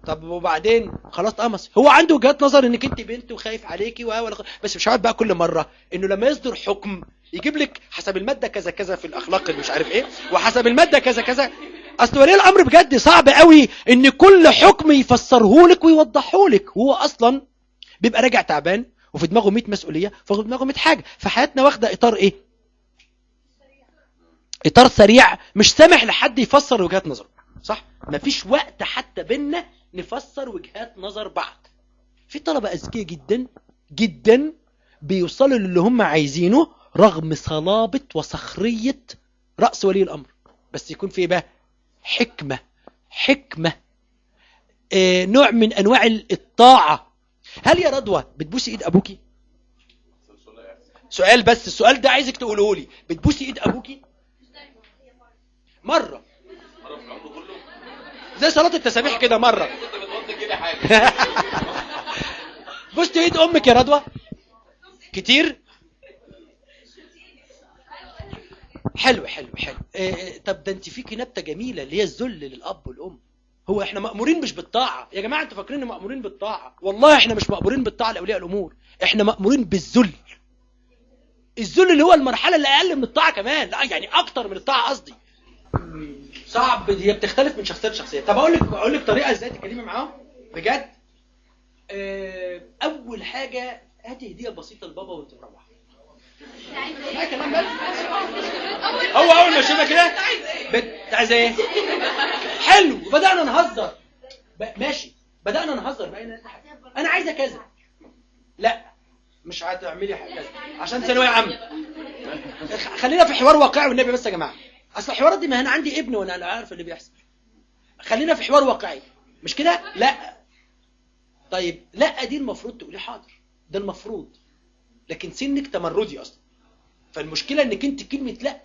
طب وبعدين؟ خلاص اتقمص. هو عنده وجهات نظر إنك أنت بنت وخايف عليكي و بس مش هيقعد بقى كل مرة. إنه لما يصدر حكم يجيب لك حسب المادة كذا كذا في الأخلاق اللي مش عارف إيه وحسب المادة كذا كذا. أصل ولي الأمر بجد صعب قوي إن كل حكم يفسره لك ويوضحه لك. هو أصلا بيبقى راجع تعبان وفي دماغه 100 مسؤولية وفي دماغه 100 حاجة. فحياتنا واخدة إطار إيه؟ إطار سريع مش سامح لحد يفسر وجهات نظره صح؟ مفيش وقت حتى بينا نفسر وجهات نظر بعض. في طلبة أذكياء جدا جدا بيوصلوا للي هم عايزينه رغم صلابة وصخرية رأس ولي الأمر. بس يكون في بقى حكمة حكمة آه نوع من أنواع الطاعة. هل يا رضوى بتبوسي إيد أبوكي؟ سؤال بس السؤال ده عايزك تقوله لي. بتبوسي إيد أبوكي؟ مرة. زي صلاة التسابيح كده مرة. بوست إيد أمك يا رضوى. كتير؟ حلو حلو حلو. إيه طب ده انت فيكي نبتة جميلة اللي هي الذل للأب والأم. هو إحنا مأمورين مش بالطاعة. يا جماعة أنتوا فاكرين مأمورين بالطاعة؟ والله إحنا مش مأمورين بالطاعة لأولياء الأمور. إحنا مأمورين بالذل. الذل اللي هو المرحلة اللي أقل من الطاعة كمان. لا يعني أكتر من الطاعة قصدي. صعب هي بتختلف من شخصية لشخصية. طب أقول لك أقول لك طريقة إزاي تتكلمي معاهم؟ بجد؟ آه، أول حاجة هاتي هدية بسيطة لبابا وانت مروحه هو أول ما شفنا كده بت عايز إيه؟ حلو بدأنا نهزر. ماشي بدأنا نهزر. بقينا أنا عايزه كذا لا مش هتعملي كذا عشان ثانوية عامة. خلينا في حوار واقعي والنبي بس يا جماعة. أصل الحوارات دي ما أنا عندي ابن وأنا عارف اللي بيحصل. خلينا في حوار واقعي. مش كده؟ لا. طيب لا دي المفروض تقولي حاضر. ده المفروض. لكن سنك تمردي أصلا. فالمشكلة إنك أنت كلمة لأ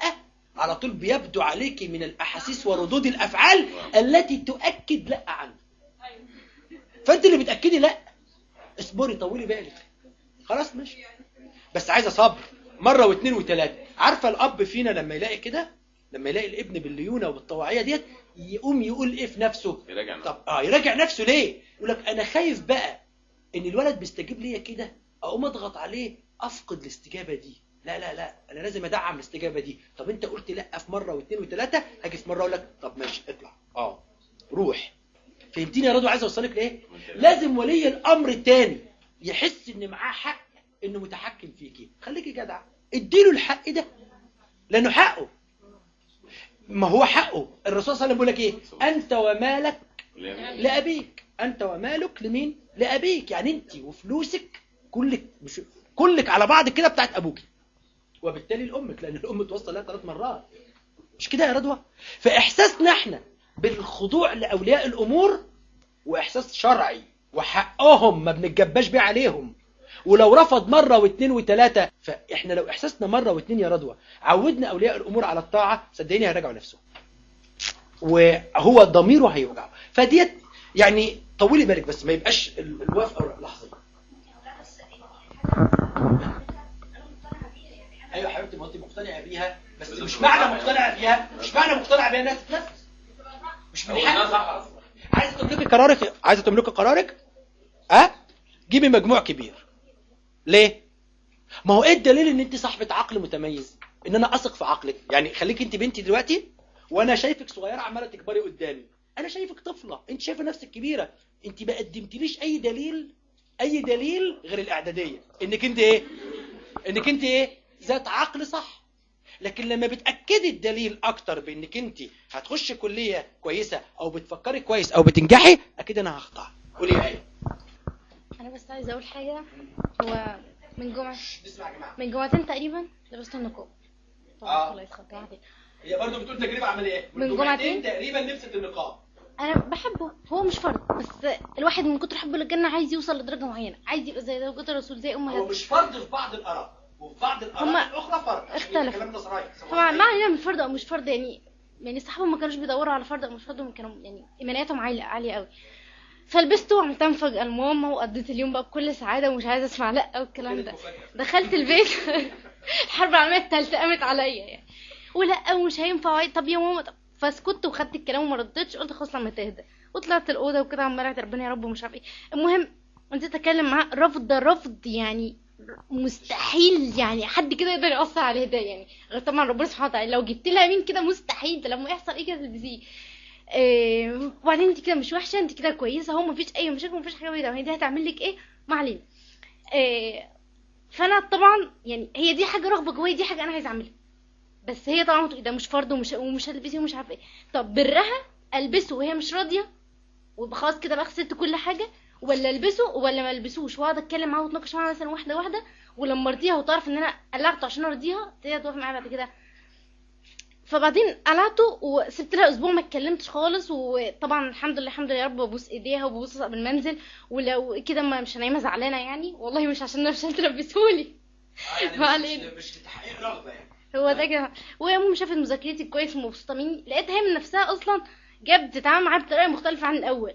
على طول بيبدو عليك من الأحاسيس وردود الأفعال التي تؤكد لأ عنه فأنت اللي بتأكدي لأ؟ اصبري طولي بالك خلاص ماشي. بس عايزة صبر. مرة واثنين وثلاثة. عارفة الأب فينا لما يلاقي كده؟ لما يلاقي الابن بالليونة وبالطواعية ديت يقوم يقول إيه في نفسه؟ يراجع نفسه. طب آه يراجع نفسه ليه؟ يقول لك أنا خايف بقى إن الولد بيستجيب ليا كده أقوم أضغط عليه أفقد الاستجابة دي. لا لا لا أنا لازم أدعم الاستجابة دي. طب أنت قلت لأ في مرة واثنين وثلاثة أجي في مرة أقول لك طب ماشي اطلع. آه. روح. فهمتني يا رضوى؟ عايز أوصلك لإيه؟ لازم ولي الأمر التاني يحس إن معاه حق إنه متحكم فيكي خليكي جدع. اديله الحق ده. لأنه حقه. ما هو حقه. الرسول صلى الله عليه وسلم بيقول لك إيه؟ أنت ومالك لأبيك. أنت ومالك لمين؟ لأبيك. يعني أنت وفلوسك كلك مش كلك على بعض كده بتاعت أبوك. وبالتالي لامك لأن الأم توصل لها ثلاث مرات. مش كده يا رضوى؟ فإحساسنا إحنا بالخضوع لأولياء الأمور وإحساس شرعي وحقهم ما بنتجباش بيه عليهم. ولو رفض مرة واثنين وثلاثة فإحنا لو إحساسنا مرة واثنين يا رضوى عودنا أولياء الأمور على الطاعة صدقيني هيراجعوا نفسهم. وهو ضميره هيوجعه. فديت يعني طولي بالك بس ما يبقاش ال- الوافقة لحظة. أيوه يا حبيبتي ما أنت مقتنعة بيها؟ بس مش معنى مقتنعة بيها مش معنى مقتنعة بيها الناس تنفذ مش من حقك. عايزة تملكي قرارك؟ عايزة تملكي قرارك؟ ها؟ أه؟ جيبي مجموع كبير. ليه؟ ما هو إيه الدليل إن أنت صاحبة عقل متميز؟ إن أنا أثق في عقلك. يعني خليك أنت بنتي دلوقتي وأنا شايفك صغيرة عمالة تكبري قدامي. أنا شايفك طفلة. أنت شايفة نفسك كبيرة. أنت ما قدمتليش أي دليل أي دليل غير الإعدادية. إنك أنت إيه؟ إنك أنت إيه؟ ذات عقل صح. لكن لما بتأكدي الدليل أكتر بإنك أنت هتخشي كلية كويسة أو بتفكري كويس أو بتنجحي أكيد أنا هخطأ. قولي يا إيه أنا بس عايزة أقول حاجة. هو من جمعه اسمع يا جماعة من جمعتين تقريبا لبست النقاب آه. الله جمعتين هي برضه بتقول تجربة عملية. من جمعتين؟ تقريبا لبست النقاب. أنا بحبه هو مش فرض بس الواحد من كتر حبه للجنة عايز يوصل لدرجة معينة عايز يبقى زي زوجة الرسول زي هو امهات مش فرض في بعض الأراء وفي بعض الأراء الأخرى فرض عشان اختلف. كلام نصراي طبعا ما علينا من فرض أو مش فرض يعني يعني الصحابة ما كانوش بيدوروا على فرض أو مش فرض هم كانوا يعني إيمانياتهم عاليه عالية قوي فلبسته وعملتها مفاجأة. لماما وقضيت اليوم بقى بكل سعادة ومش عايزة أسمع لأ والكلام ده. دخلت البيت. الحرب العالمية الثالثه قامت عليا يعني. ولا ومش هينفع طب يا ماما طب فسكت وخدت الكلام وما ردتش قلت خلاص لما تهدى. وطلعت الأوضة وكده عماله أدعي ربنا يا رب ومش عارف إيه. المهم انت تتكلم معاه. رفض رفض يعني مستحيل يعني حد كده يقدر يأثر عليه ده يعني. غير طبعا ربنا سبحانه وتعالى لو جبت لها مين كده مستحيل ده لما يحصل إيه كده تلبسيه إيه وبعدين أنت كده مش وحشة أنت كده كويسة هو مفيش أي مشاكل مفيش حاجة بيضايقها هي دي هتعمل لك إيه؟ ما علينا. إيه فأنا طبعا يعني هي دي حاجة رغبة جوايا دي حاجة أنا عايزه أعملها. بس هي طبعا ده مش فرض ومش ومش هتلبسيه ومش عارفة إيه. طب برها ألبسه وهي مش راضية؟ ويبقى خلاص كده بقى خسرت كل حاجة؟ ولا ألبسه ولا ما ألبسوش؟ وأقعد أتكلم معاها وأتناقش معاها مثلا واحدة واحدة ولما أرضيها وتعرف إن أنا قلعته عشان أرضيها تبتدي توافق معايا بعد كده. فبعدين قلعته وسبت لها أسبوع ما اتكلمتش خالص وطبعا الحمد لله الحمد لله يا رب ببوس إيديها وببوس قبل المنزل ولو كده ما مش نايمه زعلانة يعني. والله مش عشان أنا مش تلبسهولي ما علينا. مش لتحقيق رغبة يعني. هو ده كده. وهي ماما شافت مذاكرتي كويس ومبسوطة مني لقيتها هي من نفسها أصلا جت بتتعامل معايا بطريقة مختلفة عن الأول.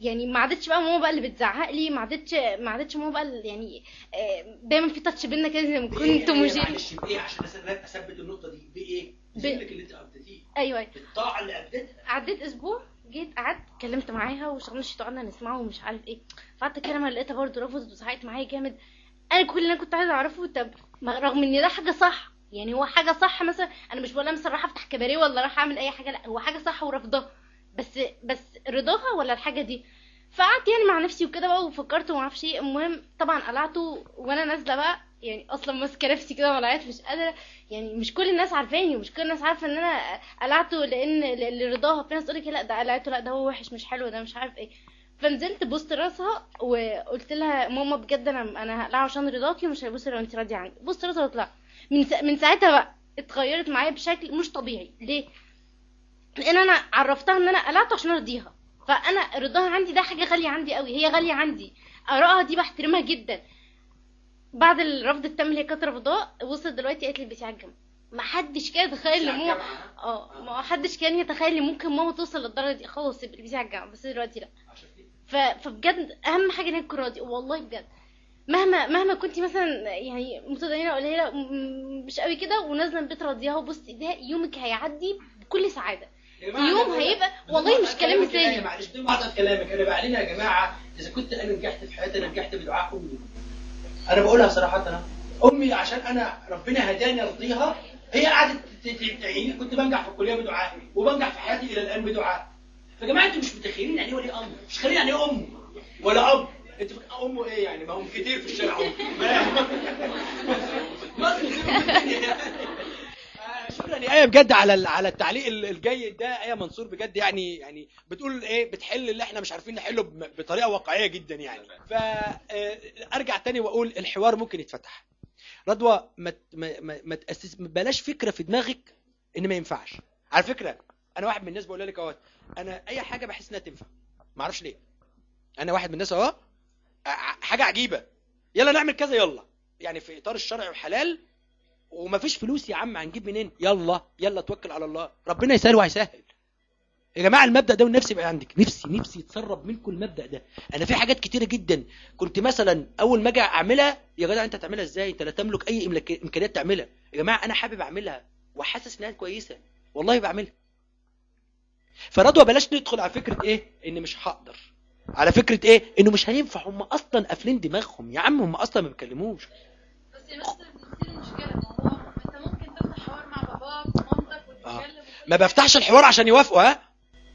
يعني ما عادتش بقى ماما بقى اللي بتزعق لي ما عادتش ما عادتش ماما بقى اللي يعني آه، دايما في تاتش بينا كده زي ما بإيه كنت يعني مجيب معلش بايه عشان أثبت النقطة دي. بايه بذلك اللي أنت ابدتيه أيوه. أيوه الطاعة اللي ابدتها عديت أسبوع جيت قعدت اتكلمت معاها وشغلنا الشيت قعدنا نسمعه ومش عارف إيه. فقعدت أتكلم لقيتها برضه رفضت وزعقت معايا جامد. أنا كل اللي أنا كنت عايزة أعرفه طب رغم إن ده حاجة صح يعني هو حاجة صح مثلا أنا مش بقول مثلا راح أفتح كباريه ولا راح أعمل أي حاجة لا هو حاجة صح ورفضها بس بس رضاها ولا الحاجة دي؟ فقعدت يعني مع نفسي وكده بقى وفكرت وما أعرفش إيه. المهم طبعا قلعته وأنا نازلة بقى يعني أصلا ماسكة نفسي كده ولا مش قادرة يعني مش كل الناس عارفاني ومش كل الناس عارفة إن أنا قلعته لأن لرضاها في ناس تقول لك لا ده قلعته لا ده هو وحش مش حلو ده مش عارف إيه. فنزلت بوست راسها وقلت لها ماما بجد أنا أنا هقلعه عشان رضاكي ومش هيبص لو انت راضية عني. بوست راسها وطلع من. من ساعتها بقى اتغيرت معايا بشكل مش طبيعي. ليه؟ لأن أنا عرفتها إن أنا قلعته عشان أرضيها. فأنا رضاها عندي ده حاجة غالية عندي قوي هي غالية عندي. آرائها دي بحترمها جدا. بعد الرفض التام اللي هي كانت رافضاه وصلت دلوقتي قالت لي على الجنب ما حدش كان يتخيل إن ماما آه ما حدش كان يتخيل إن ممكن ماما توصل للدرجة دي. خلاص على الجنب بس دلوقتي لا. ف... فبجد أهم حاجة إن هي تكون راضية. والله بجد. مهما مهما كنت مثلا يعني متدينة قليلة مش قوي كده ونازلة البيت راضياها وبصي ده يومك هيعدي بكل سعادة. يوم هيبقى والله مش كلام مثالي معلش بدون مقاطعة كلامك. أنا بعلنها يا جماعة إذا كنت أنا نجحت في حياتي أنا نجحت بدعاء أمي. أنا بقولها صراحة أنا أمي عشان أنا ربنا هداني أرضيها هي قعدت تعيني كنت بنجح في الكلية بدعائي وبنجح في حياتي إلى الآن بدعاء. فيا جماعة أنتوا مش متخيلين يعني إيه ولي أمر؟ مش خليني يعني إيه أم ولا أب؟ انت امه إيه يعني؟ ما هم كتير في الشارع. في كتير في الدنيا. شكرا يا آية بجد على على التعليق ال- الجيد ده. آية منصور بجد يعني يعني بتقول إيه؟ بتحل اللي إحنا مش عارفين نحله بطريقة واقعية جدا يعني. فارجع تاني وأقول الحوار ممكن يتفتح. رضوى ما ما ما, تاسس بلاش فكرة في دماغك إن ما ينفعش. على فكرة أنا واحد من الناس بقول لك أهوت أنا أي حاجة بحس إنها تنفع. ما أعرفش ليه. أنا واحد من الناس أهو حاجة عجيبة. يلا نعمل كذا يلا. يعني في إطار الشرع والحلال ومفيش فلوس يا عم هنجيب منين؟ يلا يلا توكل على الله. ربنا يسهل وهيسهل. يا جماعة المبدأ ده والنفس يبقى عندك. نفسي نفسي يتسرب منكم المبدا ده. أنا في حاجات كتيرة جدا. كنت مثلا أول ما أجي أعملها يا جدع أنت تعملها إزاي؟ أنت لا تملك أي إمكانيات تعملها. يا جماعة أنا حابب أعملها. وحاسس إنها كويسة. والله بعملها. فرضوى بلاش ندخل على فكرة إيه؟ إن مش هقدر. على فكرة إيه؟ إنه مش هينفع هم أصلا قافلين دماغهم. يا عم هم أصلا ما بيتكلموش بس يا مستر دي المشكلة ما هو أنت ممكن تفتح حوار مع باباك ومامتك وتتكلم ما بفتحش الحوار عشان يوافقوا ها؟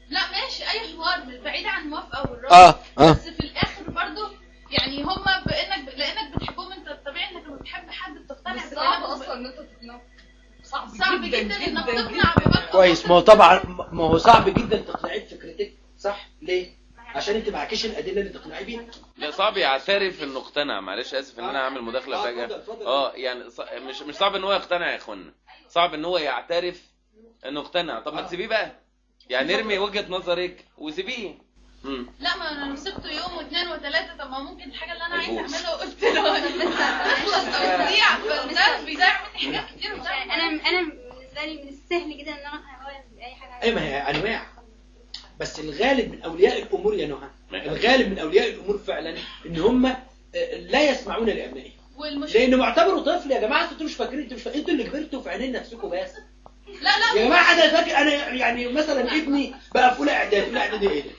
لا ماشي أي حوار بعيد عن الموافقة والرفض آه آه. بس في الآخر برضو يعني هما بإنك لأنك بتحبهم أنت الطبيعي إنك لما بتحب حد بتقتنع بس. صعب أصلا إن أنت تقنعه. صعب, صعب جدا إنك تقنع باباك. كويس ما هو طبعا ما هو صعب جدا تقنعيه بفكرتك صح؟ ليه؟ عشان انت معكيش الأدلة اللي تقنعي بيها. لا صعب يعترف انه اقتنع معلش آسف إن أنا اعمل مداخلة آه، فجأة. اتفضل، اتفضل. آه يعني ص- مش مش صعب إن هو يقتنع يا اخوانا صعب إن هو يعترف إنه اقتنع. طب ما تسيبيه بقى. يعني ارمي وجهة نظرك وسيبيه. لا ما أنا لو سبته يوم واثنين وثلاثه طب ما ممكن الحاجة اللي أنا هيبوظ. أعملها قلت له. تخلص أو تضيع فده بيضيع مني حاجات كتير. أنا أنا بالنسبة لي من السهل جدا إن أنا أقول اي حاجة إيه ما هي انواع بس الغالب من أولياء الأمور يا نهى. الغالب من أولياء الأمور فعلا إن هم آه، لا يسمعون لأبنائهم. والمشكلة لأنه معتبره طفل يا جماعة أنتوا مش فاكرين أنتوا مش فاكرين أنتوا اللي كبرتوا في عينين نفسكم بس. لا لا. يا جماعة أنا فاكر أنا يعني مثلا ابني بقى في أولى إعدادي أولى إعدادي إيه؟ ده؟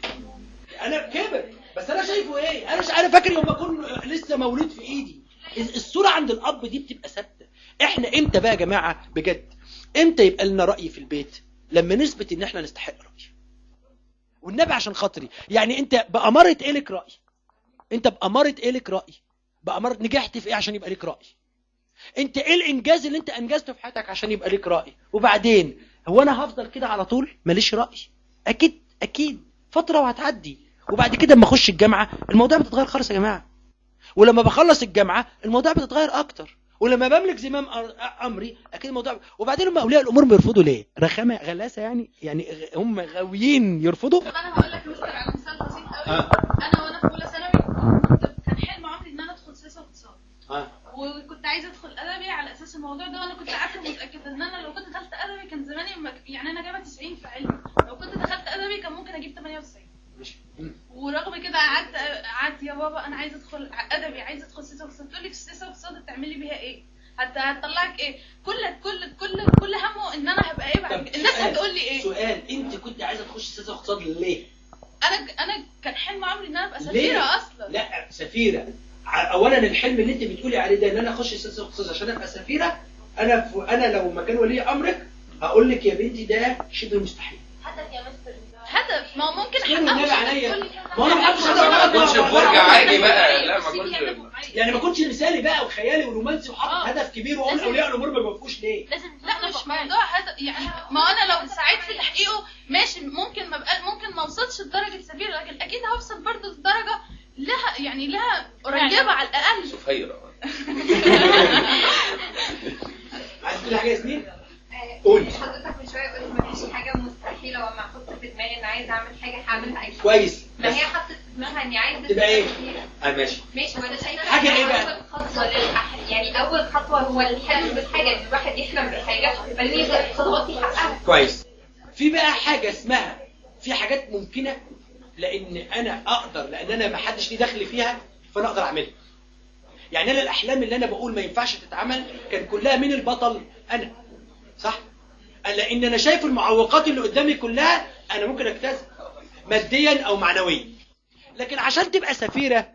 أنا كبر. بس أنا شايفه إيه؟ أنا مش عارف فاكر يوم ما أكون لسه مولود في إيدي. الصورة عند الأب دي بتبقى ثابتة. إحنا إمتى بقى يا جماعة؟ بجد. إمتى يبقى لنا رأي في البيت؟ لما نثبت إن إحنا نستحق راي والنبي عشان خاطري. يعني انت بأمارة إيه لك رأي. انت بأمارة إيه لك رأي. بأمارة نجحت في إيه عشان يبقى لك رأي. انت إيه الإنجاز اللي انت أنجزته في حياتك عشان يبقى لك رأي؟ وبعدين هو أنا هفضل كده على طول؟ ماليش رأي. أكيد أكيد. فترة وهتعدي. وبعد كده أما أخش الجامعة الموضوع بتتغير خالص يا جماعة. ولما بخلص الجامعة الموضوع بتتغير أكتر. ولما بملك زمام أمري أكيد الموضوع وبعدين هم أولياء الأمور بيرفضوا ليه رخامة غلاسة يعني يعني هم غاويين يرفضوا طب أنا هقول لك مثال على مثال بسيط قوي آه. أنا وأنا في أولى ثانوي كنت كان حلم عمري إن أنا أدخل سياسة واقتصاد آه وكنت عايزة أدخل أدبي على أساس الموضوع ده وأنا كنت عارفة متاكده إن أنا لو كنت دخلت أدبي كان زماني. يعني أنا جايبة 90 في علمي لو كنت دخلت أدبي كان ممكن أجيب 98 ماشي مم. ورغم كده قعدت قعدت يا بابا أنا عايزة ادخل أدبي عايزة أدخل سياسه واقتصاد تقول لي في السياسة واقتصاد تعملي بيها إيه؟ هت هتطلعك إيه؟ كل كل كل كل همه إن أنا هبقى إيه بعد. الناس هتقول لي إيه؟ سؤال أنت كنت عايزة تخش سياسه واقتصاد ليه أنا أنا كان حلم عمري إن أنا أبقى ليه؟ سفيرة أصلا لا سفيرة اولا الحلم اللي أنت بتقولي عليه ده إن أنا اخش سياسه واقتصاد عشان أبقى سفيرة أنا ف... أنا لو مكان ولي أمرك هقول لك يا بنتي ده شبه مستحيل هدف يا مستر هدف. ما هو ممكن أحققه. النبي عليا. ما أنا ما حدش ما كنتش هدف فرجة عادي بقى. لا ما كنتش هدف. يعني ما كنتش مثالي بقى وخيالي ورومانسي وحاطط آه. هدف كبير واقول اولياء الأمور ما بيوافقوش ليه؟ لازم لا مش موضوع هدف يعني ما أنا لو سعيت في تحقيقه ماشي ممكن ما بقى ممكن ما أوصلش لدرجة سفير لكن أكيد هوصل برضه لدرجة لها يعني لها قريبة على الأقل. سفيرة عايز تقول حاجة يا ياسمين؟ آه، قولي. حضرتك من شوية قلت مفيش حاجة مستحيلة وما أحط في دماغي ان عايزة أعمل حاجة هعملها أكيد كويس. ما هي حطت في دماغها إني عايزة تبقى إيه؟ آه ماشي. ماشي وأنا شايفة حاجة إن إيه بقى؟ اول خطوه للأح... يعني أول خطوة هو الحلم بالحاجة إن الواحد يحلم بحاجة فان يبدا خطوات يحققها. كويس. في بقى حاجة اسمها في حاجات ممكنة لأن أنا أقدر لأن أنا ما حدش ليه دخل فيها فأنا أقدر أعملها. يعني أنا الأحلام اللي أنا بقول ما ينفعش تتعمل كان كلها من البطل أنا صح؟ لأن أنا شايف المعوقات اللي قدامي كلها أنا ممكن اجتازها ماديا أو معنويا. لكن عشان تبقى سفيرة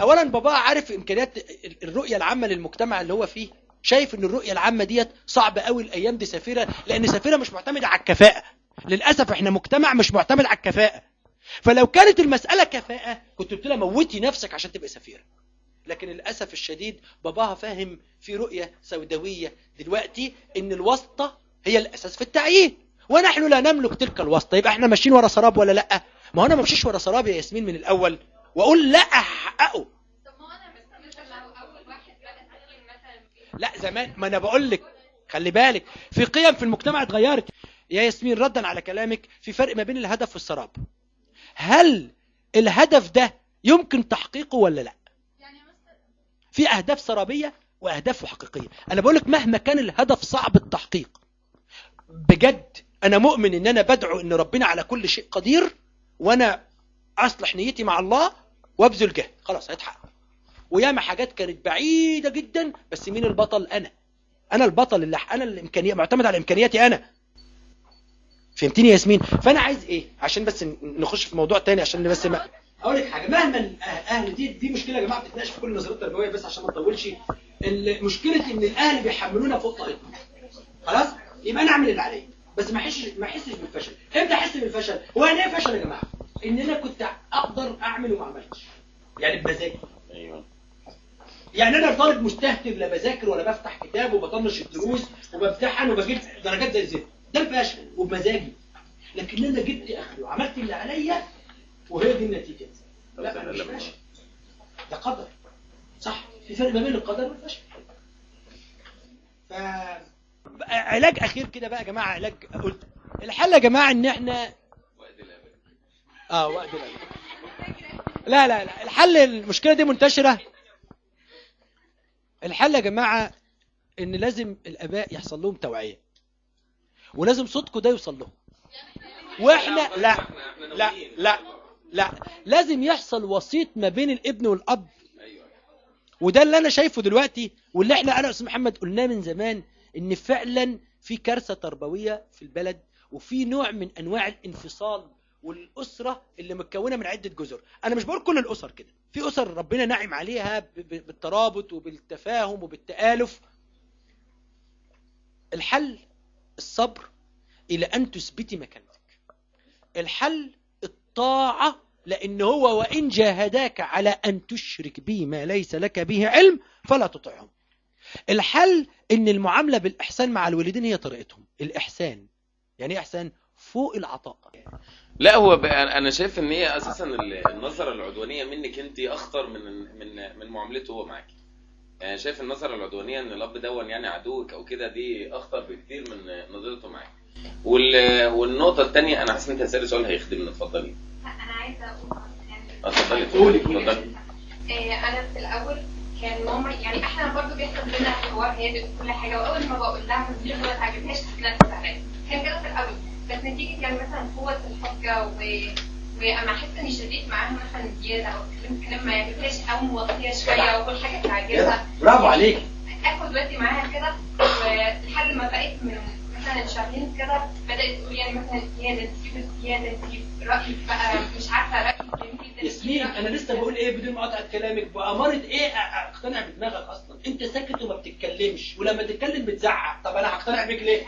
اولا بابا عارف إمكانيات الرؤية العامة للمجتمع اللي هو فيه. شايف إن الرؤية العامة ديت صعب قوي الأيام دي سفيرة لأن سفيرة مش معتمدة على الكفاءة. للأسف إحنا مجتمع مش معتمد على الكفاءة. فلو كانت المسألة كفاءة كنت قلت لها موتي نفسك عشان تبقى سفيرة. لكن للأسف الشديد باباها فاهم في رؤية سوداوية دلوقتي إن الواسطة هي الأساس في التعيين. ونحن لا نملك تلك الواسطة. يبقى إحنا ماشيين ورا سراب ولا لأ؟ ما هو أنا ما امشيش ورا سراب يا ياسمين من الأول. وأقول لا هحققه لا زمان. ما أنا بقول لك. خلي بالك. في قيم في المجتمع اتغيرت. يا ياسمين ردا على كلامك. في فرق ما بين الهدف والسراب. هل الهدف ده يمكن تحقيقه ولا لأ؟ في أهداف سرابية وأهداف حقيقية. أنا بقول لك مهما كان الهدف صعب التحقيق. بجد أنا مؤمن إن أنا بدعو إن ربنا على كل شيء قدير وأنا أصلح نيتي مع الله وأبذل جهد. خلاص هيتحقق. وياما حاجات كانت بعيدة جدا بس مين البطل؟ أنا. أنا البطل اللي أنا الامكانيه معتمد على إمكانياتي أنا. فهمتني يا ياسمين؟ فأنا عايز إيه؟ عشان بس نخش في موضوع تاني عشان بس ما أقول لك حاجة. مهما أهل دي دي مشكلة يا جماعة بتتناقش في كل النظريات التربوية بس عشان ما نطولش المشكلة إن الأهل بيحملونا فوق طاقتنا. خلاص؟ يبقى أنا اعمل اللي عليا بس ما احسش ما احسش بالفشل. إمتى احس بالفشل؟ هو يعني إيه فشل يا جماعة؟ ان أنا كنت أقدر أعمل وما عملتش. يعني بمزاجي أيوه. يعني أنا طالب مستهتر لا بذاكر ولا بفتح كتاب وبطنش الدروس وبمتحن وبجيب درجات زي الزفت. ده الفشل. وبمزاجي لكن أنا جبت اخري وعملت اللي عليا وهي دي النتيجة. لا أنا مش فاشل ده قدر. صح. في فرق ما بين القدر والفشل. ف علاج أخير كده بقى يا جماعة علاج قلت. الحل يا جماعة إن إحنا آه وقت الأبد. لا لا لا. الحل المشكلة دي منتشرة. الحل يا جماعة إن لازم الآباء يحصل لهم توعية. ولازم صوتكم ده يوصل لهم. وإحنا لا لا لا لا. لازم يحصل وسيط ما بين الابن والأب. وده اللي أنا شايفه دلوقتي واللي إحنا أنا أستاذ محمد قلناه من زمان. إن فعلا في كارثة تربوية في البلد وفي نوع من أنواع الانفصال والأسرة اللي متكونة من عدة جزر. أنا مش بقول كل الأسر كده. في أسر ربنا نعم عليها بالترابط وبالتفاهم وبالتآلف. الحل الصبر إلى أن تثبتي مكانتك. الحل الطاعة لأن هو وإن جاهداك على أن تشرك بي ما ليس لك به علم فلا تطعهم. الحل إن المعاملة بالإحسان مع الوالدين هي طريقتهم. الإحسان. يعني إيه إحسان؟ فوق العطاء. لا هو أنا شايف إن هي أساسا ال- النظرة العدوانية منك أنت أخطر من من من معاملته هو معاكي. يعني شايف النظرة العدوانية إن الأب دون يعني عدوك أو كده دي أخطر بكتير من نظرته معاك وال... والنقطة الثانية أنا حاسس إن أنت هتسألي سؤال هيخدمنا اتفضلي. أنا عايزة أقول اتفضلي قولي، اتفضلي. آه، أنا في الأول كان ماما يعني إحنا برضه بيحصل بينا حوار هادئ وكل حاجة وأول ما بقول لها دي ما تعجبهاش تتنرفز عليا كان كده في الأول. بس نتيجة كان مثلا قوة الحجه و واما أحس إني شديد معاها مثلا زيادة أو اتكلمت كلام ما يعجبهاش أو موطيه شوية وكل حاجة تعجبها. برافو عليك. آخد وقتي معاها كده ولحد ما بقيت من مثلا شهرين كده بدأت تقول يعني مثلا زيادة تجيب زيادة تجيب رايك بقى مش عارفة ياسمين أنا لسه بقول إيه؟ بدون مقاطعه كلامك. بأمارة إيه؟ أقتنع بدماغك أصلا. أنت ساكت وما بتتكلمش ولما تتكلم بتزعق. طب أنا هقتنع بيك ليه؟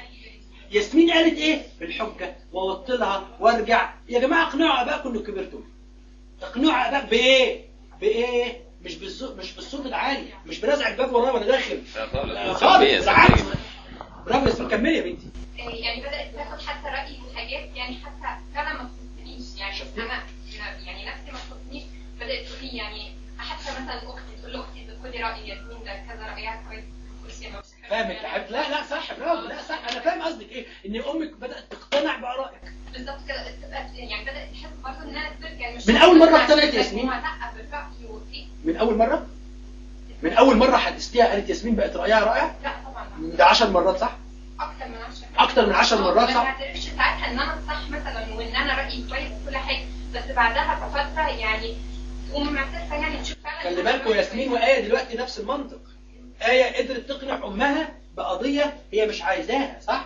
ياسمين قالت إيه؟ بالحجة. واوطلها وأرجع. يا جماعة اقنعوا اباكم انكم كبرتم اقنعوا اباك بإيه؟ بإيه؟ مش بالصوت مش بالصوت العالي. مش بنزع الباب ورايا وأنا داخل. لا خالص. آه، خالص. سلبية. برافو ياسمين. كملي يا بنتي. آه، يعني بدأت تاخد حتى رايي في حاجات يعني حتى فعلا ما تخصنيش يعني أنا يعني نفسي ما تخصنيش بدأت تقول لي يعني حتى مثلا أختي تقول لاختي خدي راي ياسمين ده كذا رأيها كويس فاهمك يا حبيبتي لا لا صح برافو لا صح أنا فاهم قصدك إيه إن أمك بدأت تقتنع بآرائك. بالظبط كده يعني بدأت تحس برضه ان أنا يعني مش من أول مرة اقتنعت ياسمين؟ من أول مرة؟ من أول مرة حدثتيها قالت ياسمين بقت رأيها رائع لأ طبعا. ده 10 مرات صح؟ أكتر من 10 أكتر من 10 مرات ما صح بعترفش ساعتها إن أنا الصح مثلا وإن أنا رأيي كويس وكل حاجة بس بعدها بفترة يعني تقوم معترفة يعني تشوف فعلا خلي بالكم ياسمين وآية دلوقتي نفس المنطق آية قدرت تقنع أمها بقضية هي مش عايزاها صح؟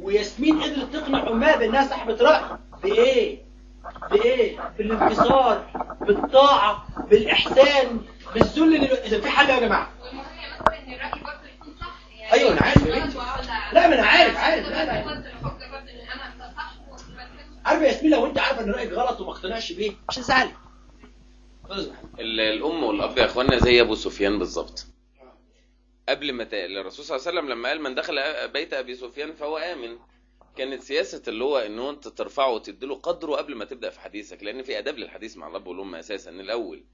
وياسمين قدرت تقنع أمها بأنها صاحبة رأي بإيه؟ بإيه؟ بالانتصار بالطاعة بالإحسان بالذل. إذا في حل يا جماعة والمهم مثلا إن الرأي برضه أيوة أنا عارف لا ما أنا عارف عارف. لا لا. ان أنا عارفة يا ياسمين لو أنت عارفة إن رأيك غلط وما اقتنعش بيه مش هتزعلي ال- الأم والأب يا إخوانا زي أبو سفيان بالظبط. قبل ما. الرسول صلى الله عليه وسلم لما قال من دخل بيت أبي سفيان فهو آمن. كانت سياسة اللي هو إن أنت ترفعه وتديله قدره قبل ما تبدأ في حديثك لأن في أداب للحديث مع الأب والأم أساسا. الأول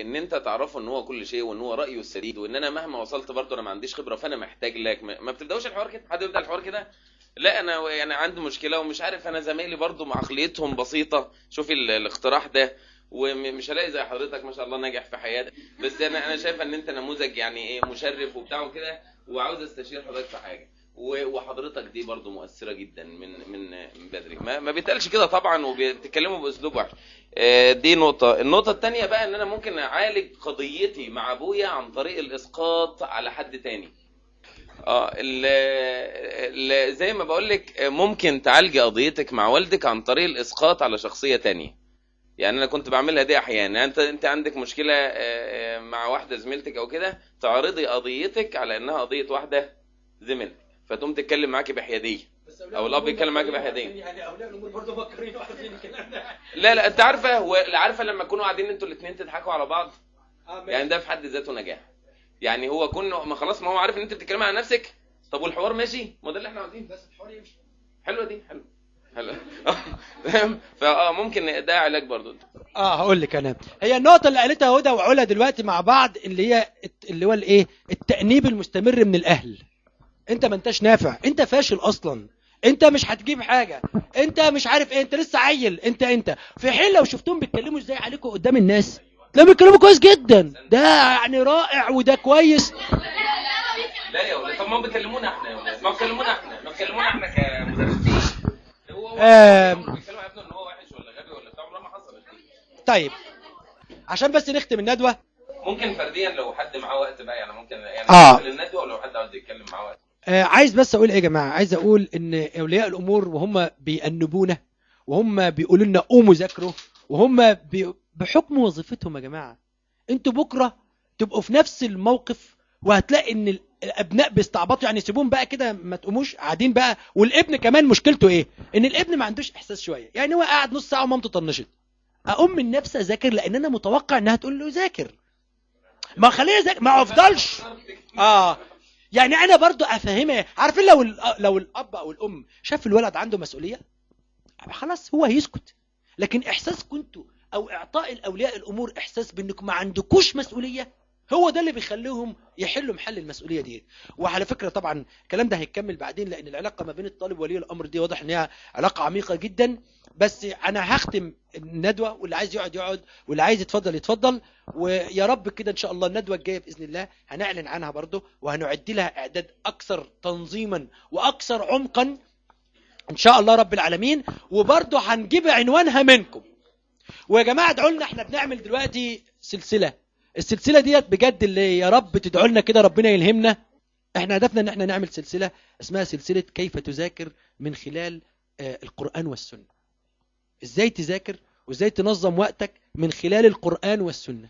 إن أنت تعرفه إن هو كل شيء وإن هو رأيه السديد وإن أنا مهما وصلت برضه أنا ما عنديش خبرة فأنا محتاج لك. ما بتبدأوش الحوار كده؟ حد يبدأ الحوار كده؟ لا أنا يعني عندي مشكلة ومش عارف أنا زمايلي برضه عقليتهم بسيطة. شوفي ال- الاقتراح ده ومش هلاقي زي حضرتك ما شاء الله ناجح في حياتك. بس أنا أنا شايف إن أنت نموذج يعني إيه مشرف وبتاع وكده وعاوز أستشير حضرتك في حاجة. وحضرتك دي برضو مؤثرة جدا من من من بدري. ما ما بيتقالش كده طبعا وبتتكلموا بأسلوب وحش. آه، دي نقطة. النقطة الثانية بقى إن أنا ممكن أعالج قضيتي مع أبويا عن طريق الإسقاط على حد تاني. آه زي ما بقول لك ممكن تعالجي قضيتك مع والدك عن طريق الإسقاط على شخصية تانية. يعني أنا كنت بعملها دي أحيانا. أنت أنت عندك مشكلة آه، آه، مع واحدة زميلتك أو كده تعرضي قضيتك على إنها قضية واحدة زميلتك فتقوم تتكلم معاكي بحيادية. أو الأب يتكلم معاكي بحيادية. يعني أولياء الأمور برضه فكرين وعارفين الكلام ده. لا لا أنت عارفة هو عارفة لما تكونوا قاعدين أنتوا الاثنين تضحكوا على بعض؟ آه،. يعني ده في حد ذاته نجاح. يعني هو كون ما خلاص ما هو عارف إن أنت بتتكلم على نفسك. طب والحوار ماشي؟ ما ده اللي إحنا عاوزينه بس الحوار يمشي. حلوة دي حلوة حلوة فاهم فاه ممكن ده علاج برضو آه هقول لك أنا. هي النقطة اللي قالتها هدى وعلا دلوقتي مع بعض اللي هي اللي هو الإيه؟ التأنيب المستمر من الأهل. انت ما انتش نافع. انت فاشل أصلا. انت مش هتجيب حاجة. انت مش عارف إيه. انت لسه عيل. انت انت. في حين لو شفتهم بيتكلموا إزاي عليكم قدام الناس تلاقيهم بيتكلموا كويس جدا. ده يعني رائع وده كويس. لا يا ولاد طب ما بيكلمونا إحنا يا ولاد. ما بيكلمونا إحنا. ما بيكلمونا إحنا كمدرسين. هو. بيتكلموا ابنه ان هو وحش ولا غبي ولا بتاع ما حصلت طيب. عشان بس نختم الندوة. ممكن فرديا لو حد معاه وقت بقى يعني ممكن يعني آه. الندوة ولو حد عاوز يتكلم معاه وقت. عايز بس أقول إيه يا جماعة؟ عايز أقول إن أولياء الأمور وهم بيأنبونا وهم بيقولوا لنا قوموا ذاكروا وهم بي... بحكم وظيفتهم يا جماعة أنتوا بكرة تبقوا في نفس الموقف وهتلاقي إن ال- الأبناء بيستعبطوا يعني سيبوهم بقى كده ما تقوموش قاعدين بقى والابن كمان مشكلته إيه؟ إن الابن ما عندوش إحساس شوية يعني هو قاعد نص ساعة ومامته طنشت. أقوم من نفسي أذاكر لأن أنا متوقع إنها تقول له ذاكر. ما خليني اذاكر ما أفضلش. آه. يعني أنا برضو أفهمها. عارفين لو لو الأب أو الأم شاف الولد عنده مسؤولية؟ خلاص هو هيسكت. لكن إحساس كنتوا أو إعطاء الأولياء الأمور إحساس بإنكم ما عندكوش مسؤولية؟ هو ده اللي بيخليهم يحلوا محل المسؤولية دي. وعلى فكرة طبعا الكلام ده هيكمل بعدين لأن العلاقة ما بين الطالب وولي الأمر دي واضح إن هي علاقة عميقة جدا. بس أنا هختم الندوة واللي عايز يقعد يقعد واللي عايز يتفضل يتفضل. ويا رب كده إن شاء الله الندوة الجاية بإذن الله هنعلن عنها برضه وهنعد لها إعداد أكثر تنظيما وأكثر عمقا إن شاء الله رب العالمين. وبرضه هنجيب عنوانها منكم. ويا جماعة ادعوا لنا إحنا بنعمل دلوقتي سلسلة. السلسلة ديت بجد اللي يا رب تدعوا لنا كده ربنا يلهمنا. إحنا هدفنا ان إحنا نعمل سلسلة اسمها سلسلة كيف تذاكر من خلال آه، القرآن والسنة. إزاي تذاكر وازاي تنظم وقتك من خلال القرآن والسنة.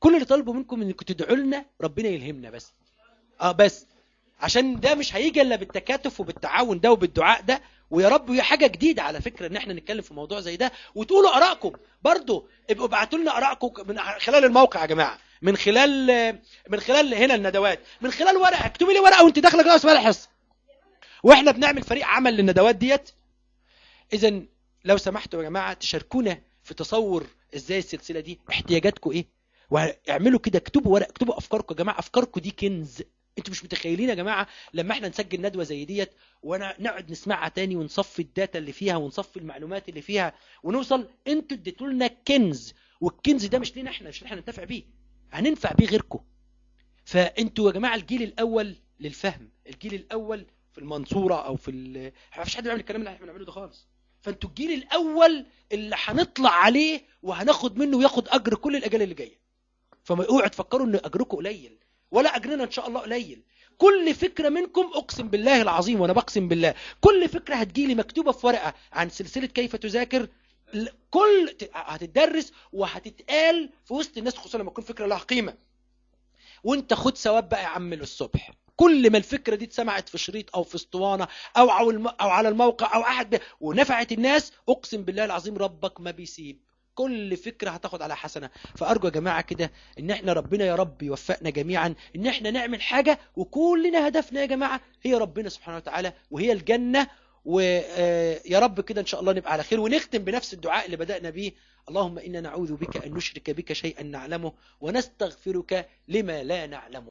كل اللي طالبه منكم انكم تدعوا لنا ربنا يلهمنا بس. آه بس. عشان ده مش هيجي إلا بالتكاتف وبالتعاون ده وبالدعاء ده. ويا رب هي حاجة جديدة على فكرة إن إحنا نتكلم في موضوع زي ده وتقولوا آرائكم. برضه ابقوا ابعتوا لنا آرائكم من خلال الموقع يا جماعة. من خلال من خلال هنا الندوات. من خلال ورقة. اكتبي لي ورقة وأنت داخلة جوه اسمها الحصه وإحنا بنعمل فريق عمل للندوات ديت. إذا لو سمحتوا يا جماعة تشاركونا في تصور إزاي السلسلة دي. احتياجاتكم إيه؟ وإعملوا كده. اكتبوا ورق اكتبوا أفكاركم يا جماعة. أفكاركم دي كنز. أنتوا مش متخيلين يا جماعة لما إحنا نسجل ندوة زي ديت وأنا نقعد نسمعها تاني ونصفي الداتا اللي فيها ونصفي المعلومات اللي فيها ونوصل أنتوا اديتوا لنا كنز والكنز ده مش لينا إحنا مش إحنا ننتفع بيه. هننفع بيه غيركم. فانتوا يا جماعة الجيل الأول للفهم الجيل الأول في المنصورة أو في ال... فيش حد بيعمل الكلام اللي إحنا بنعمله ده خالص. فانتوا الجيل الأول اللي هنطلع عليه وهناخد منه وياخد أجر كل الأجيال اللي جاية. فما اوعوا تفكروا إن أجركم قليل. ولا أجرنا إن شاء الله قليل. كل فكرة منكم أقسم بالله العظيم وأنا بقسم بالله. كل فكرة هتجيلي مكتوبة في ورقة عن سلسلة كيف تذاكر. كل هتدرس وهتتقال في وسط الناس خصوصا لما تكون فكرة لها قيمة. وانت خد ثواب بقى يا عم للصبح. كل ما الفكرة دي اتسمعت في شريط أو في أسطوانة أو أو على الموقع أو أحد ب... ونفعت الناس أقسم بالله العظيم ربك ما بيسيب. كل فكرة هتاخد على حسنة. فأرجو يا جماعة كده إن إحنا ربنا يا رب يوفقنا جميعا إن إحنا نعمل حاجة وكلنا هدفنا يا جماعة هي ربنا سبحانه وتعالى وهي الجنة. ويا رب كده إن شاء الله نبقى على خير ونختم بنفس الدعاء اللي بدأنا بيه. اللهم إنا نعوذ بك أن نشرك بك شيئا نعلمه ونستغفرك لما لا نعلمه.